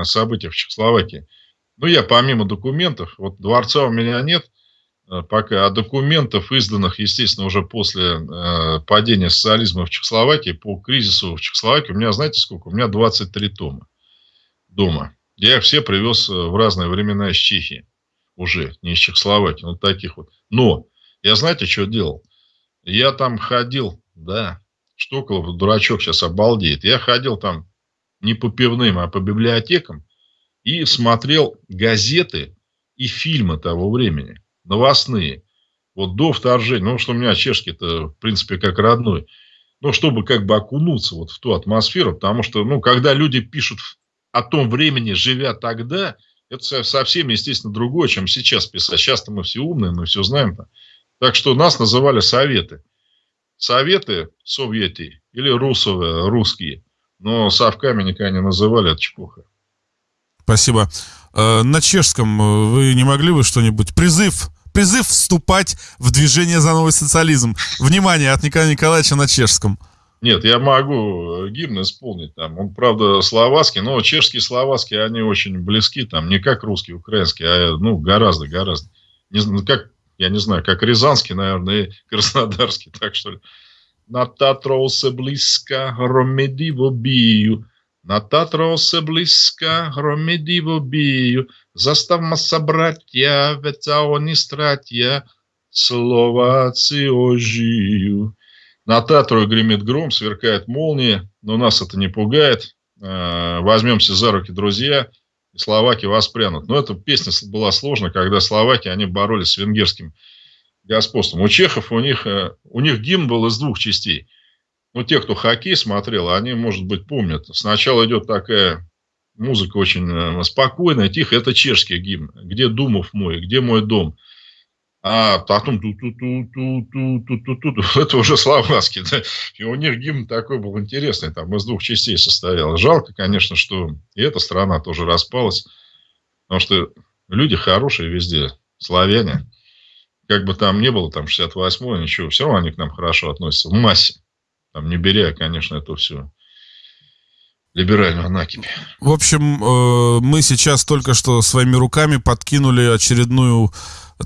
[SPEAKER 2] о событиях в Чехословакии, ну, я помимо документов, вот дворца у меня нет пока, а документов, изданных, естественно, уже после э, падения социализма в Чехословакии, по кризису в Чехословакии, у меня, знаете сколько? У меня 23 тома дома. Я их все привез э, в разные времена из Чехии уже, не из Чехословакии, ну таких вот. Но я знаете, что делал? Я там ходил, да, Штоколов, дурачок сейчас обалдеет. Я ходил там не по пивным, а по библиотекам и смотрел газеты и фильмы того времени, новостные. Вот до вторжения, ну, что у меня чешский-то, в принципе, как родной. Ну, чтобы как бы окунуться вот в ту атмосферу, потому что, ну, когда люди пишут о том времени, живя тогда, это совсем, естественно, другое, чем сейчас писать. Сейчас-то мы все умные, мы все знаем. Так что нас называли советы. Советы советы или русовые, русские. Но совками никогда не называли, от чепуха.
[SPEAKER 1] Спасибо. Э, на чешском э, вы не могли бы что-нибудь? Призыв призыв вступать в движение за новый социализм. Внимание от Николая Николаевича на чешском.
[SPEAKER 2] Нет, я могу гимн исполнить там. Он, правда, словацкий, но чешские словацкие, они очень близки там. Не как русский, украинский, а ну, гораздо, гораздо. Не, как, я не знаю, как рязанский, наверное, и краснодарский, [laughs] так что ли. На Татрол се близко, громедиво бию. На Татрол се близко, громедиво бию. Заставма собратья, ведь они стратья, Словаci ожию. На Татру гремит гром, сверкает молния, но нас это не пугает. Возьмемся за руки, друзья, и словаки воспрянут. Но эта песня была сложна, когда словаки, они боролись с венгерским господством. У чехов, у них, э, у них гимн был из двух частей. Ну, те, кто хоккей смотрел, они, может быть, помнят. Сначала идет такая музыка очень э, спокойная, тихая. Это чешский гимн. Где Думов мой, где мой дом? а потом ту ту ту ту ту ту ту ту ту это уже словацкий, да? и у них гимн такой был интересный, там из двух частей состоял. Жалко, конечно, что и эта страна тоже распалась, потому что люди хорошие везде, славяне, как бы там ни было, там 68-й, ничего, все равно они к нам хорошо относятся, в массе, там не беря, конечно, это все либеральную накипь.
[SPEAKER 1] В общем, э, мы сейчас только что своими руками подкинули очередную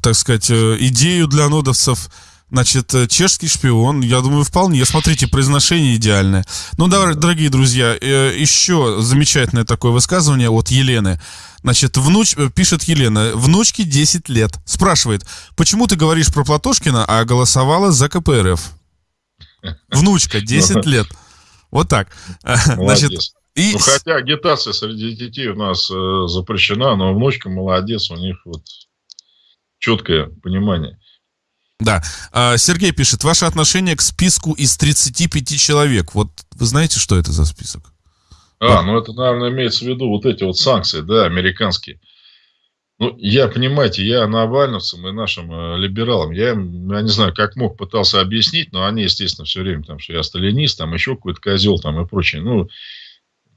[SPEAKER 1] так сказать, э, идею для нодовцев. Значит, э, чешский шпион, я думаю, вполне. Смотрите, произношение идеальное. Ну, давай, дорогие друзья, еще замечательное такое высказывание от Елены. Значит, внуч... пишет Елена, внучке 10 лет. Спрашивает, почему ты говоришь про Платошкина, а голосовала за КПРФ? [laughs] Внучка, 10 лет. Вот так. [laughs]
[SPEAKER 2] Значит, и... Ну, хотя агитация среди детей у нас э, запрещена, но внучка молодец, у них вот четкое понимание.
[SPEAKER 1] Да. А, Сергей пишет, ваше отношение к списку из 35 человек. Вот вы знаете, что это за список?
[SPEAKER 2] А, ну это, наверное, имеется в виду вот эти вот санкции, да, американские. Ну, я, понимаете, я навальновцам и нашим э, либералам, я, я не знаю, как мог, пытался объяснить, но они, естественно, все время там, что я сталинист, там еще какой-то козел там и прочее. Ну,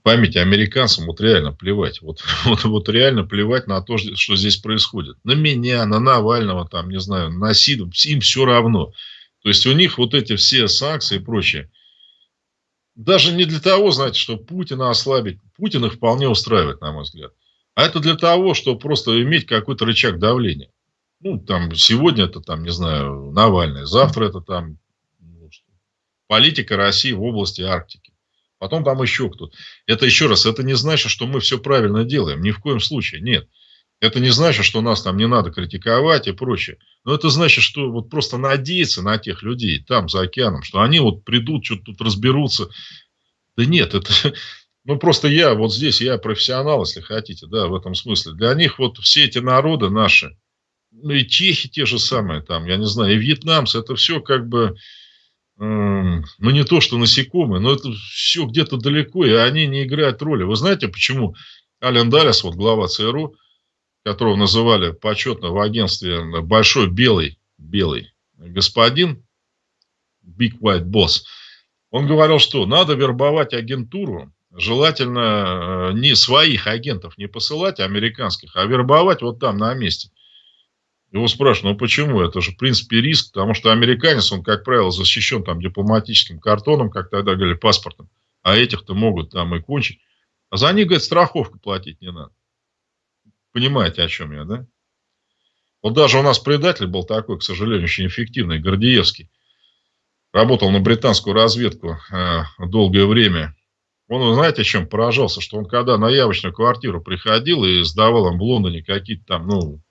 [SPEAKER 2] памяти американцам вот реально плевать. Вот, [laughs] вот, вот реально плевать на то, что здесь происходит. На меня, на Навального, там, не знаю, на Сиду, им все равно. То есть у них вот эти все санкции и прочее. Даже не для того, знаете, что Путина ослабить. Путина вполне устраивает, на мой взгляд. А это для того, чтобы просто иметь какой-то рычаг давления. Ну, там, сегодня это, там, не знаю, Навальный, завтра это там ну, политика России в области Арктики потом там еще кто-то. Это еще раз, это не значит, что мы все правильно делаем, ни в коем случае, нет. Это не значит, что нас там не надо критиковать и прочее. Но это значит, что вот просто надеяться на тех людей там, за океаном, что они вот придут, что-то тут разберутся. Да нет, это... [laughs] Ну, просто я вот здесь, я профессионал, если хотите, да, в этом смысле. Для них вот все эти народы наши, ну и чехи те же самые там, я не знаю, и вьетнамцы, это все как бы ну не то, что насекомые, но это все где-то далеко, и они не играют роли. Вы знаете, почему Ален Далес, вот глава ЦРУ, которого называли почетно в агентстве большой белый, белый господин, Big White Boss, он говорил, что надо вербовать агентуру желательно э, не своих агентов не посылать, американских, а вербовать вот там на месте. Его спрашивают, ну почему? Это же, в принципе, риск, потому что американец, он, как правило, защищен там дипломатическим картоном, как тогда говорили, паспортом, а этих-то могут там и кончить. А за них, говорит, страховку платить не надо. Понимаете, о чем я, да? Вот даже у нас предатель был такой, к сожалению, очень эффективный, Гордеевский. Работал на британскую разведку э, долгое время. Он, знаете, чем поражался? Что он, когда на явочную квартиру приходил и сдавал им в Лондоне какие-то там, ну,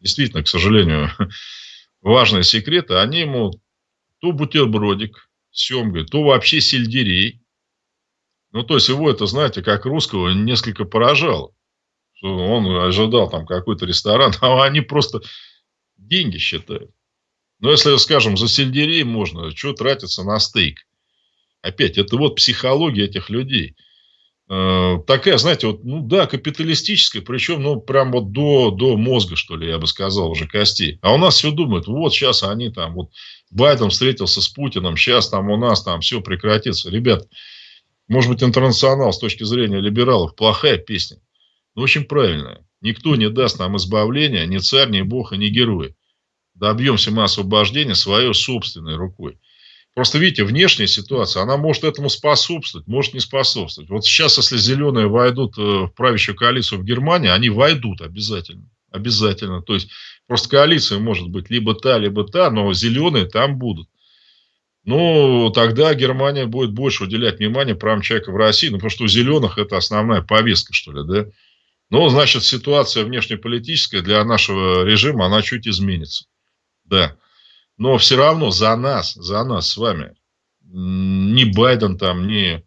[SPEAKER 2] действительно, к сожалению, [laughs] важные секреты, они ему то бутербродик с семгой, то вообще сельдерей. Ну, то есть его это, знаете, как русского несколько поражало что он ожидал там какой-то ресторан, [laughs] а они просто деньги считают. Но если, скажем, за сельдерей можно, что тратиться на стейк? Опять, это вот психология этих людей. Э, такая, знаете, вот, ну да, капиталистическая, причем, ну, прям вот до, до мозга, что ли, я бы сказал, уже костей. А у нас все думают, вот сейчас они там, вот Байден встретился с Путиным, сейчас там у нас там все прекратится. Ребят, может быть, интернационал с точки зрения либералов плохая песня. Ну, очень правильно. Никто не даст нам избавления, ни царь, ни бог, и ни герой. Добьемся мы освобождения своей собственной рукой. Просто видите, внешняя ситуация, она может этому способствовать, может не способствовать. Вот сейчас, если зеленые войдут э, в правящую коалицию в Германии, они войдут обязательно. Обязательно. То есть, просто коалиция может быть либо та, либо та, но зеленые там будут. Ну, тогда Германия будет больше уделять внимание правам человека в России, ну, потому что у зеленых это основная повестка, что ли, да? Ну, значит, ситуация внешнеполитическая для нашего режима, она чуть изменится. Да. Но все равно за нас, за нас с вами, ни Байден там, ни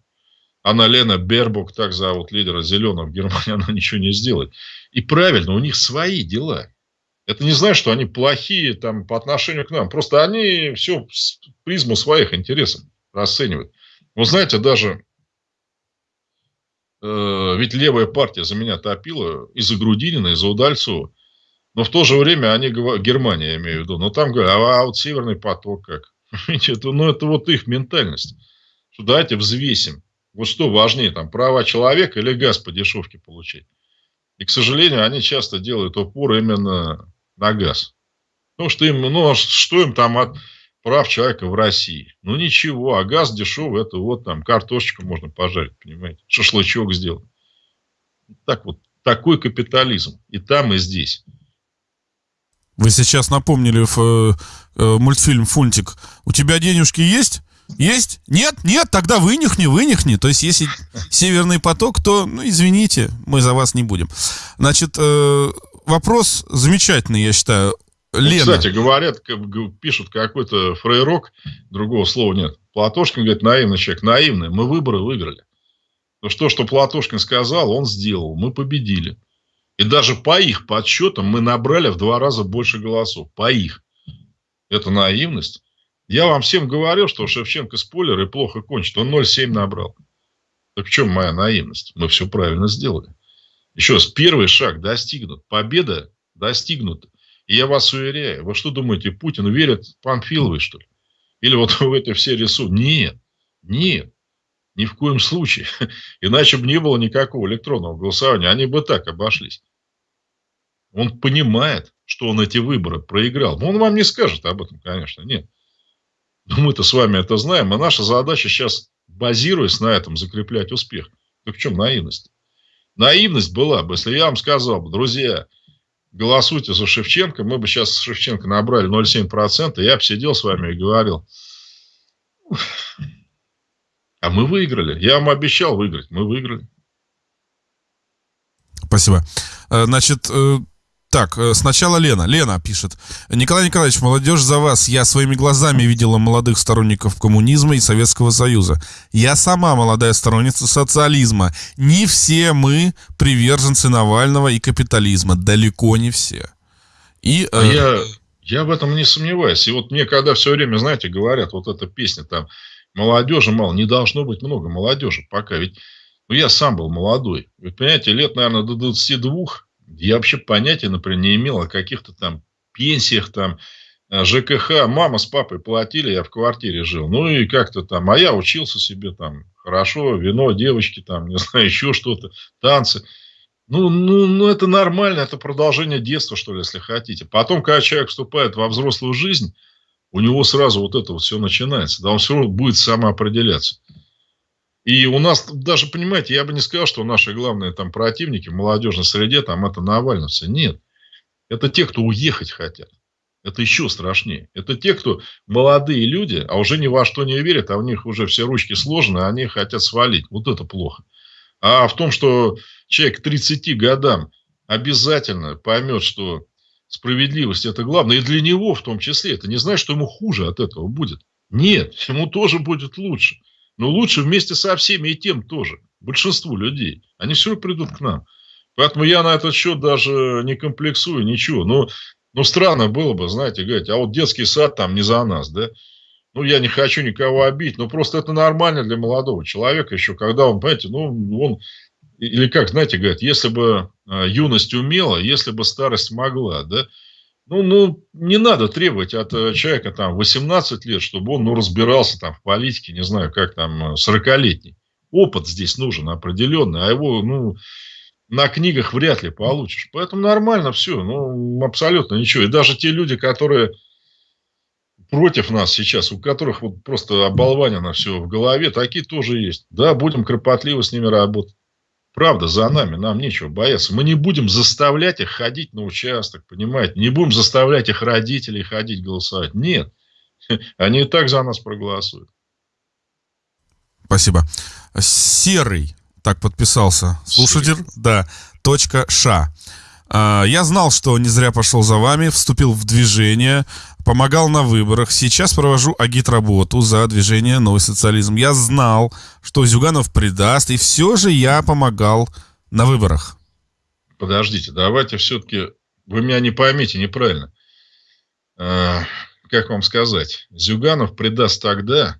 [SPEAKER 2] Анна-Лена Бербук, так зовут лидера зеленых в Германии, она ничего не сделает. И правильно, у них свои дела. Это не значит, что они плохие там, по отношению к нам. Просто они все с призму своих интересов расценивают. Вы знаете, даже Э, ведь левая партия за меня топила и за Грудинина, и за Удальцова. Но в то же время они говорят, Германия я имею в виду, но там говорят, а, а вот Северный поток как? [laughs] ну, это вот их ментальность. Давайте взвесим. Вот что важнее, там, права человека или газ по дешевке получить. И, к сожалению, они часто делают упор именно на газ. Ну, что им, ну, а что им там от прав человека в России. Ну ничего, а газ дешевый, это вот там картошечку можно пожарить, понимаете, шашлычок сделать. Так вот, такой капитализм. И там, и здесь.
[SPEAKER 1] Вы сейчас напомнили в, э, э, мультфильм «Фунтик». У тебя денежки есть? Есть? Нет? Нет? Тогда вынюхни, вынюхни. То есть, если «Северный поток», то, ну, извините, мы за вас не будем. Значит, э, вопрос замечательный, я считаю.
[SPEAKER 2] Лена. Ну, кстати, говорят, пишут какой-то фрейрок, другого слова нет. Платошкин говорит, наивный человек, наивный, мы выборы выиграли. Но что, что Платошкин сказал, он сделал, мы победили. И даже по их подсчетам мы набрали в два раза больше голосов. По их. Это наивность. Я вам всем говорил, что Шевченко спойлер и плохо кончит. Он 0,7 набрал. Так в чем моя наивность? Мы все правильно сделали. Еще раз, первый шаг достигнут. Победа достигнута. И я вас уверяю, вы что думаете, Путин верит Панфиловой, что ли? Или вот [laughs] в это все рисуют? Нет, нет, ни в коем случае. [laughs] Иначе бы не было никакого электронного голосования, они бы так обошлись. Он понимает, что он эти выборы проиграл. Но он вам не скажет об этом, конечно, нет. Но мы-то с вами это знаем, а наша задача сейчас, базируясь на этом, закреплять успех. Так в чем наивность? Наивность была бы, если я вам сказал бы, друзья, голосуйте за Шевченко, мы бы сейчас Шевченко набрали 0,7%, я бы сидел с вами и говорил, а мы выиграли. Я вам обещал выиграть, мы выиграли.
[SPEAKER 1] Спасибо. Э, значит, э, так, э, сначала Лена. Лена пишет. Николай Николаевич, молодежь за вас. Я своими глазами видела молодых сторонников коммунизма и Советского Союза. Я сама молодая сторонница социализма. Не все мы приверженцы Навального и капитализма. Далеко не все.
[SPEAKER 2] И, а э... я, я в этом не сомневаюсь. И вот мне когда все время, знаете, говорят, вот эта песня там, молодежи мало, не должно быть много молодежи пока. Ведь ну, я сам был молодой. Вы понимаете, лет, наверное, до 22 я вообще понятия, например, не имел о каких-то там пенсиях, там, э, ЖКХ, мама с папой платили, я в квартире жил. Ну и как-то там, а я учился себе там хорошо, вино, девочки там, [laughs] не знаю, еще что-то, танцы. Ну, ну, ну, это нормально, это продолжение детства, что ли, если хотите. Потом, когда человек вступает во взрослую жизнь, у него сразу вот это вот все начинается. Да, он все равно будет самоопределяться. И у нас даже, понимаете, я бы не сказал, что наши главные там противники в молодежной среде, там это навальновцы. Нет. Это те, кто уехать хотят. Это еще страшнее. Это те, кто молодые люди, а уже ни во что не верят, а у них уже все ручки сложены, а они хотят свалить. Вот это плохо. А в том, что человек к 30 годам обязательно поймет, что справедливость это главное, и для него в том числе, это не значит, что ему хуже от этого будет. Нет, ему тоже будет лучше. Но лучше вместе со всеми и тем тоже. Большинству людей. Они все придут к нам. Поэтому я на этот счет даже не комплексую, ничего. Но, ну, странно было бы, знаете, говорить, а вот детский сад там не за нас, да? Ну, я не хочу никого обидеть, но просто это нормально для молодого человека еще, когда он, понимаете, ну, он, или как, знаете, говорят, если бы а, юность умела, если бы старость могла, да, ну, ну, не надо требовать от э, человека там 18 лет, чтобы он ну, разбирался там в политике, не знаю, как там 40-летний. Э, Опыт здесь нужен определенный, а его, ну, на книгах вряд ли получишь. Поэтому нормально все, ну, абсолютно ничего. И даже те люди, которые против нас сейчас, у которых вот просто оболванено все в голове, такие тоже есть. Да, будем кропотливо с ними работать. Правда, за нами, нам нечего бояться. Мы не будем заставлять их ходить на участок, понимаете? Не будем заставлять их родителей ходить голосовать. Нет. [laughs] Они и так за нас проголосуют.
[SPEAKER 1] Спасибо. Серый, так подписался. Слушатель, Серый. да, точка Ша. А, я знал, что не зря пошел за вами, вступил в движение, помогал на выборах. Сейчас провожу агит-работу за движение «Новый социализм». Я знал, что Зюганов предаст, и все же я помогал на выборах.
[SPEAKER 2] Подождите, давайте все-таки... Вы меня не поймите неправильно. А, как вам сказать? Зюганов предаст тогда,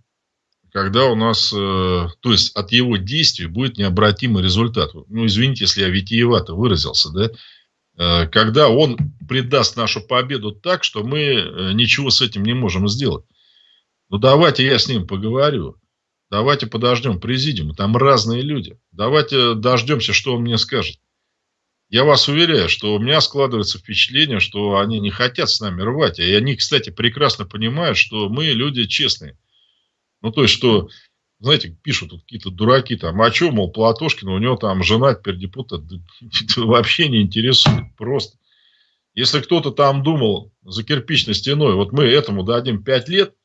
[SPEAKER 2] когда у нас... Э, то есть, от его действий будет необратимый результат. Ну, извините, если я витиевато выразился, да? Э, когда он предаст нашу победу так, что мы э, ничего с этим не можем сделать. Ну, давайте я с ним поговорю. Давайте подождем президиума. Там разные люди. Давайте дождемся, что он мне скажет. Я вас уверяю, что у меня складывается впечатление, что они не хотят с нами рвать. И они, кстати, прекрасно понимают, что мы люди честные. Ну, то есть, что знаете, пишут тут какие-то дураки, там, а что, мол, Платошкин, у него там жена теперь [laughs] вообще не интересует, просто. Если кто-то там думал за кирпичной стеной, вот мы этому дадим 5 лет,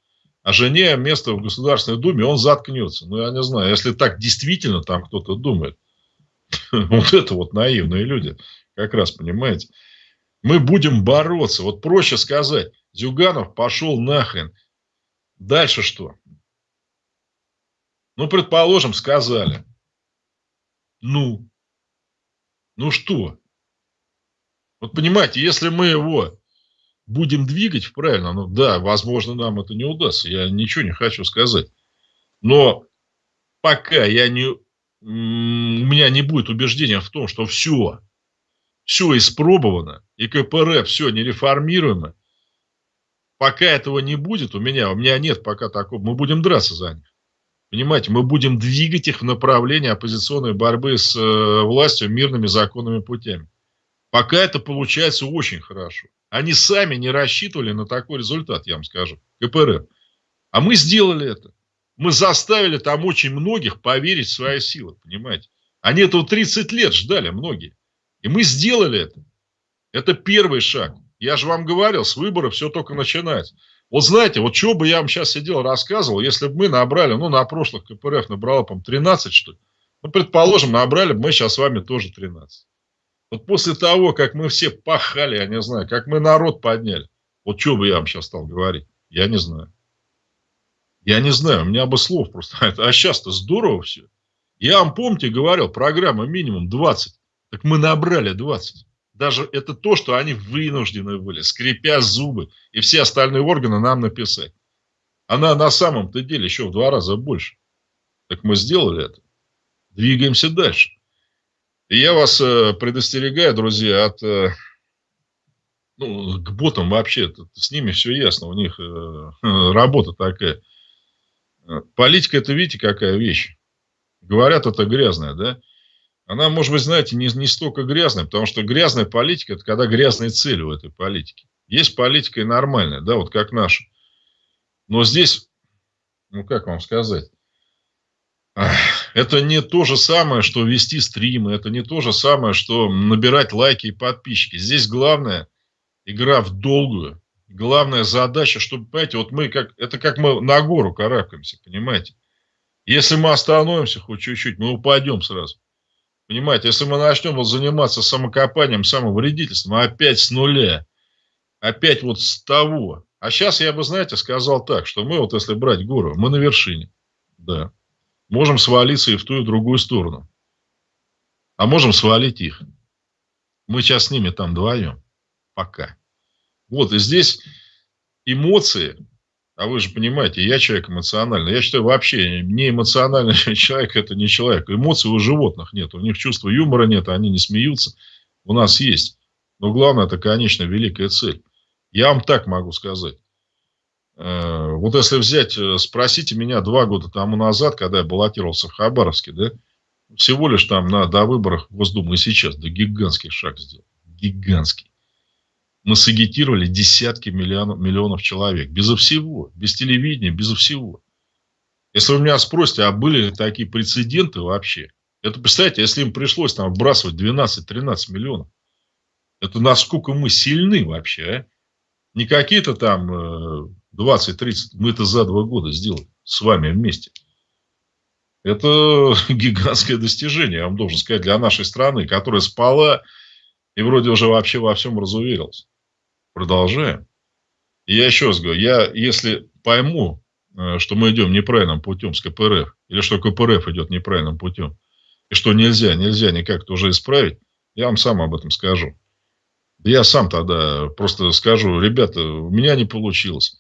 [SPEAKER 2] а жене место в Государственной Думе, он заткнется. Ну, я не знаю, если так действительно там кто-то думает, [laughs] вот это вот наивные люди, как раз, понимаете. Мы будем бороться. Вот проще сказать, Зюганов пошел нахрен. Дальше что? Ну, предположим, сказали. Ну, ну что? Вот понимаете, если мы его будем двигать правильно, ну да, возможно, нам это не удастся, я ничего не хочу сказать. Но пока я не, у меня не будет убеждения в том, что все, все испробовано, и КПРФ все нереформируемо, пока этого не будет у меня, у меня нет пока такого, мы будем драться за них. Понимаете, мы будем двигать их в направлении оппозиционной борьбы с э, властью мирными законными путями. Пока это получается очень хорошо. Они сами не рассчитывали на такой результат, я вам скажу, КПРФ. А мы сделали это. Мы заставили там очень многих поверить в свои силы, понимаете. Они этого 30 лет ждали, многие. И мы сделали это. Это первый шаг. Я же вам говорил, с выборов все только начинается. Вот знаете, вот чего бы я вам сейчас сидел, рассказывал, если бы мы набрали, ну, на прошлых КПРФ набрало, по 13, что ли. Ну, предположим, набрали бы мы сейчас с вами тоже 13. Вот после того, как мы все пахали, я не знаю, как мы народ подняли, вот что бы я вам сейчас стал говорить, я не знаю. Я не знаю, у меня бы слов просто. [laughs] А сейчас-то здорово все. Я вам, помните, говорил, программа минимум 20. Так мы набрали 20 даже это то, что они вынуждены были, скрипя зубы, и все остальные органы нам написать. Она на самом-то деле еще в два раза больше. Так мы сделали это. Двигаемся дальше. И я вас э, предостерегаю, друзья, от э, ну, к ботам вообще, с ними все ясно, у них э, [laughs] работа такая. Политика, это видите, какая вещь. Говорят, это грязная, да? Она, может быть, знаете, не, не столько грязная, потому что грязная политика, это когда грязные цели у этой политики. Есть политика и нормальная, да, вот как наша. Но здесь, ну, как вам сказать, это не то же самое, что вести стримы, это не то же самое, что набирать лайки и подписчики. Здесь главное игра в долгую. Главная задача, чтобы, понимаете, вот мы как, это как мы на гору карабкаемся, понимаете. Если мы остановимся хоть чуть-чуть, мы упадем сразу. Понимаете, если мы начнем вот заниматься самокопанием, самовредительством, опять с нуля, опять вот с того. А сейчас я бы, знаете, сказал так, что мы вот если брать гору, мы на вершине, да можем свалиться и в ту, и в другую сторону. А можем свалить их. Мы сейчас с ними там вдвоем. Пока. Вот, и здесь эмоции, а вы же понимаете, я человек эмоциональный. Я считаю, вообще не эмоциональный [laughs] человек – это не человек. Эмоций у животных нет. У них чувства юмора нет, они не смеются. У нас есть. Но главное – это, конечно, великая цель. Я вам так могу сказать. Э, вот если взять, э, спросите меня два года тому назад, когда я баллотировался в Хабаровске, да, всего лишь там на до выборах в и сейчас, да гигантский шаг сделал. Гигантский. Мы сагитировали десятки миллионов, миллионов человек. Безо всего. Без телевидения, безо всего. Если вы меня спросите, а были ли такие прецеденты вообще? Это, представьте, если им пришлось там вбрасывать 12-13 миллионов. Это насколько мы сильны вообще, а? Не какие-то там э, 20-30, мы это за два года сделали с вами вместе. Это [laughs] гигантское достижение, я вам должен сказать, для нашей страны, которая спала и вроде уже вообще во всем разуверилась. Продолжаем. И я еще раз говорю, я если пойму, э, что мы идем неправильным путем с КПРФ, или что КПРФ идет неправильным путем, и что нельзя, нельзя никак это уже исправить, я вам сам об этом скажу. Я сам тогда просто скажу, ребята, у меня не получилось.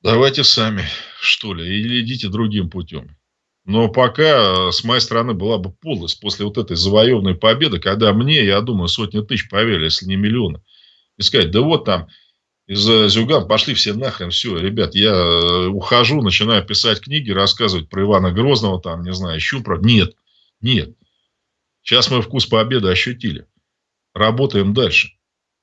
[SPEAKER 2] Давайте сами, что ли, или идите другим путем. Но пока с моей стороны была бы подлость после вот этой завоеванной победы, когда мне, я думаю, сотни тысяч поверили, если не миллионы, и сказать, да вот там из Зюган пошли все нахрен, все, ребят, я э, ухожу, начинаю писать книги, рассказывать про Ивана Грозного, там, не знаю, еще про... Нет, нет. Сейчас мы вкус победы ощутили. Работаем дальше.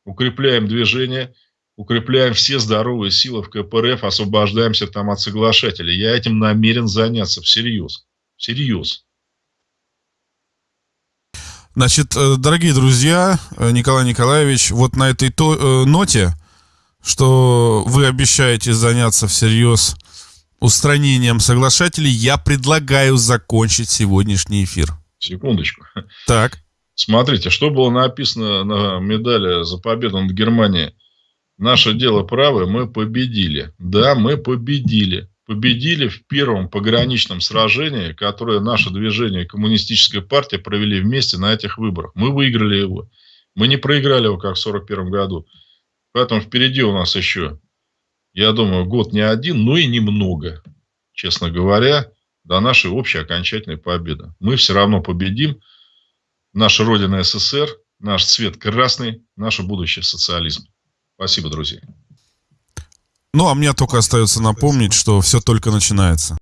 [SPEAKER 2] Укрепляем движение – укрепляем все здоровые силы в КПРФ, освобождаемся там от соглашателей. Я этим намерен заняться всерьез. Всерьез.
[SPEAKER 1] Значит, э, дорогие друзья, э, Николай Николаевич, вот на этой то, э, ноте, что вы обещаете заняться всерьез устранением соглашателей, я предлагаю закончить сегодняшний эфир.
[SPEAKER 2] Секундочку.
[SPEAKER 1] Так.
[SPEAKER 2] Смотрите, что было написано на медали за победу над Германией Наше дело правое, мы победили. Да, мы победили. Победили в первом пограничном сражении, которое наше движение Коммунистическая партия провели вместе на этих выборах. Мы выиграли его. Мы не проиграли его, как в 1941 году. Поэтому впереди у нас еще, я думаю, год не один, но и немного, честно говоря, до нашей общей окончательной победы. Мы все равно победим. Наша Родина СССР, наш цвет красный, наше будущее социализм. Спасибо, друзья.
[SPEAKER 1] Ну, а мне только остается напомнить, что все только начинается.